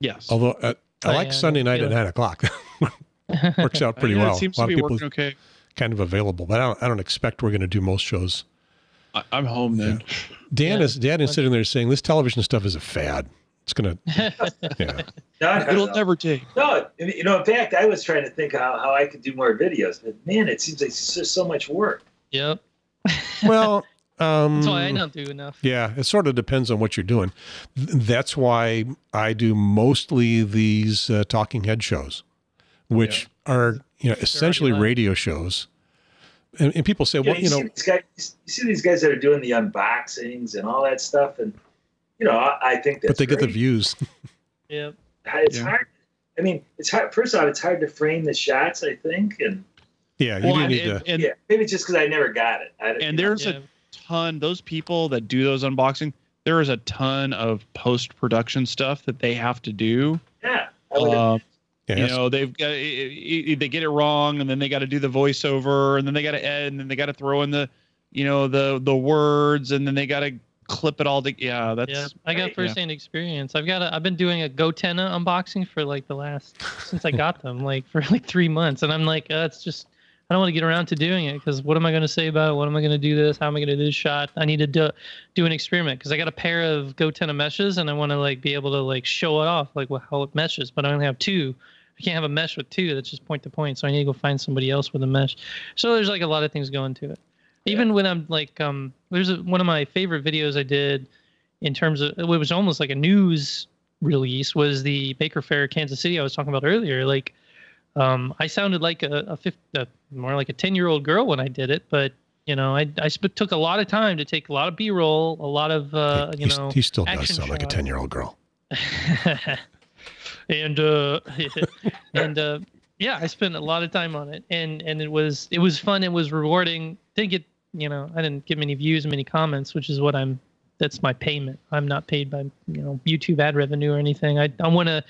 yes. Although uh, I Oh, like yeah, Sunday night at nine o'clock. Works out pretty Yeah, well. It seems a lot to of be people working okay. kind of available, but I don't. I don't expect we're going to do most shows. I, I'm home then. Dan Yeah. is Dan is sitting there saying this television stuff is a fad. It's gonna. Yeah. No, no, It'll no. never take. No, you know, in fact, I was trying to think how, how I could do more videos, but man, it seems like it's just so much work. yep. Well, um, That's why I don't do enough. Yeah, it sort of depends on what you're doing. That's why I do mostly these uh, talking head shows, which are you know essentially live. radio shows. And, and people say, You know, well, you, you see know, these guys, you see these guys that are doing the unboxings and all that stuff, and you know, I, I think that's but they get the views. Yep. It's Yeah. hard. I mean, it's hard. First off, it's hard to frame the shots. I think, and Yeah, you Well, do and, need and, to. and, yeah, maybe just because I never got it. I, and there's Yeah. a ton. Those people that do those unboxing, there is a ton of post production stuff that they have to do. yeah, I would Um, you know they've got i- i- they get it wrong and then they got to do the voiceover and then they got to edit and then they got to throw in the you know the the words and then they got to clip it all to yeah that's Yeah, I got first-hand experience. I've got a, I've been doing a Gotenna unboxing for like the last since I got them, like for like three months, and I'm like, uh, it's just I don't want to get around to doing it because what am I going to say about it? What am I going to do this? How am I going to do this shot? I need to do do an experiment because I got a pair of Gotenna meshes and I want to like be able to like show it off like wh- how it meshes, but I only have two. I can't have a mesh with two that's just point to point, so I need to go find somebody else with a mesh. So there's like a lot of things going to it. Even when I'm like, um, there's a, one of my favorite videos I did in terms of it was almost like a news release was the Maker Faire Kansas City I was talking about earlier. Like, um, I sounded like a, a, 50, a more like a ten year old girl when I did it, but you know, I I sp- took a lot of time to take a lot of B roll, a lot of uh, he, you he's- know, he still does action sound like a ten year old girl. and uh and uh yeah i spent a lot of time on it and and it was it was fun it was rewarding didn't get you know i didn't get many views many comments which is what i'm that's my payment i'm not paid by you know youtube ad revenue or anything i, I want to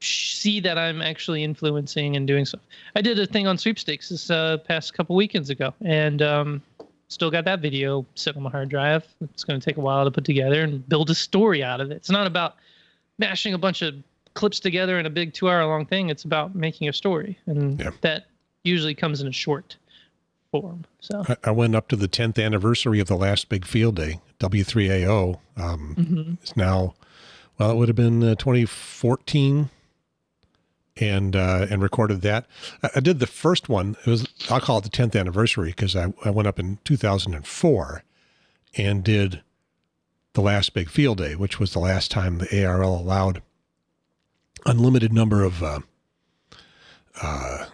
see that i'm actually influencing and doing stuff i did a thing on sweepstakes this uh, past couple weekends ago and um still got that video sitting on my hard drive it's going to take a while to put together and build a story out of it it's not about mashing a bunch of clips together in a big two hour long thing. It's about making a story. And Yeah. that usually comes in a short form. So I, I went up to the tenth anniversary of the last big field day. W three AO um, mhm. is now, well, it would have been uh, 2014, and uh, and recorded that. I, I did the first one. It was I'll call it the 10th anniversary because I, I went up in 2004 and did the last big field day, which was the last time the ARRL allowed unlimited number of. Uh, uh,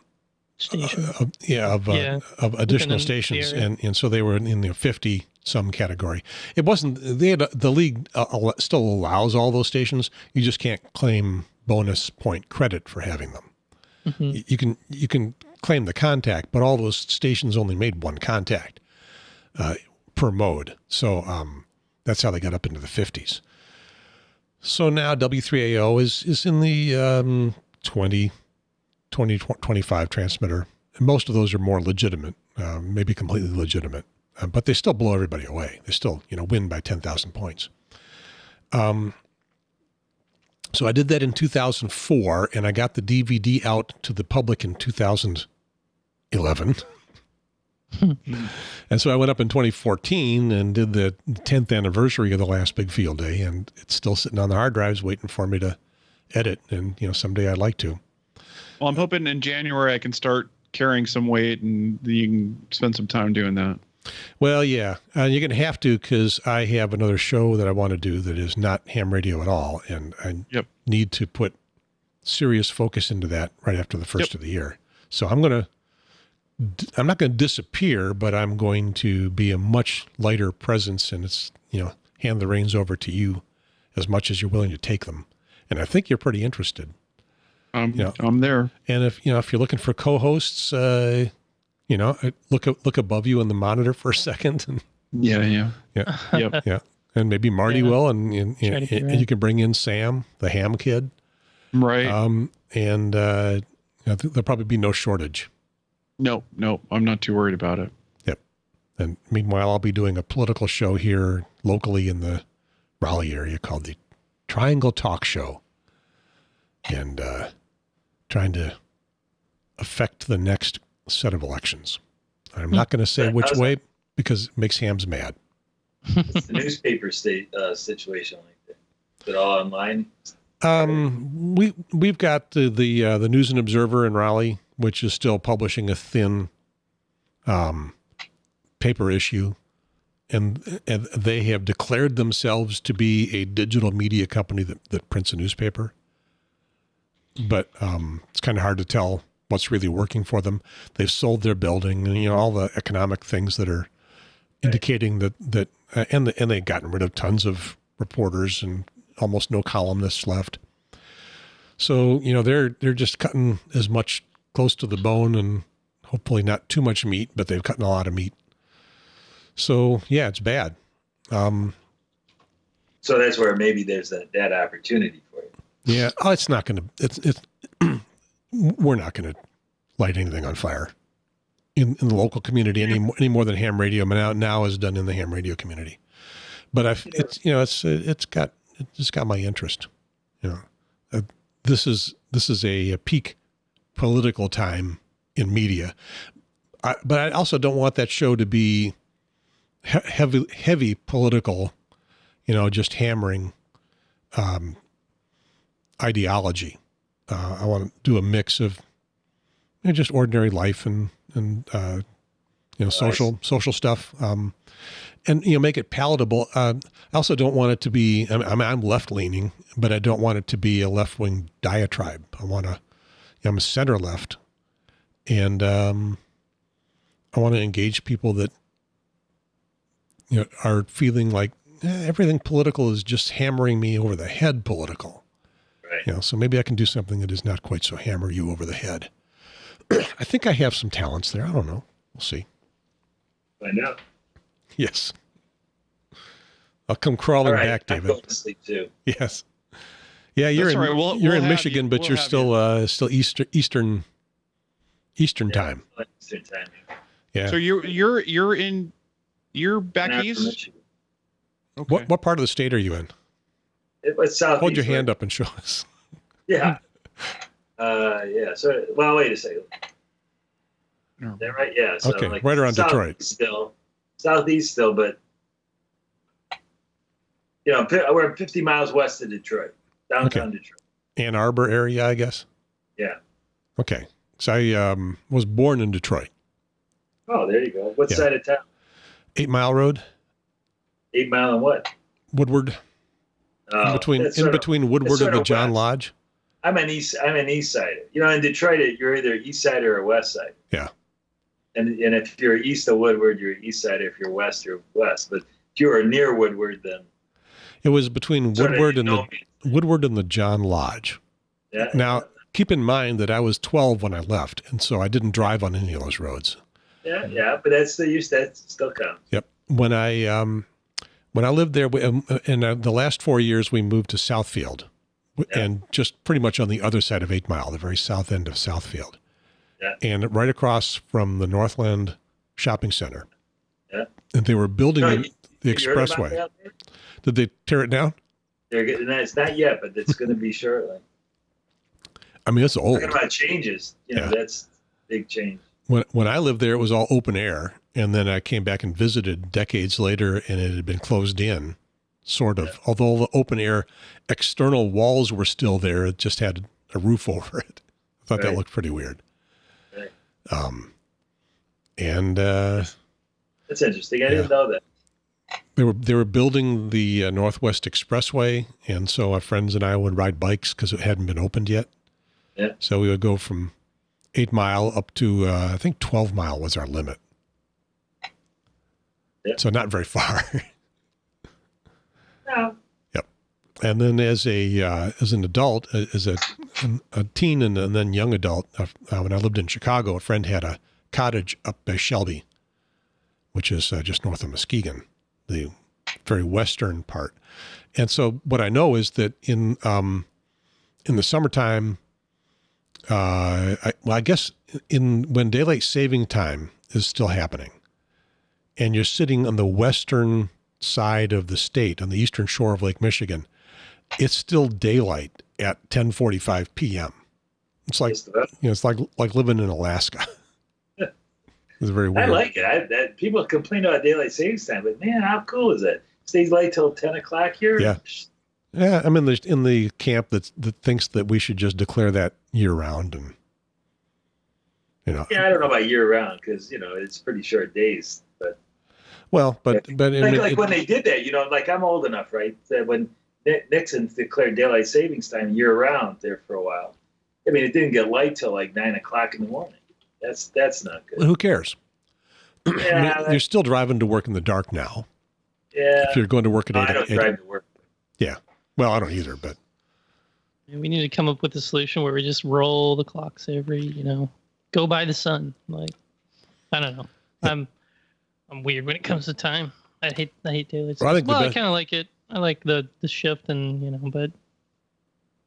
station. of, yeah, of, uh, Yeah. of additional stations, and and so they were in, the fifty some category. It wasn't they had the league uh, still allows all those stations. You just can't claim bonus point credit for having them. Mhm. You can you can claim the contact, but all those stations only made one contact uh, per mode. So um, that's how they got up into the fifties. So now W3AO is is in the um, 20, 20, 25 transmitter. And most of those are more legitimate, uh, maybe completely legitimate, uh, but they still blow everybody away. They still, you know, win by 10,000 points. Um, so I did that in 2004 and I got the DVD out to the public in 2011. and so I went up in 2014 and did the 10th anniversary of the last big field day and it's still sitting on the hard drives waiting for me to edit and you know someday I'd like to. Well i'm hoping in january i can start carrying some weight and you can spend some time doing that Well, yeah, uh, you're going to have to because I have another show that I want to do that is not ham radio at all, and I Yep. need to put serious focus into that right after the first Yep. of the year. So I'm going to, I'm not going to disappear, but I'm going to be a much lighter presence, and it's you know hand the reins over to you as much as you're willing to take them, and I think you're pretty interested. Um, Yeah. i'm there And if you know if you're looking for co-hosts, uh, you know, uh, look look above you in the monitor for a second and Yeah, yeah, Yeah. yep, and maybe Marty Yeah. will, and, and, Try and, figure and you can bring in Sam, the ham kid, right. um, and uh, I think there'll probably be no shortage. no, no, I'm not too worried about it. Yep. And meanwhile, I'll be doing a political show here locally in the Raleigh area called the Triangle Talk Show, and uh, trying to affect the next set of elections. I'm not going to say which way because it makes hams mad. It's the newspaper state uh, situation like that. Is it all online? Um, we we've got the the uh, the News and Observer in Raleigh, which is still publishing a thin um, paper issue, and and they have declared themselves to be a digital media company that that prints a newspaper. But um, it's kind of hard to tell what's really working for them. They've sold their building, and you know all the economic things that are indicating that that uh, and the, and they've gotten rid of tons of reporters and almost no columnists left. So you know they're they're just cutting as much close to the bone and hopefully not too much meat, but they've cutting a lot of meat. So yeah, it's bad. Um, So that's where maybe there's that, that opportunity for you. Yeah, oh, it's not going to. It's it's. we're not going to light anything on fire in, in the local community any more, any more than ham radio now now is done in the ham radio community. But I've it's you know it's it's got it's got my interest. You know, uh, this is this is a, a peak political time in media, I, but I also don't want that show to be he- heavy heavy political. You know, just hammering um, ideology. Uh, I want to do a mix of you know, just ordinary life and and uh, you know social social stuff, um, and you know make it palatable. Uh, I also don't want it to be. I mean, I'm left leaning, but I don't want it to be a left wing diatribe. I want to. I'm a center left, and um, I want to engage people that you know are feeling like eh, everything political is just hammering me over the head. Political. Right. You know, so maybe I can do something that is not quite so hammer you over the head. I think I have some talents there. I don't know. We'll see. Find out. Yes. I'll come crawling All right. back, I'm David. going to sleep too. Yes. Yeah, you're That's in all right. We'll- you're we'll in Michigan, you. but We'll you're have still uh still Eastern Eastern Eastern Yeah, time. Eastern time. Yeah. So you're you're you're in you're back An hour from east. Okay. What what part of the state are you in? It was southeast. Hold your right? hand up and show us. Yeah. Uh, yeah. So, well, wait a second. No. Is that right? Yeah. So Okay, like right around Detroit. Still, southeast still, but you know, we're 50 miles west of Detroit, downtown Detroit. Ann Arbor area, I guess. Yeah. Okay. So I um, was born in Detroit. Oh, there you go. What Yeah. side of town? Eight Mile Road, Eight Mile and what? Woodward, Uh, in between in sort of- between Woodward and the John. Lodge. I'm an east. I'm an east side. You know, in Detroit, you're either east side or a west side. Yeah. And and if you're east of Woodward, you're east side. If you're west, you're west. But if you are near Woodward, then It was between Woodward and the me. Woodward and the John Lodge. yeah. Now, keep in mind that I was 12 when I left, and so I didn't drive on any of those roads. Yeah, yeah, but that's the use. That still counts. Yep. When I um, when I lived there, we- um, in uh, the last four years, we moved to Southfield, Yeah. and just pretty much on the other side of Eight Mile, the very south end of Southfield, Yeah. and right across from the Northland Shopping Center. Yeah. And they were building No, the, the You heard about expressway. Did they tear it down? They're getting that. It's not yet, but it's going to be shortly. I mean, it's old. Talking about changes, you know, Yeah. that's big change. When when I lived there, it was all open air, and then I came back and visited decades later, and it had been closed in, sort of. Although the open air external walls were still there, it just had a roof over it. I thought that looked pretty weird. Right. Um, and uh, That's interesting. I didn't know that. they were they were building the uh, Northwest Expressway, and so our friends and I would ride bikes because it hadn't been opened yet. Yeah. So we would go from eight mile up to uh, I think twelve mile was our limit. Yeah. So not very far. No. Yep. And then as a uh, as an adult, uh, as a a teen and, and then young adult, uh, uh, when I lived in Chicago, a friend had a cottage up by Shelby, which is uh, just north of Muskegon, the very western part. And so what I know is that in um, in the summertime, uh, I, well, I guess in when daylight saving time is still happening, and you're sitting on the western side of the state on the eastern shore of Lake Michigan, it's still daylight at 10:45 p.m. It's like you know, it's like like living in Alaska. it's very weird. I like it. I, that, people complain about daylight savings time, but man, how cool is it? Stays light till ten o'clock here. Yeah. Yeah, I'm in the in the camp that that thinks that we should just declare that year round, and you know, Yeah, I don't know about year round because you know it's pretty short days. But well, but but like, mean, like it- when they did that, you know, like I'm old enough, right? That when Ni- Nixon declared daylight savings time year round there for a while. I mean, it didn't get light till like nine o'clock in the morning. That's that's not good. who cares? I mean, Yeah, you're still driving to work in the dark now. yeah. If you're going to work at No, eight, I don't eight- drive to work. Yeah. Well, I don't either, but We need to come up with a solution where we just roll the clocks every, you know, go by the sun. Like, I don't know. I'm, I'm weird when it comes to time. I hate, I hate daylight. Well, I think well, I kind of like it. I like the the shift and you know, but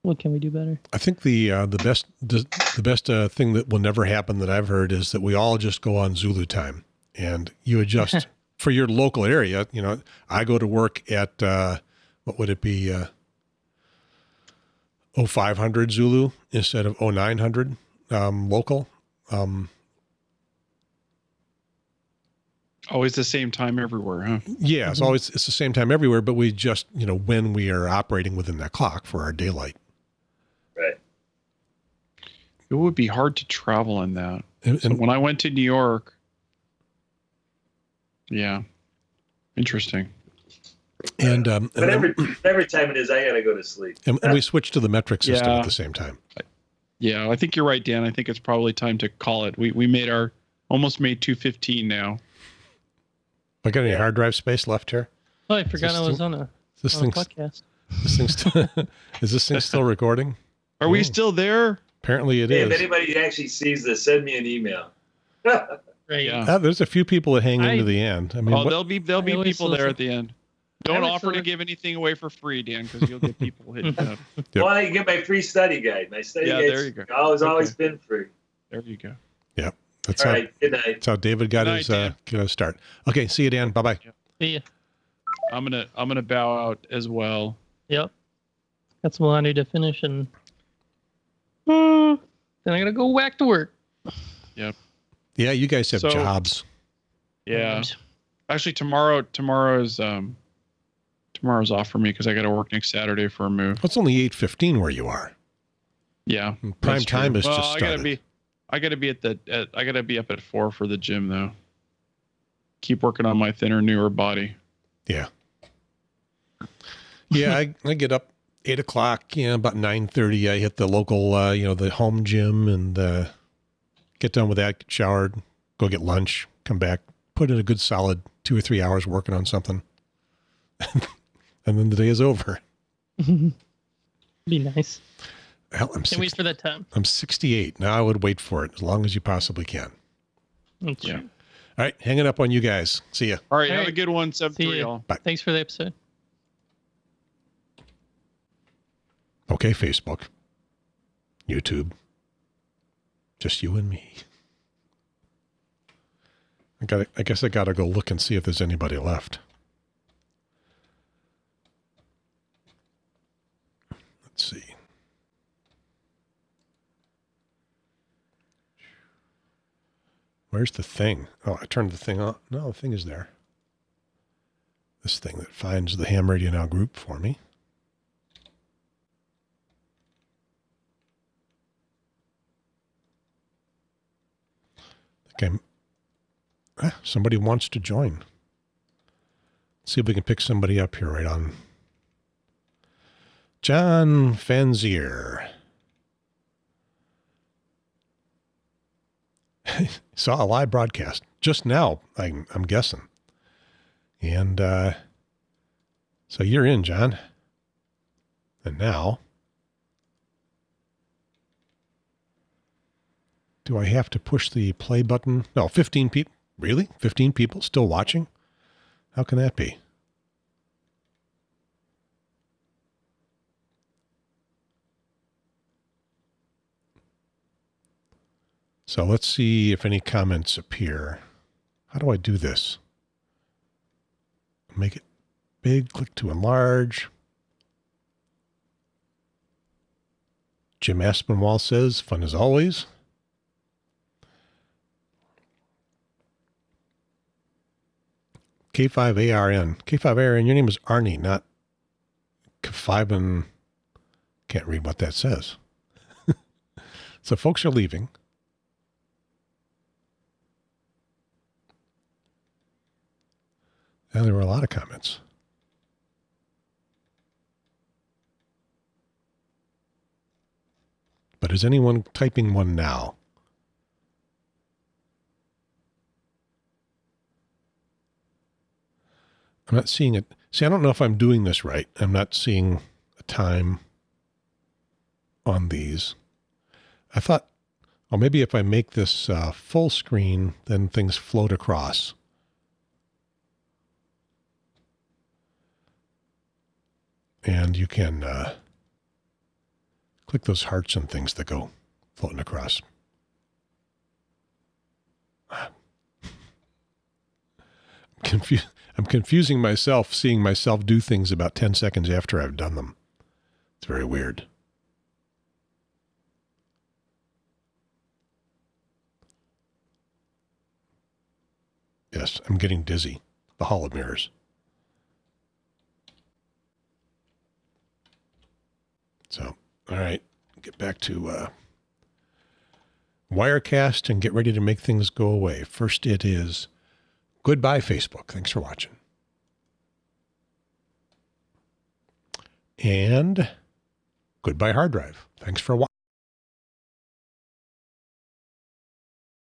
what can we do better? I think the uh, the best the, the best uh, thing that will never happen that I've heard is that we all just go on Zulu time and you adjust for your local area. You know, I go to work at uh, what would it be? Uh, 0500 Zulu instead of 0900 um, local. Um, Always the same time everywhere, huh? yeah, it's Mhm. always it's the same time everywhere, but we just you know when we are operating within that clock for our daylight. Right. It would be hard to travel in that. And, So and when I went to New York, yeah, interesting. and, um, But and, then- every every time it is, I gotta go to sleep. and, and we switch to the metric system Yeah. at the same time. Yeah, I think you're right, Dan. I think it's probably time to call it. We we made our almost made 215 now. I got any Yeah. hard drive space left here? Oh, I forgot I still- was on a, This on a podcast. this thing's still, is this thing still recording? Are we Oh. still there? Apparently it Hey, is. if anybody actually sees this, send me an email. Right. Yeah. Ah, there's a few people that hang I- into the end. I mean, oh, what- there'll be there'll I be always people there at the end. Don't always offer to give anything away for free, Dan, because you'll get people hitting up. Yep. Well, I can get my free study guide. My study Yeah, guide's there you go. always always been free. There you go. That's All how right. Good night. that's how David got night, his uh, Dan. get his start. Okay, see you, Dan. Bye bye. See ya. I'm gonna I'm gonna bow out as well. Yep. Got some laundry to finish and then I gotta go back to work. Yep. Yeah, you guys have So- jobs. Yeah. Actually, tomorrow tomorrow's um tomorrow's off for me because I got to work next Saturday for a move. It's only eight fifteen where you are. Yeah. Prime time true. is well, just I started. gotta be I gotta be at the at, I gotta be up at four for the gym though. Keep working on my thinner, newer body. Yeah. Yeah, I, I get up eight o'clock. Yeah, about nine thirty. I hit the local, uh, you know, the home gym and uh, get done with that. Get showered, go get lunch, come back, put in a good solid two or three hours working on something, and then the day is over. Be nice. Hell, I'm Can't wait for that time. I'm sixty eight now. I would wait for it as long as you possibly can. That's Yeah. true. All right, hanging up on you guys. See ya. All right, All have a good one. Seven See three ya. all. Thanks for the episode. Okay, Facebook, YouTube, just you and me. I got. I guess I got to go look and see if there's anybody left. Let's see. Where's the thing? Oh, I turned the thing on. No, the thing is there. This thing that finds the Ham Radio Now group for me. Okay. Ah, somebody wants to join. see if we can pick somebody up here right on. John Fanzier. Saw a live broadcast just now, I'm, I'm guessing. And uh, so you're in, John. And now, do I have to push the play button? No, 15 people. Really? 15 people still watching? How can that be? So let's see if any comments appear. How do I do this? Make it big, click to enlarge. Jim Aspinwall says, fun as always. K5ARN. K5ARN, your name is Arnie, not K5 Can't read what that says. so folks are leaving. And there were a lot of comments. But is anyone typing one now? I'm not seeing it. See, I don't know if I'm doing this right. I'm not seeing a time on these. I thought, oh, maybe if I make this uh, full screen, then things float across. And you can uh, click those hearts and things that go floating across. I'm confused. I'm confusing myself seeing myself do things about 10 seconds after I've done them. It's very weird. Yes, I'm getting dizzy. The Hall of Mirrors. So, all right, get back to uh, Wirecast and get ready to make things go away. First, it is goodbye, Facebook. Thanks for watching. And goodbye, hard drive. Thanks for watching.